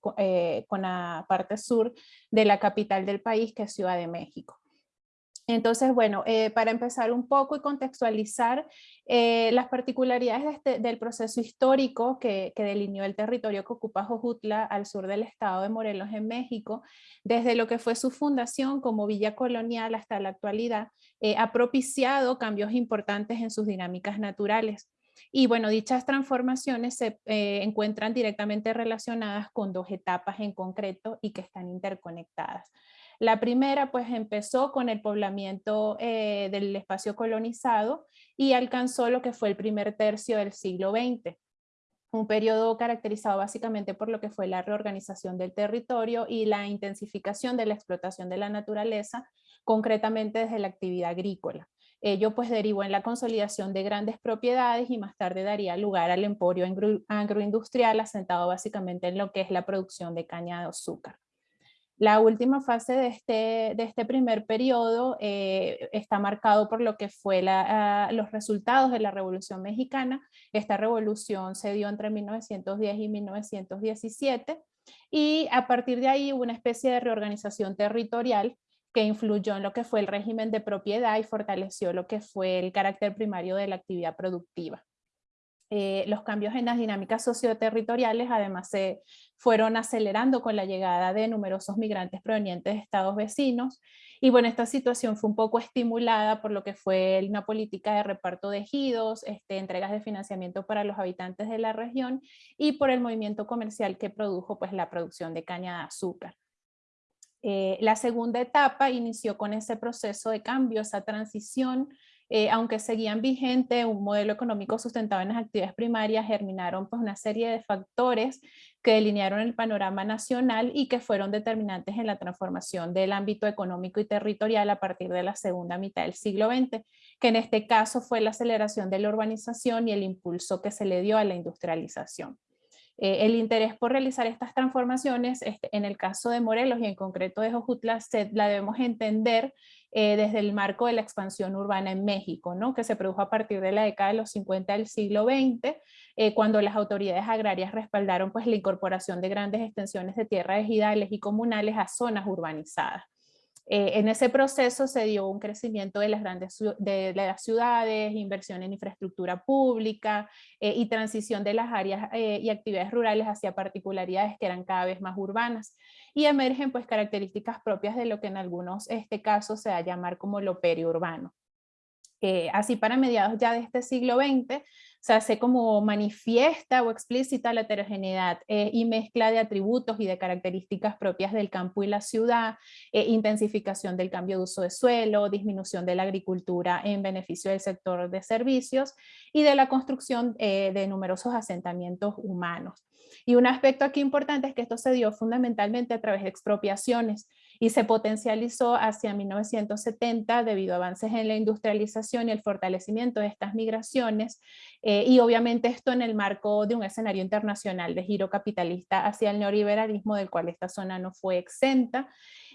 con la parte sur de la capital del país, que es Ciudad de México. Entonces, bueno, eh, para empezar un poco y contextualizar eh, las particularidades este, del proceso histórico que, delineó el territorio que ocupa Jojutla al sur del estado de Morelos en México, desde lo que fue su fundación como villa colonial hasta la actualidad, eh, ha propiciado cambios importantes en sus dinámicas naturales. Y bueno, dichas transformaciones se encuentran directamente relacionadas con dos etapas en concreto y que están interconectadas. La primera pues empezó con el poblamiento eh, del espacio colonizado y alcanzó lo que fue el primer tercio del siglo XX un periodo caracterizado básicamente por lo que fue la reorganización del territorio y la intensificación de la explotación de la naturaleza, concretamente desde la actividad agrícola. Ello pues derivó en la consolidación de grandes propiedades y más tarde daría lugar al emporio agroindustrial asentado básicamente en lo que es la producción de caña de azúcar. La última fase de este, de este primer periodo eh, está marcado por lo que fue ah, los resultados de la Revolución Mexicana. Esta revolución se dio entre 1910 y 1917 y a partir de ahí hubo una especie de reorganización territorial que influyó en lo que fue el régimen de propiedad y fortaleció lo que fue el carácter primario de la actividad productiva. Eh, los cambios en las dinámicas socioterritoriales además se fueron acelerando con la llegada de numerosos migrantes provenientes de estados vecinos y bueno, esta situación fue un poco estimulada por lo que fue una política de reparto de ejidos, este, entregas de financiamiento para los habitantes de la región y por el movimiento comercial que produjo pues la producción de caña de azúcar. Eh, la segunda etapa inició con ese proceso de cambio, esa transición eh, aunque seguían vigente un modelo económico sustentado en las actividades primarias, germinaron pues, una serie de factores que delinearon el panorama nacional y que fueron determinantes en la transformación del ámbito económico y territorial a partir de la segunda mitad del siglo XX, que en este caso fue la aceleración de la urbanización y el impulso que se le dio a la industrialización. Eh, el interés por realizar estas transformaciones, este, en el caso de Morelos y en concreto de Jojutla, la debemos entender eh, desde el marco de la expansión urbana en México, ¿no? que se produjo a partir de la década de los 50 del siglo XX, eh, cuando las autoridades agrarias respaldaron pues, la incorporación de grandes extensiones de tierras ejidales y comunales a zonas urbanizadas. Eh, en ese proceso se dio un crecimiento de las grandes de las ciudades, inversión en infraestructura pública eh, y transición de las áreas eh, y actividades rurales hacia particularidades que eran cada vez más urbanas. Y emergen pues características propias de lo que en algunos este casos se va a llamar como lo periurbano. así para mediados ya de este siglo XX se hace como manifiesta o explícita la heterogeneidad eh, y mezcla de atributos y de características propias del campo y la ciudad, eh, intensificación del cambio de uso de suelo, disminución de la agricultura en beneficio del sector de servicios y de la construcción eh, de numerosos asentamientos humanos. Y un aspecto aquí importante es que esto se dio fundamentalmente a través de expropiaciones, y se potencializó hacia 1970 debido a avances en la industrialización y el fortalecimiento de estas migraciones eh, y obviamente esto en el marco de un escenario internacional de giro capitalista hacia el neoliberalismo del cual esta zona no fue exenta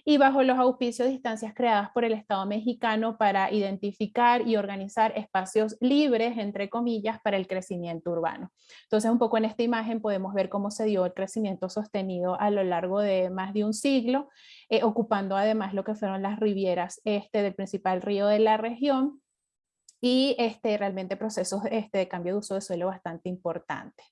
y bajo los auspicios de instancias creadas por el Estado mexicano para identificar y organizar espacios libres, entre comillas, para el crecimiento urbano. Entonces, un poco en esta imagen podemos ver cómo se dio el crecimiento sostenido a lo largo de más de un siglo, eh, ocupando además lo que fueron las rivieras este del principal río de la región, y este, realmente procesos este, de cambio de uso de suelo bastante importantes.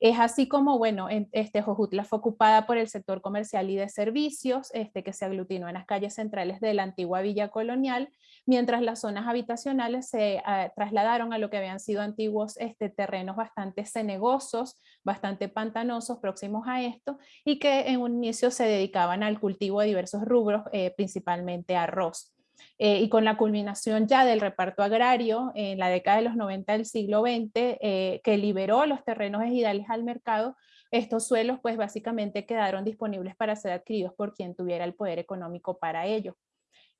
Es así como, bueno, este, Jojutla fue ocupada por el sector comercial y de servicios, este, que se aglutinó en las calles centrales de la antigua villa colonial, mientras las zonas habitacionales se ah, trasladaron a lo que habían sido antiguos este, terrenos bastante cenegosos, bastante pantanosos, próximos a esto, y que en un inicio se dedicaban al cultivo de diversos rubros, eh, principalmente arroz. Eh, y con la culminación ya del reparto agrario en la década de los 90 del siglo XX, eh, que liberó los terrenos ejidales al mercado, estos suelos pues básicamente quedaron disponibles para ser adquiridos por quien tuviera el poder económico para ello.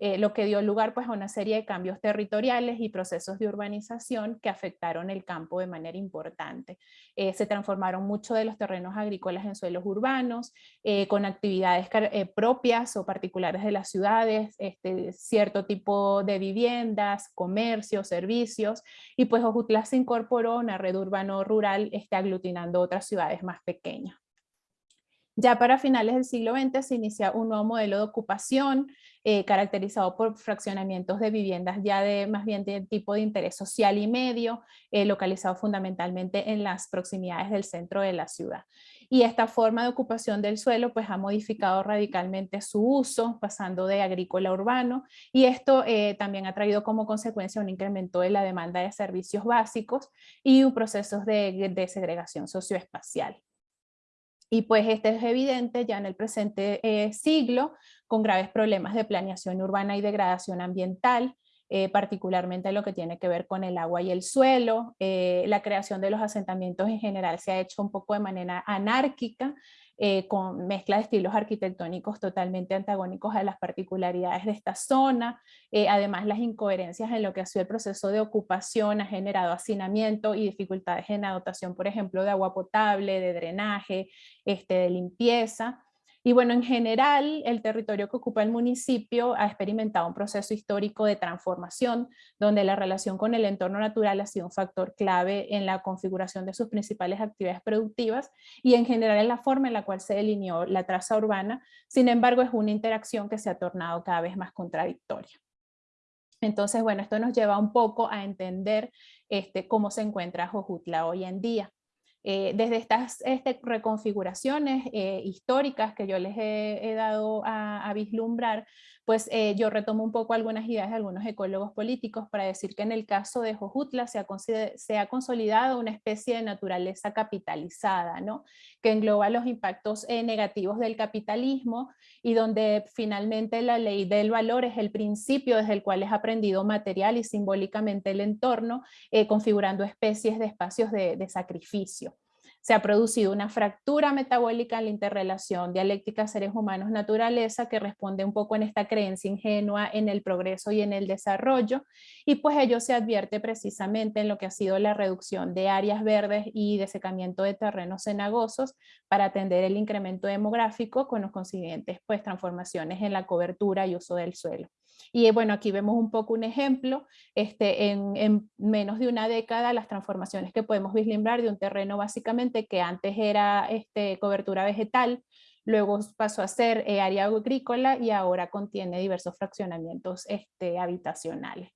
Eh, lo que dio lugar pues, a una serie de cambios territoriales y procesos de urbanización que afectaron el campo de manera importante. Eh, se transformaron mucho de los terrenos agrícolas en suelos urbanos, eh, con actividades propias o particulares de las ciudades, este, cierto tipo de viviendas, comercios, servicios, y pues Ojutla se incorporó a una red urbano-rural este, aglutinando otras ciudades más pequeñas. Ya para finales del siglo XX se inicia un nuevo modelo de ocupación eh, caracterizado por fraccionamientos de viviendas ya de más bien de tipo de interés social y medio, eh, localizado fundamentalmente en las proximidades del centro de la ciudad. Y esta forma de ocupación del suelo pues ha modificado radicalmente su uso, pasando de agrícola a urbano, y esto eh, también ha traído como consecuencia un incremento de la demanda de servicios básicos y un proceso de, de segregación socioespacial. Y pues este es evidente ya en el presente eh, siglo, con graves problemas de planeación urbana y degradación ambiental, eh, particularmente lo que tiene que ver con el agua y el suelo. Eh, la creación de los asentamientos en general se ha hecho un poco de manera anárquica, eh, con mezcla de estilos arquitectónicos totalmente antagónicos a las particularidades de esta zona. Eh, además, las incoherencias en lo que ha sido el proceso de ocupación ha generado hacinamiento y dificultades en la dotación, por ejemplo, de agua potable, de drenaje, este, de limpieza. Y bueno, en general, el territorio que ocupa el municipio ha experimentado un proceso histórico de transformación, donde la relación con el entorno natural ha sido un factor clave en la configuración de sus principales actividades productivas y en general en la forma en la cual se delineó la traza urbana. Sin embargo, es una interacción que se ha tornado cada vez más contradictoria. Entonces, bueno, esto nos lleva un poco a entender este, cómo se encuentra Jojutla hoy en día. Eh, desde estas este, reconfiguraciones eh, históricas que yo les he, dado a, vislumbrar, pues eh, yo retomo un poco algunas ideas de algunos ecólogos políticos para decir que en el caso de Jojutla se ha, consolidado una especie de naturaleza capitalizada, ¿no? que engloba los impactos negativos del capitalismo y donde finalmente la ley del valor es el principio desde el cual es aprendido material y simbólicamente el entorno, configurando especies de espacios de sacrificio se ha producido una fractura metabólica en la interrelación dialéctica seres humanos-naturaleza que responde un poco en esta creencia ingenua en el progreso y en el desarrollo y pues ello se advierte precisamente en lo que ha sido la reducción de áreas verdes y desecamiento de terrenos cenagosos para atender el incremento demográfico con los consiguientes pues transformaciones en la cobertura y uso del suelo. Y bueno, aquí vemos un poco un ejemplo, este, en, menos de una década las transformaciones que podemos vislumbrar de un terreno básicamente que antes era este, cobertura vegetal, luego pasó a ser eh, área agrícola y ahora contiene diversos fraccionamientos este, habitacionales.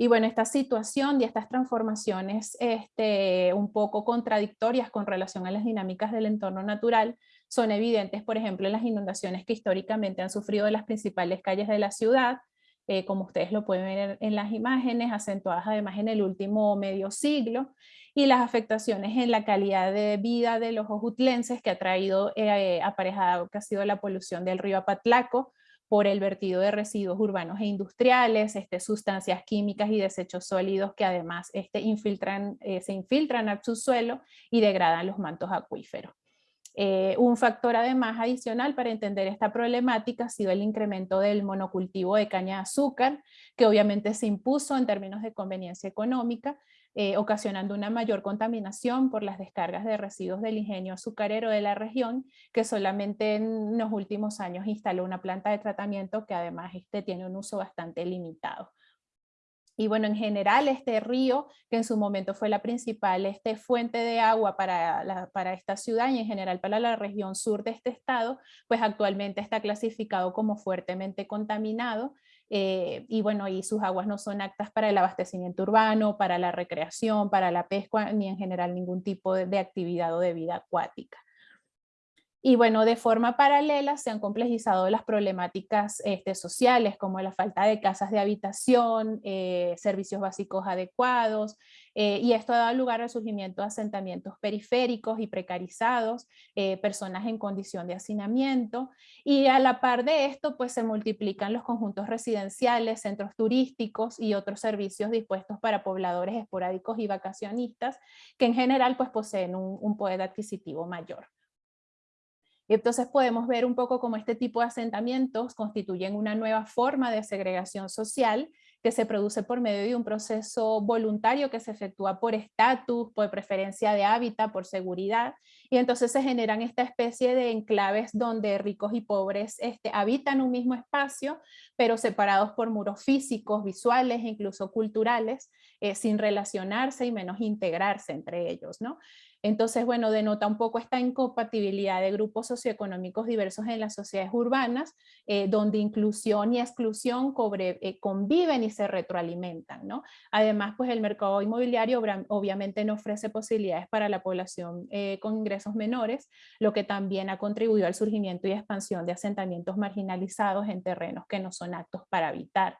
Y bueno, esta situación y estas transformaciones este, un poco contradictorias con relación a las dinámicas del entorno natural son evidentes, por ejemplo, las inundaciones que históricamente han sufrido las principales calles de la ciudad, eh, como ustedes lo pueden ver en las imágenes, acentuadas además en el último medio siglo, y las afectaciones en la calidad de vida de los ojutlenses que ha traído eh, aparejado que ha sido la polución del río Apatlaco, por el vertido de residuos urbanos e industriales, este, sustancias químicas y desechos sólidos que además este, infiltran, eh, se infiltran al subsuelo y degradan los mantos acuíferos. Eh, un factor además adicional para entender esta problemática ha sido el incremento del monocultivo de caña de azúcar, que obviamente se impuso en términos de conveniencia económica, eh, ocasionando una mayor contaminación por las descargas de residuos del ingenio azucarero de la región, que solamente en los últimos años instaló una planta de tratamiento que además este tiene un uso bastante limitado. Y bueno, en general este río, que en su momento fue la principal este, fuente de agua para, para esta ciudad y en general para la región sur de este estado, pues actualmente está clasificado como fuertemente contaminado eh, y bueno, y sus aguas no son aptas para el abastecimiento urbano, para la recreación, para la pesca, ni en general ningún tipo de actividad o de vida acuática. Y bueno, de forma paralela se han complejizado las problemáticas este, sociales como la falta de casas de habitación, eh, servicios básicos adecuados, eh, y esto ha dado lugar al surgimiento de asentamientos periféricos y precarizados, eh, personas en condición de hacinamiento, y a la par de esto pues se multiplican los conjuntos residenciales, centros turísticos y otros servicios dispuestos para pobladores esporádicos y vacacionistas, que en general pues poseen un, un poder adquisitivo mayor. Entonces podemos ver un poco cómo este tipo de asentamientos constituyen una nueva forma de segregación social que se produce por medio de un proceso voluntario que se efectúa por estatus, por preferencia de hábitat, por seguridad, y entonces se generan esta especie de enclaves donde ricos y pobres este, habitan un mismo espacio, pero separados por muros físicos, visuales e incluso culturales, eh, sin relacionarse y menos integrarse entre ellos. ¿no? Entonces, bueno, denota un poco esta incompatibilidad de grupos socioeconómicos diversos en las sociedades urbanas, eh, donde inclusión y exclusión eh, conviven y se retroalimentan. Además, pues el mercado inmobiliario obviamente no ofrece posibilidades para la población eh, con ingresos menores, lo que también ha contribuido al surgimiento y expansión de asentamientos marginalizados en terrenos que no son aptos para habitar.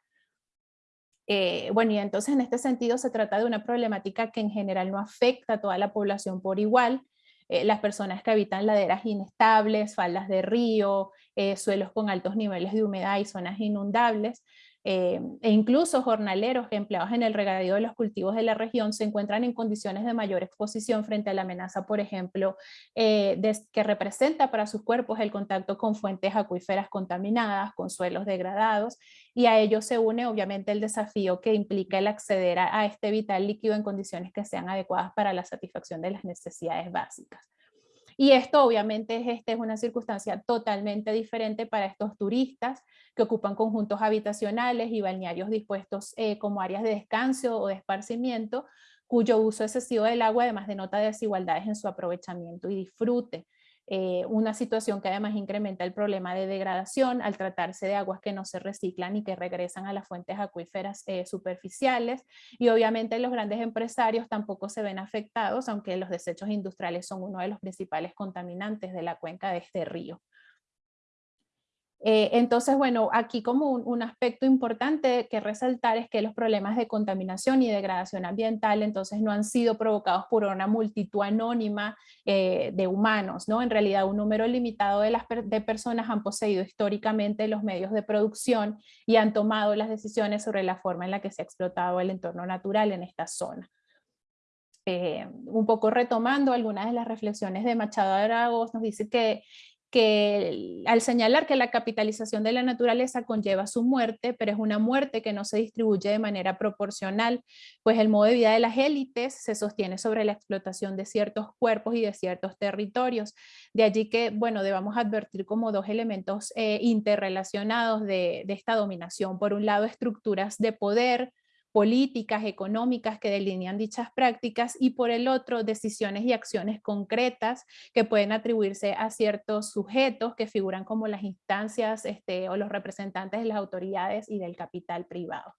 Eh, bueno, y entonces en este sentido se trata de una problemática que en general no afecta a toda la población por igual. Eh, las personas que habitan laderas inestables, faldas de río, eh, suelos con altos niveles de humedad y zonas inundables, eh, e incluso jornaleros empleados en el regadío de los cultivos de la región se encuentran en condiciones de mayor exposición frente a la amenaza, por ejemplo, eh, que representa para sus cuerpos el contacto con fuentes acuíferas contaminadas, con suelos degradados, y a ello se une obviamente el desafío que implica el acceder a este vital líquido en condiciones que sean adecuadas para la satisfacción de las necesidades básicas. Y esto obviamente es, este, es una circunstancia totalmente diferente para estos turistas que ocupan conjuntos habitacionales y balnearios dispuestos eh, como áreas de descanso o de esparcimiento, cuyo uso excesivo del agua además denota desigualdades en su aprovechamiento y disfrute. Eh, una situación que además incrementa el problema de degradación al tratarse de aguas que no se reciclan y que regresan a las fuentes acuíferas eh, superficiales y obviamente los grandes empresarios tampoco se ven afectados aunque los desechos industriales son uno de los principales contaminantes de la cuenca de este río. Eh, entonces, bueno, aquí como un, aspecto importante que resaltar es que los problemas de contaminación y degradación ambiental entonces no han sido provocados por una multitud anónima eh, de humanos, ¿no? En realidad un número limitado de, las de personas han poseído históricamente los medios de producción y han tomado las decisiones sobre la forma en la que se ha explotado el entorno natural en esta zona. Eh, un poco retomando algunas de las reflexiones de Machado Aragos, nos dice que que al señalar que la capitalización de la naturaleza conlleva su muerte, pero es una muerte que no se distribuye de manera proporcional, pues el modo de vida de las élites se sostiene sobre la explotación de ciertos cuerpos y de ciertos territorios. De allí que, bueno, debamos advertir como dos elementos eh, interrelacionados de, de esta dominación. Por un lado, estructuras de poder, políticas económicas que delinean dichas prácticas y por el otro decisiones y acciones concretas que pueden atribuirse a ciertos sujetos que figuran como las instancias este, o los representantes de las autoridades y del capital privado.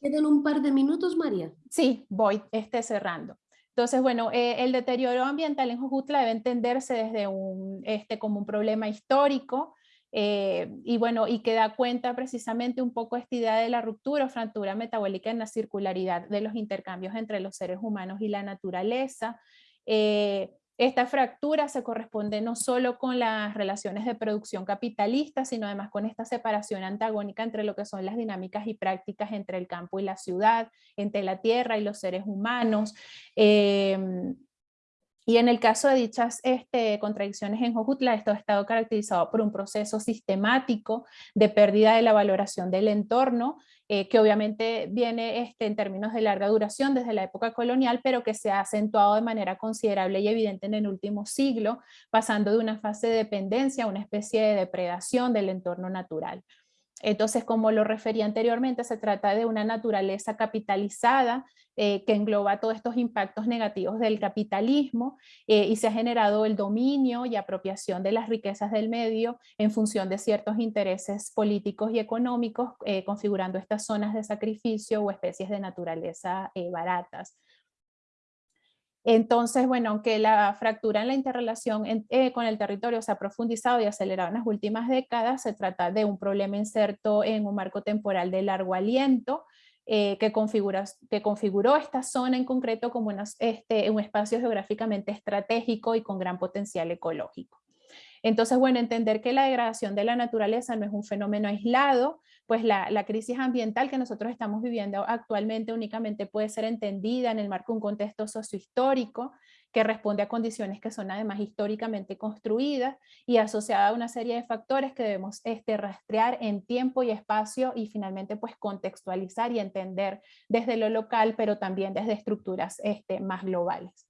Quedan un par de minutos, María. Sí, voy este, cerrando. Entonces, bueno, eh, el deterioro ambiental en Jujutla debe entenderse desde un, este, como un problema histórico, eh, y bueno, y que da cuenta precisamente un poco esta idea de la ruptura o fractura metabólica en la circularidad de los intercambios entre los seres humanos y la naturaleza. Eh, esta fractura se corresponde no solo con las relaciones de producción capitalista, sino además con esta separación antagónica entre lo que son las dinámicas y prácticas entre el campo y la ciudad, entre la tierra y los seres humanos. Eh, Y en el caso de dichas este, contradicciones en Jojutla, esto ha estado caracterizado por un proceso sistemático de pérdida de la valoración del entorno, eh, que obviamente viene este, en términos de larga duración desde la época colonial, pero que se ha acentuado de manera considerable y evidente en el último siglo, pasando de una fase de dependencia a una especie de depredación del entorno natural. Entonces, como lo refería anteriormente, se trata de una naturaleza capitalizada eh, que engloba todos estos impactos negativos del capitalismo eh, y se ha generado el dominio y apropiación de las riquezas del medio en función de ciertos intereses políticos y económicos, eh, configurando estas zonas de sacrificio o especies de naturaleza baratas. Entonces, bueno, aunque la fractura en la interrelación eh, con el territorio se ha profundizado y acelerado en las últimas décadas, se trata de un problema inserto en un marco temporal de largo aliento, eh, que, configura, que configuró esta zona en concreto como este, un espacio geográficamente estratégico y con gran potencial ecológico. Entonces, bueno, entender que la degradación de la naturaleza no es un fenómeno aislado, pues la, crisis ambiental que nosotros estamos viviendo actualmente únicamente puede ser entendida en el marco de un contexto sociohistórico que responde a condiciones que son además históricamente construidas y asociada a una serie de factores que debemos este, rastrear en tiempo y espacio y finalmente pues contextualizar y entender desde lo local pero también desde estructuras este, más globales.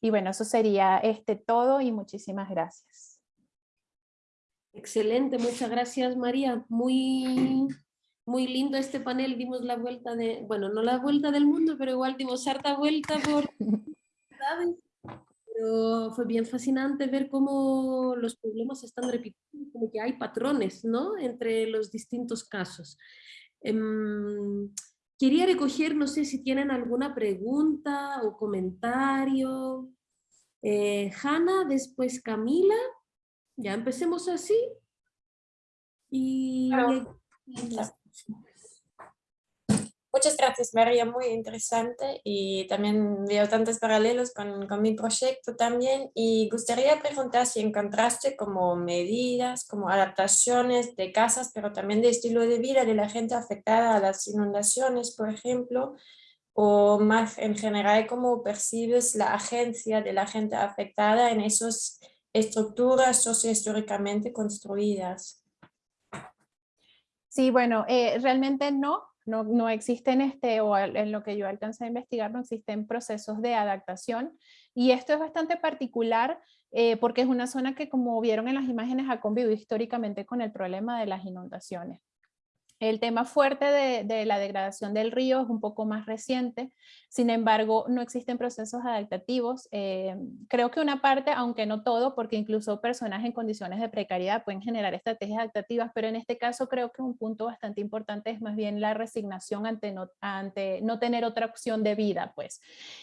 Y bueno, eso sería este todo y muchísimas gracias. Excelente, muchas gracias María. Muy, muy lindo este panel, dimos la vuelta de, bueno, no la vuelta del mundo, pero igual dimos harta vuelta por... Pero fue bien fascinante ver cómo los problemas se están repitiendo, como que hay patrones, ¿no? Entre los distintos casos. Em, quería recoger, no sé si tienen alguna pregunta o comentario. Eh, Hanna, después Camila ya empecemos así. Y... Muchas gracias María, muy interesante. Y también veo tantos paralelos con, con, mi proyecto también. Y gustaría preguntar si encontraste como medidas, como adaptaciones de casas, pero también de estilo de vida de la gente afectada a las inundaciones, por ejemplo, o más en general cómo percibes la agencia de la gente afectada en esos estructuras sociohistóricamente construidas. Sí, bueno, eh, realmente no, no, no, existen, este, o en lo que yo alcancé a investigar, no existen procesos de adaptación. Y esto es bastante particular eh, porque es una zona que, como vieron en las imágenes, ha convivido históricamente con el problema de las inundaciones. El tema fuerte de, la degradación del río es un poco más reciente, sin embargo no existen procesos adaptativos. Eh, creo que una parte, aunque no todo, porque incluso personas en condiciones de precariedad pueden generar estrategias adaptativas, pero en este caso creo que un punto bastante importante es más bien la resignación ante no, ante no tener otra opción de vida. Pues.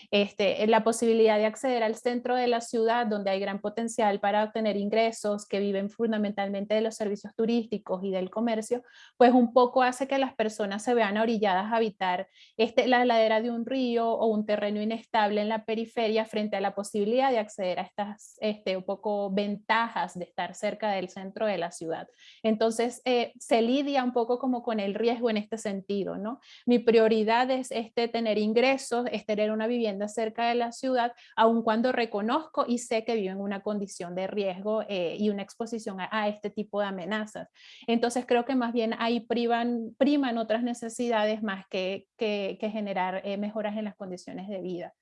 Este, la posibilidad de acceder al centro de la ciudad donde hay gran potencial para obtener ingresos que viven fundamentalmente de los servicios turísticos y del comercio, pues un poco hace que las personas se vean orilladas a habitar este, la ladera de un río o un terreno inestable en la periferia frente a la posibilidad de acceder a estas este, un poco ventajas de estar cerca del centro de la ciudad. Entonces eh, se lidia un poco como con el riesgo en este sentido. ¿no? Mi prioridad es este, tener ingresos, es tener una vivienda cerca de la ciudad, aun cuando reconozco y sé que vivo en una condición de riesgo eh, y una exposición a, a este tipo de amenazas. Entonces creo que más bien ahí priva priman otras necesidades más que, que, generar eh, mejoras en las condiciones de vida.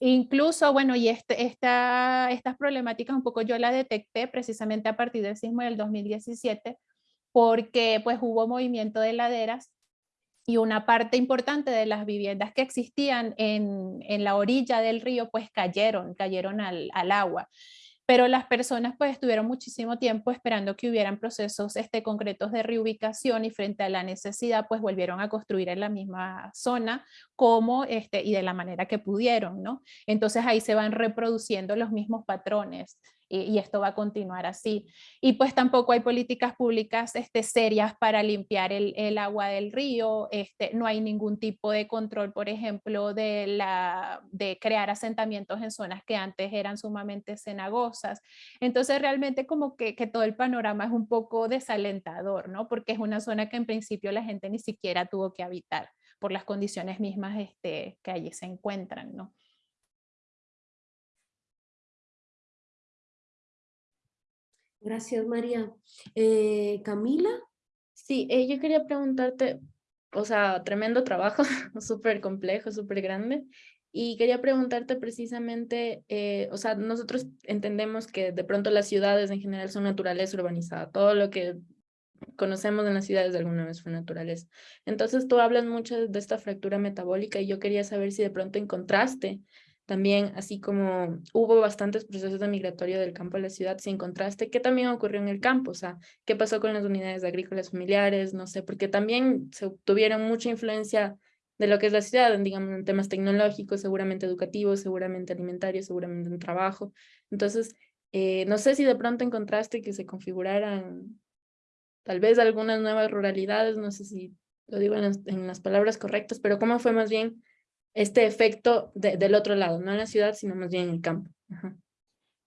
Incluso, bueno, y este, esta, estas problemáticas un poco yo la detecté precisamente a partir del sismo del 2017, porque pues hubo movimiento de laderas y una parte importante de las viviendas que existían en, en la orilla del río pues cayeron, cayeron al, al agua pero las personas pues estuvieron muchísimo tiempo esperando que hubieran procesos este, concretos de reubicación y frente a la necesidad pues volvieron a construir en la misma zona como este, y de la manera que pudieron, ¿no? Entonces ahí se van reproduciendo los mismos patrones y, esto va a continuar así. Y pues tampoco hay políticas públicas este, serias para limpiar el, agua del río, este, no hay ningún tipo de control, por ejemplo, de, la, de crear asentamientos en zonas que antes eran sumamente cenagosas. Entonces realmente como que, que todo el panorama es un poco desalentador, ¿no? Porque es una zona que en principio la gente ni siquiera tuvo que habitar por las condiciones mismas este, que allí se encuentran, ¿no? Gracias, María. Eh, Camila. Sí, eh, yo quería preguntarte, o sea, tremendo trabajo, súper complejo, súper grande. Y quería preguntarte precisamente, eh, o sea, nosotros entendemos que de pronto las ciudades en general son naturaleza urbanizada. Todo lo que conocemos en las ciudades de alguna vez fue naturaleza. Entonces tú hablas mucho de esta fractura metabólica y yo quería saber si de pronto encontraste también, así como hubo bastantes procesos de migratorio del campo a la ciudad, si encontraste, ¿qué también ocurrió en el campo? O sea, ¿qué pasó con las unidades agrícolas familiares? No sé, porque también se tuvieron mucha influencia de lo que es la ciudad, digamos, en temas tecnológicos, seguramente educativos, seguramente alimentarios, seguramente en trabajo. Entonces, eh, no sé si de pronto encontraste que se configuraran tal vez algunas nuevas ruralidades, no sé si lo digo en las, palabras correctas, pero cómo fue más bien este efecto del otro lado, no en la ciudad, sino más bien en el campo.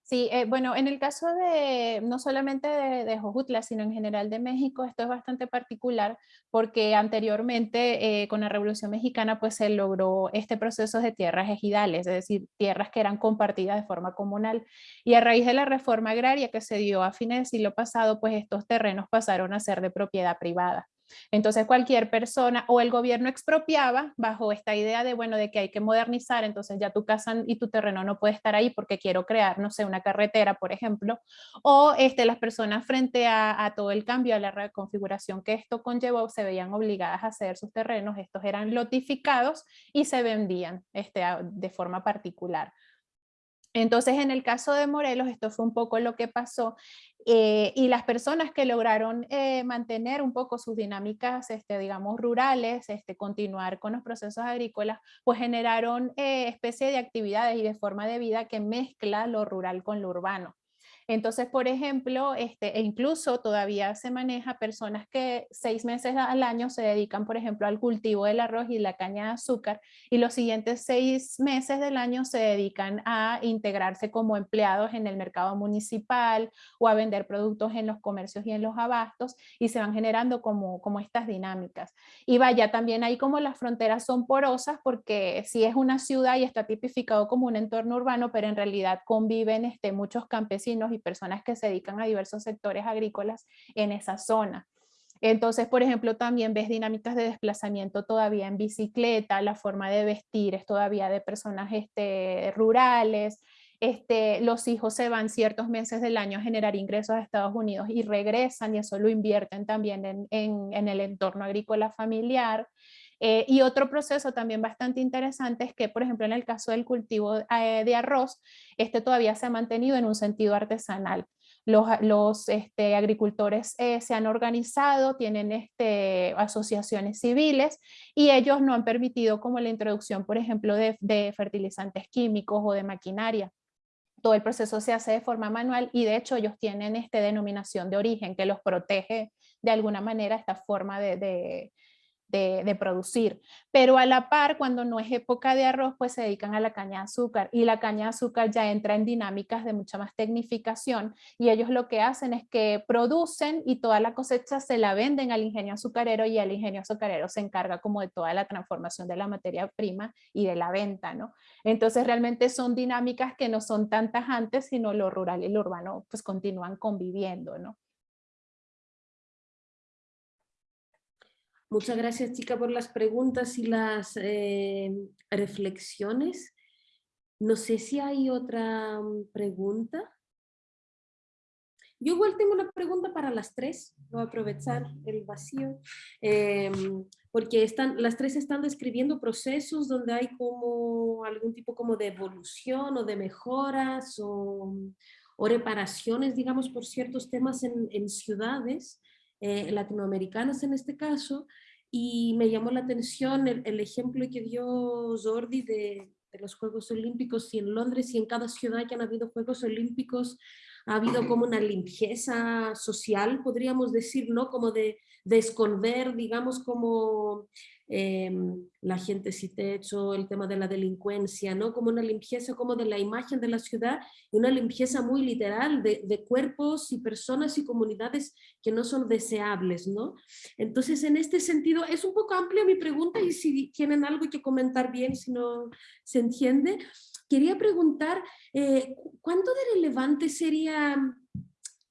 Sí, eh, bueno, en el caso de no solamente de, de, Jojutla, sino en general de México, esto es bastante particular porque anteriormente eh, con la Revolución Mexicana pues se logró este proceso de tierras ejidales, es decir, tierras que eran compartidas de forma comunal. Y a raíz de la reforma agraria que se dio a fines del siglo pasado, pues estos terrenos pasaron a ser de propiedad privada. Entonces cualquier persona o el gobierno expropiaba bajo esta idea de, bueno, de que hay que modernizar, entonces ya tu casa y tu terreno no puede estar ahí porque quiero crear, no sé, una carretera, por ejemplo, o este, las personas frente a, todo el cambio, a la reconfiguración que esto conllevó, se veían obligadas a ceder sus terrenos, estos eran lotificados y se vendían este, de forma particular. Entonces, en el caso de Morelos, esto fue un poco lo que pasó eh, y las personas que lograron eh, mantener un poco sus dinámicas, este, digamos, rurales, este, continuar con los procesos agrícolas, pues generaron eh, especie de actividades y de forma de vida que mezcla lo rural con lo urbano. Entonces, por ejemplo, este, e incluso todavía se maneja personas que seis meses al año se dedican, por ejemplo, al cultivo del arroz y la caña de azúcar y los siguientes seis meses del año se dedican a integrarse como empleados en el mercado municipal o a vender productos en los comercios y en los abastos y se van generando como, como estas dinámicas. Y vaya, también ahí como las fronteras son porosas porque si es una ciudad y está tipificado como un entorno urbano, pero en realidad conviven este, muchos campesinos personas que se dedican a diversos sectores agrícolas en esa zona. Entonces, por ejemplo, también ves dinámicas de desplazamiento todavía en bicicleta, la forma de vestir es todavía de personas este, rurales, este, los hijos se van ciertos meses del año a generar ingresos a Estados Unidos y regresan y eso lo invierten también en, en el entorno agrícola familiar. Eh, y otro proceso también bastante interesante es que, por ejemplo, en el caso del cultivo eh, de arroz, este todavía se ha mantenido en un sentido artesanal. Los, este, agricultores eh, se han organizado, tienen este, asociaciones civiles y ellos no han permitido como la introducción, por ejemplo, de, fertilizantes químicos o de maquinaria todo el proceso se hace de forma manual y de hecho ellos tienen este denominación de origen que los protege de alguna manera esta forma de, producir. Pero a la par, cuando no es época de arroz, pues se dedican a la caña de azúcar y la caña de azúcar ya entra en dinámicas de mucha más tecnificación y ellos lo que hacen es que producen y toda la cosecha se la venden al ingenio azucarero y el ingenio azucarero se encarga como de toda la transformación de la materia prima y de la venta, ¿no? Entonces realmente son dinámicas que no son tan tajantes, sino lo rural y lo urbano pues continúan conviviendo, ¿no? Muchas gracias, chica, por las preguntas y las eh, reflexiones. No sé si hay otra mm, pregunta. Yo igual tengo una pregunta para las tres, voy a aprovechar el vacío, em, porque están, las tres están describiendo procesos donde hay como algún tipo como de evolución o de mejoras o, o reparaciones, digamos, por ciertos temas en, en ciudades. Eh, latinoamericanas en este caso, y me llamó la atención el, ejemplo que dio Jordi de, de, los Juegos Olímpicos y en Londres y en cada ciudad que han habido Juegos Olímpicos ha habido como una limpieza social, podríamos decir, ¿no? Como de, de esconder, digamos, como Em, la gente si techo, el tema de la delincuencia, ¿no? como una limpieza como de la imagen de la ciudad y una limpieza muy literal de, de, cuerpos y personas y comunidades que no son deseables. ¿no? Entonces, en este sentido, es un poco amplia mi pregunta y si tienen algo que comentar bien, si no se entiende, quería preguntar, eh, ¿cuánto de relevante sería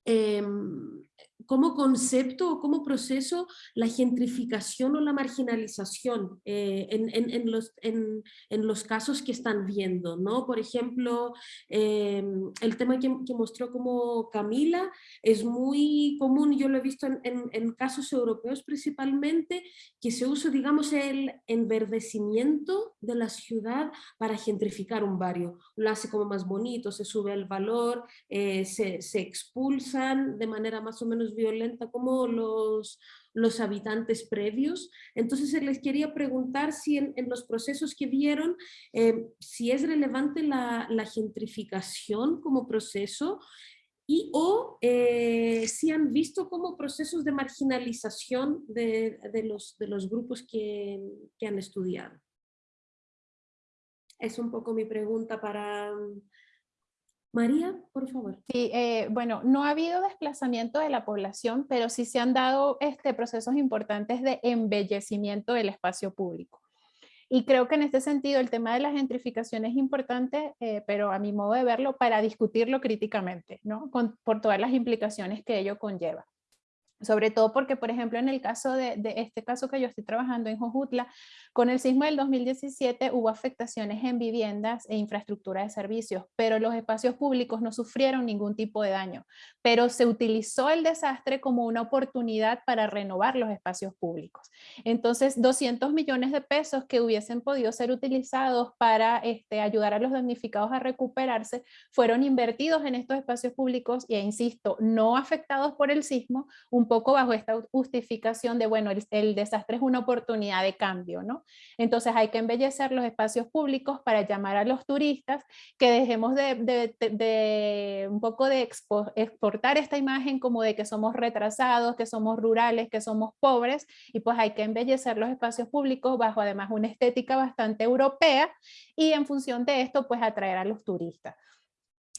em, como concepto o como proceso la gentrificación o la marginalización eh, en, los, casos que están viendo. ¿no? Por ejemplo, em, el tema que, mostró como Camila es muy común, yo lo he visto en, casos europeos principalmente, que se usa, digamos, el enverdecimiento de la ciudad para gentrificar un barrio. Lo hace como más bonito, se sube el valor, eh, se, se expulsan de manera más o menos violenta como los, los habitantes previos. Entonces les quería preguntar si en, los procesos que vieron, eh, si es relevante la, gentrificación como proceso y o eh, si han visto como procesos de marginalización de, los, de los grupos que, que han estudiado. Es un poco mi pregunta para, María, por favor. Sí, eh, bueno, no ha habido desplazamiento de la población, pero sí se han dado este, procesos importantes de embellecimiento del espacio público. Y creo que en este sentido el tema de la gentrificación es importante, eh, pero a mi modo de verlo, para discutirlo críticamente, ¿no? por todas las implicaciones que ello conlleva. Sobre todo porque, por ejemplo, en el caso de, este caso que yo estoy trabajando en Jojutla, con el sismo del 2017 hubo afectaciones en viviendas e infraestructura de servicios, pero los espacios públicos no sufrieron ningún tipo de daño. Pero se utilizó el desastre como una oportunidad para renovar los espacios públicos. Entonces, 200 millones de pesos que hubiesen podido ser utilizados para este, ayudar a los damnificados a recuperarse, fueron invertidos en estos espacios públicos y, insisto, no afectados por el sismo, un poco bajo esta justificación de, bueno, el, desastre es una oportunidad de cambio, ¿no? Entonces hay que embellecer los espacios públicos para llamar a los turistas, que dejemos de, un poco de exportar esta imagen como de que somos retrasados, que somos rurales, que somos pobres, y pues hay que embellecer los espacios públicos bajo además una estética bastante europea y en función de esto pues atraer a los turistas.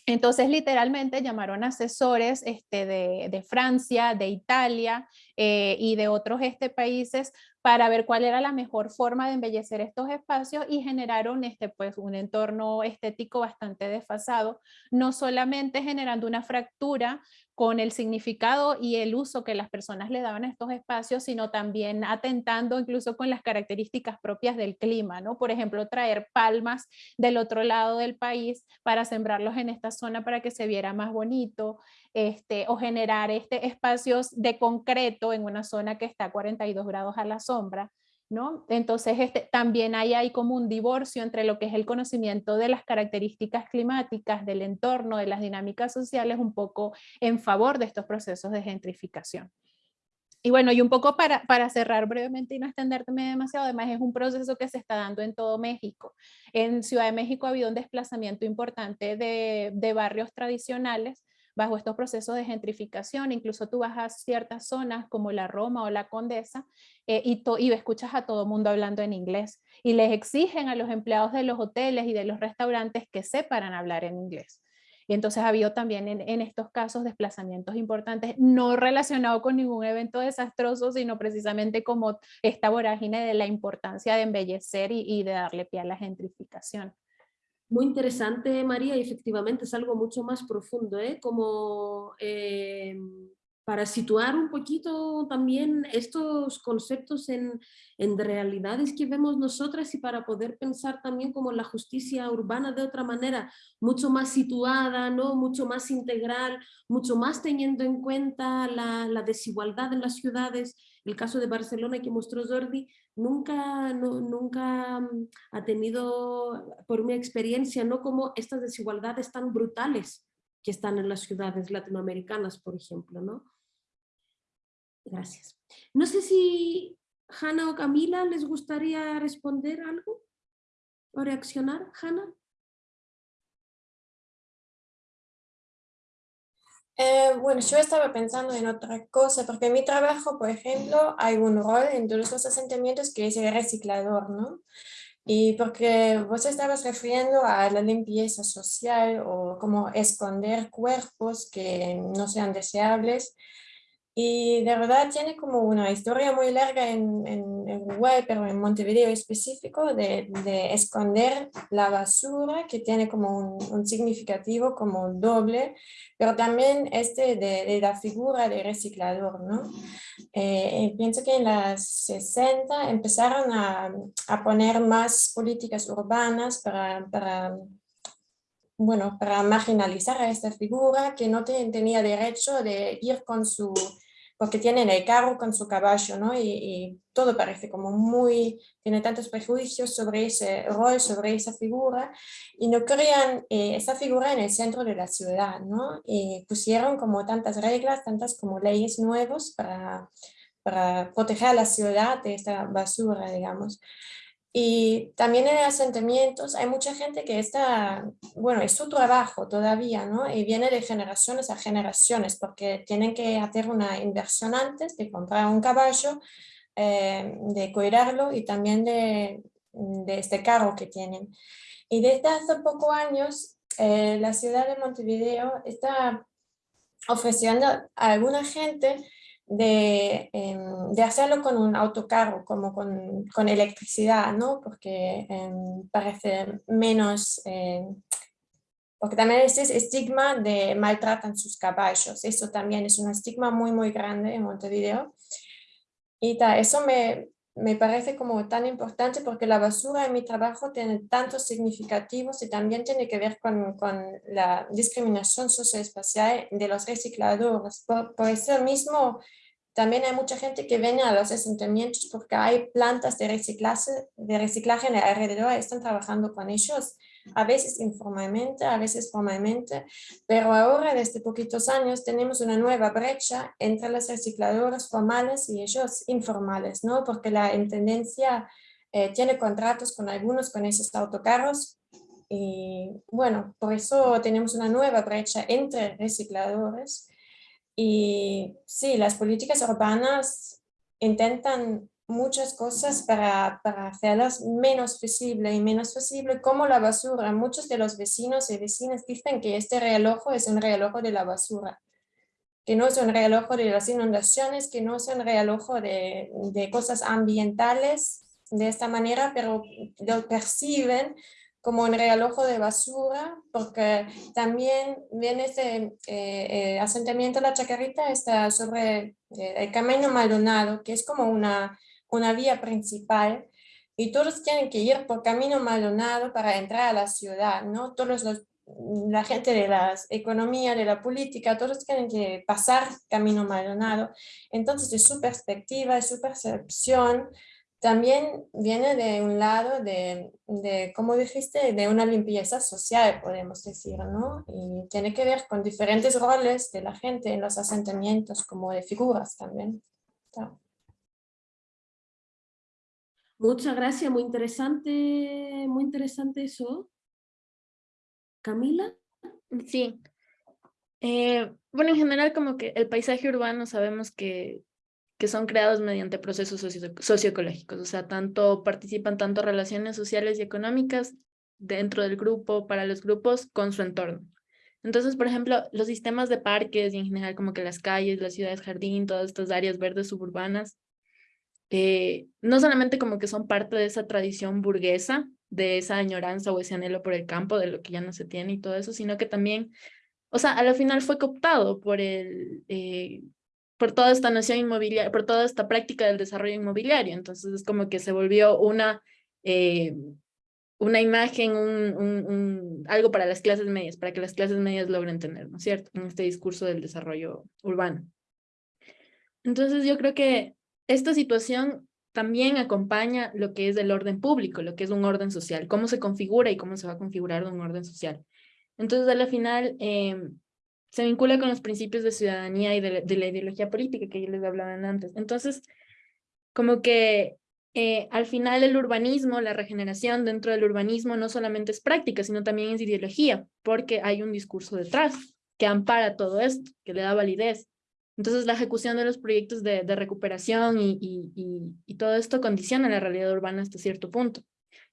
Entonces, literalmente llamaron asesores este, de, Francia, de Italia eh, y de otros este, países para ver cuál era la mejor forma de embellecer estos espacios y generaron este, pues, un entorno estético bastante desfasado, no solamente generando una fractura con el significado y el uso que las personas le daban a estos espacios, sino también atentando incluso con las características propias del clima, ¿no? Por ejemplo, traer palmas del otro lado del país para sembrarlos en esta zona para que se viera más bonito, este, o generar este, espacios de concreto en una zona que está a 42 grados a la sombra, entonces, este, también hay, hay como un divorcio entre lo que es el conocimiento de las características climáticas, del entorno, de las dinámicas sociales, un poco en favor de estos procesos de gentrificación. Y bueno, y un poco para, para cerrar brevemente y no extenderme demasiado, además es un proceso que se está dando en todo México. En Ciudad de México ha habido un desplazamiento importante de, de barrios tradicionales bajo estos procesos de gentrificación, incluso tú vas a ciertas zonas como la Roma o la Condesa eh, y, y escuchas a todo mundo hablando en inglés y les exigen a los empleados de los hoteles y de los restaurantes que sepan hablar en inglés. Y entonces ha habido también en, estos casos desplazamientos importantes, no relacionados con ningún evento desastroso, sino precisamente como esta vorágine de la importancia de embellecer y, y de darle pie a la gentrificación. Muy interesante, María, y efectivamente es algo mucho más profundo, ¿eh? como eh, para situar un poquito también estos conceptos en, en, realidades que vemos nosotras y para poder pensar también como la justicia urbana de otra manera, mucho más situada, ¿no? mucho más integral, mucho más teniendo en cuenta la, la desigualdad en las ciudades, el caso de Barcelona que mostró Jordi, nunca, nunca mm, ha tenido, por mi experiencia, no como estas desigualdades tan brutales que están en las ciudades latinoamericanas, por ejemplo. ¿no? Gracias. No sé si Hanna o Camila les gustaría responder algo o reaccionar. Hanna. Eh, bueno, yo estaba pensando en otra cosa, porque en mi trabajo, por ejemplo, hay un rol en todos los asentamientos que es el reciclador, ¿no? Y porque vos estabas refiriendo a la limpieza social o como esconder cuerpos que no sean deseables, Y de verdad tiene como una historia muy larga en, en Uruguay, pero en Montevideo específico, de, de, esconder la basura, que tiene como un, un significativo como doble, pero también este de, de la figura de reciclador, ¿no? Eh, pienso que en las 60 empezaron a, a poner más políticas urbanas para, para bueno, para marginalizar a esta figura que no tenía derecho de ir con su porque tienen el carro con su caballo, ¿no? Y, todo parece como muy, tiene tantos prejuicios sobre ese rol, sobre esa figura, y no crean eh, esa figura en el centro de la ciudad, ¿no? Y pusieron como tantas reglas, tantas como leyes nuevas para, para proteger a la ciudad de esta basura, digamos. Y también en asentamientos hay mucha gente que está, bueno, es su trabajo todavía, ¿no? Y viene de generaciones a generaciones porque tienen que hacer una inversión antes de comprar un caballo, eh, de cuidarlo y también de, de, este carro que tienen. Y desde hace pocos años eh, la ciudad de Montevideo está ofreciendo a alguna gente de, em, de, hacerlo con un autocarro, como con, con electricidad, ¿no? Porque em, parece menos, em, porque también es ese estigma de maltratan sus caballos, eso también es un estigma muy muy grande en Montevideo. Y ta, eso me, me parece como tan importante porque la basura en mi trabajo tiene tantos significativos y también tiene que ver con, con la discriminación socioespacial de los recicladores. Por, eso mismo también hay mucha gente que viene a los asentamientos porque hay plantas de reciclaje, de reciclaje en el alrededor y están trabajando con ellos, a veces informalmente, a veces formalmente, pero ahora desde poquitos años tenemos una nueva brecha entre los recicladores formales y ellos informales, ¿no? porque la Intendencia eh, tiene contratos con algunos con esos autocarros y bueno, por eso tenemos una nueva brecha entre recicladores y sí, las políticas urbanas intentan muchas cosas para, para hacerlas menos visible y menos visible, como la basura. Muchos de los vecinos y vecinas dicen que este reloj es un reloj de la basura, que no es un reloj de las inundaciones, que no es un reloj de, de cosas ambientales de esta manera, pero lo perciben como un realojo de basura, porque también viene ese eh, eh, asentamiento La Chacarita, está sobre eh, el Camino Maldonado, que es como una, una vía principal, y todos tienen que ir por Camino Maldonado para entrar a la ciudad, ¿no? Todos los, la gente de la economía, de la política, todos tienen que pasar Camino Maldonado. Entonces, de su perspectiva, de su percepción, también viene de un lado de, de, como dijiste, de una limpieza social, podemos decir, ¿no? Y tiene que ver con diferentes roles de la gente en los asentamientos, como de figuras también. Muchas gracias, muy interesante, muy interesante eso. Camila. Sí. Eh, bueno, en general como que el paisaje urbano sabemos que que son creados mediante procesos socioecológicos, o sea, tanto participan tanto relaciones sociales y económicas dentro del grupo, para los grupos, con su entorno. Entonces, por ejemplo, los sistemas de parques y en general como que las calles, las ciudades jardín, todas estas áreas verdes suburbanas, eh, no solamente como que son parte de esa tradición burguesa, de esa añoranza o ese anhelo por el campo, de lo que ya no se tiene y todo eso, sino que también, o sea, a la final fue cooptado por el, eh, por toda esta noción inmobiliaria, por toda esta práctica del desarrollo inmobiliario. Entonces es como que se volvió una, eh, una imagen, un, un, algo para las clases medias, para que las clases medias logren tener, ¿no es cierto? En este discurso del desarrollo urbano. Entonces yo creo que esta situación también acompaña lo que es el orden público, lo que es un orden social, cómo se configura y cómo se va a configurar un orden social. Entonces, a la final, eh, se vincula con los principios de ciudadanía y de la, ideología política que yo les hablaban antes. Entonces, como que eh, al final el urbanismo, la regeneración dentro del urbanismo no solamente es práctica, sino también es ideología, porque hay un discurso detrás que ampara todo esto, que le da validez. Entonces la ejecución de los proyectos de, recuperación y, y, y, todo esto condiciona la realidad urbana hasta cierto punto.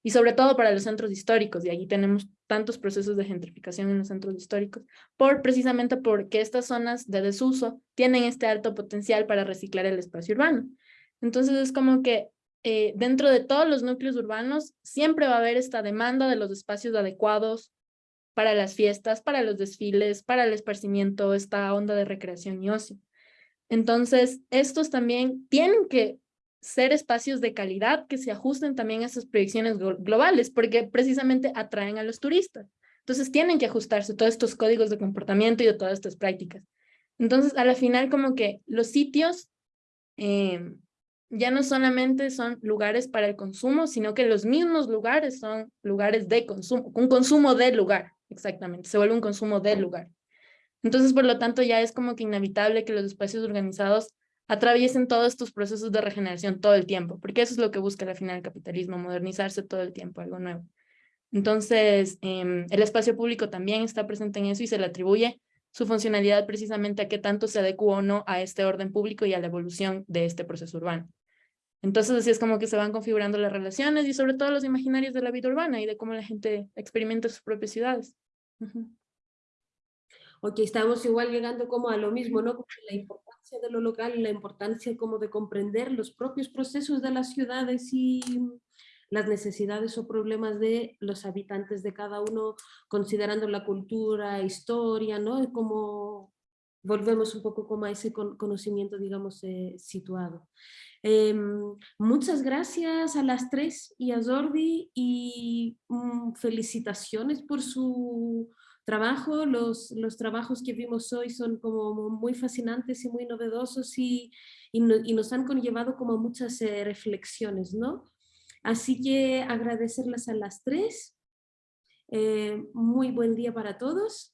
Y sobre todo para los centros históricos, y allí tenemos tantos procesos de gentrificación en los centros históricos, por precisamente porque estas zonas de desuso tienen este alto potencial para reciclar el espacio urbano. Entonces es como que eh, dentro de todos los núcleos urbanos siempre va a haber esta demanda de los espacios adecuados para las fiestas, para los desfiles, para el esparcimiento, esta onda de recreación y ocio. Entonces, estos también tienen que ser espacios de calidad que se ajusten también a esas proyecciones globales, porque precisamente atraen a los turistas. Entonces tienen que ajustarse todos estos códigos de comportamiento y de todas estas prácticas. Entonces, a la final, como que los sitios em, ya no solamente son lugares para el consumo, sino que los mismos lugares son lugares de consumo, un consumo del lugar, exactamente, se vuelve un consumo del lugar. Entonces, por lo tanto, ya es como que inevitable que los espacios organizados atraviesen todos estos procesos de regeneración todo el tiempo, porque eso es lo que busca al final el capitalismo, modernizarse todo el tiempo, algo nuevo. Entonces, em, el espacio público también está presente en eso y se le atribuye su funcionalidad precisamente a qué tanto se adecua o no a este orden público y a la evolución de este proceso urbano. Entonces, así es como que se van configurando las relaciones y sobre todo los imaginarios de la vida urbana y de cómo la gente experimenta sus propias ciudades. Ok, estamos igual llegando como a lo mismo, ¿no? la importancia de lo local, la importancia como de comprender los propios procesos de las ciudades y las necesidades o problemas de los habitantes de cada uno, considerando la cultura, historia, ¿no? Como volvemos un poco como a ese conocimiento, digamos, eh, situado. Em, muchas gracias a las tres y a Jordi y mm, felicitaciones por su trabajo. Los, los trabajos que vimos hoy son como muy fascinantes y muy novedosos y, y, nos han conllevado como muchas eh, reflexiones, ¿no? Así que agradecerles a las tres. Eh, muy buen día para todos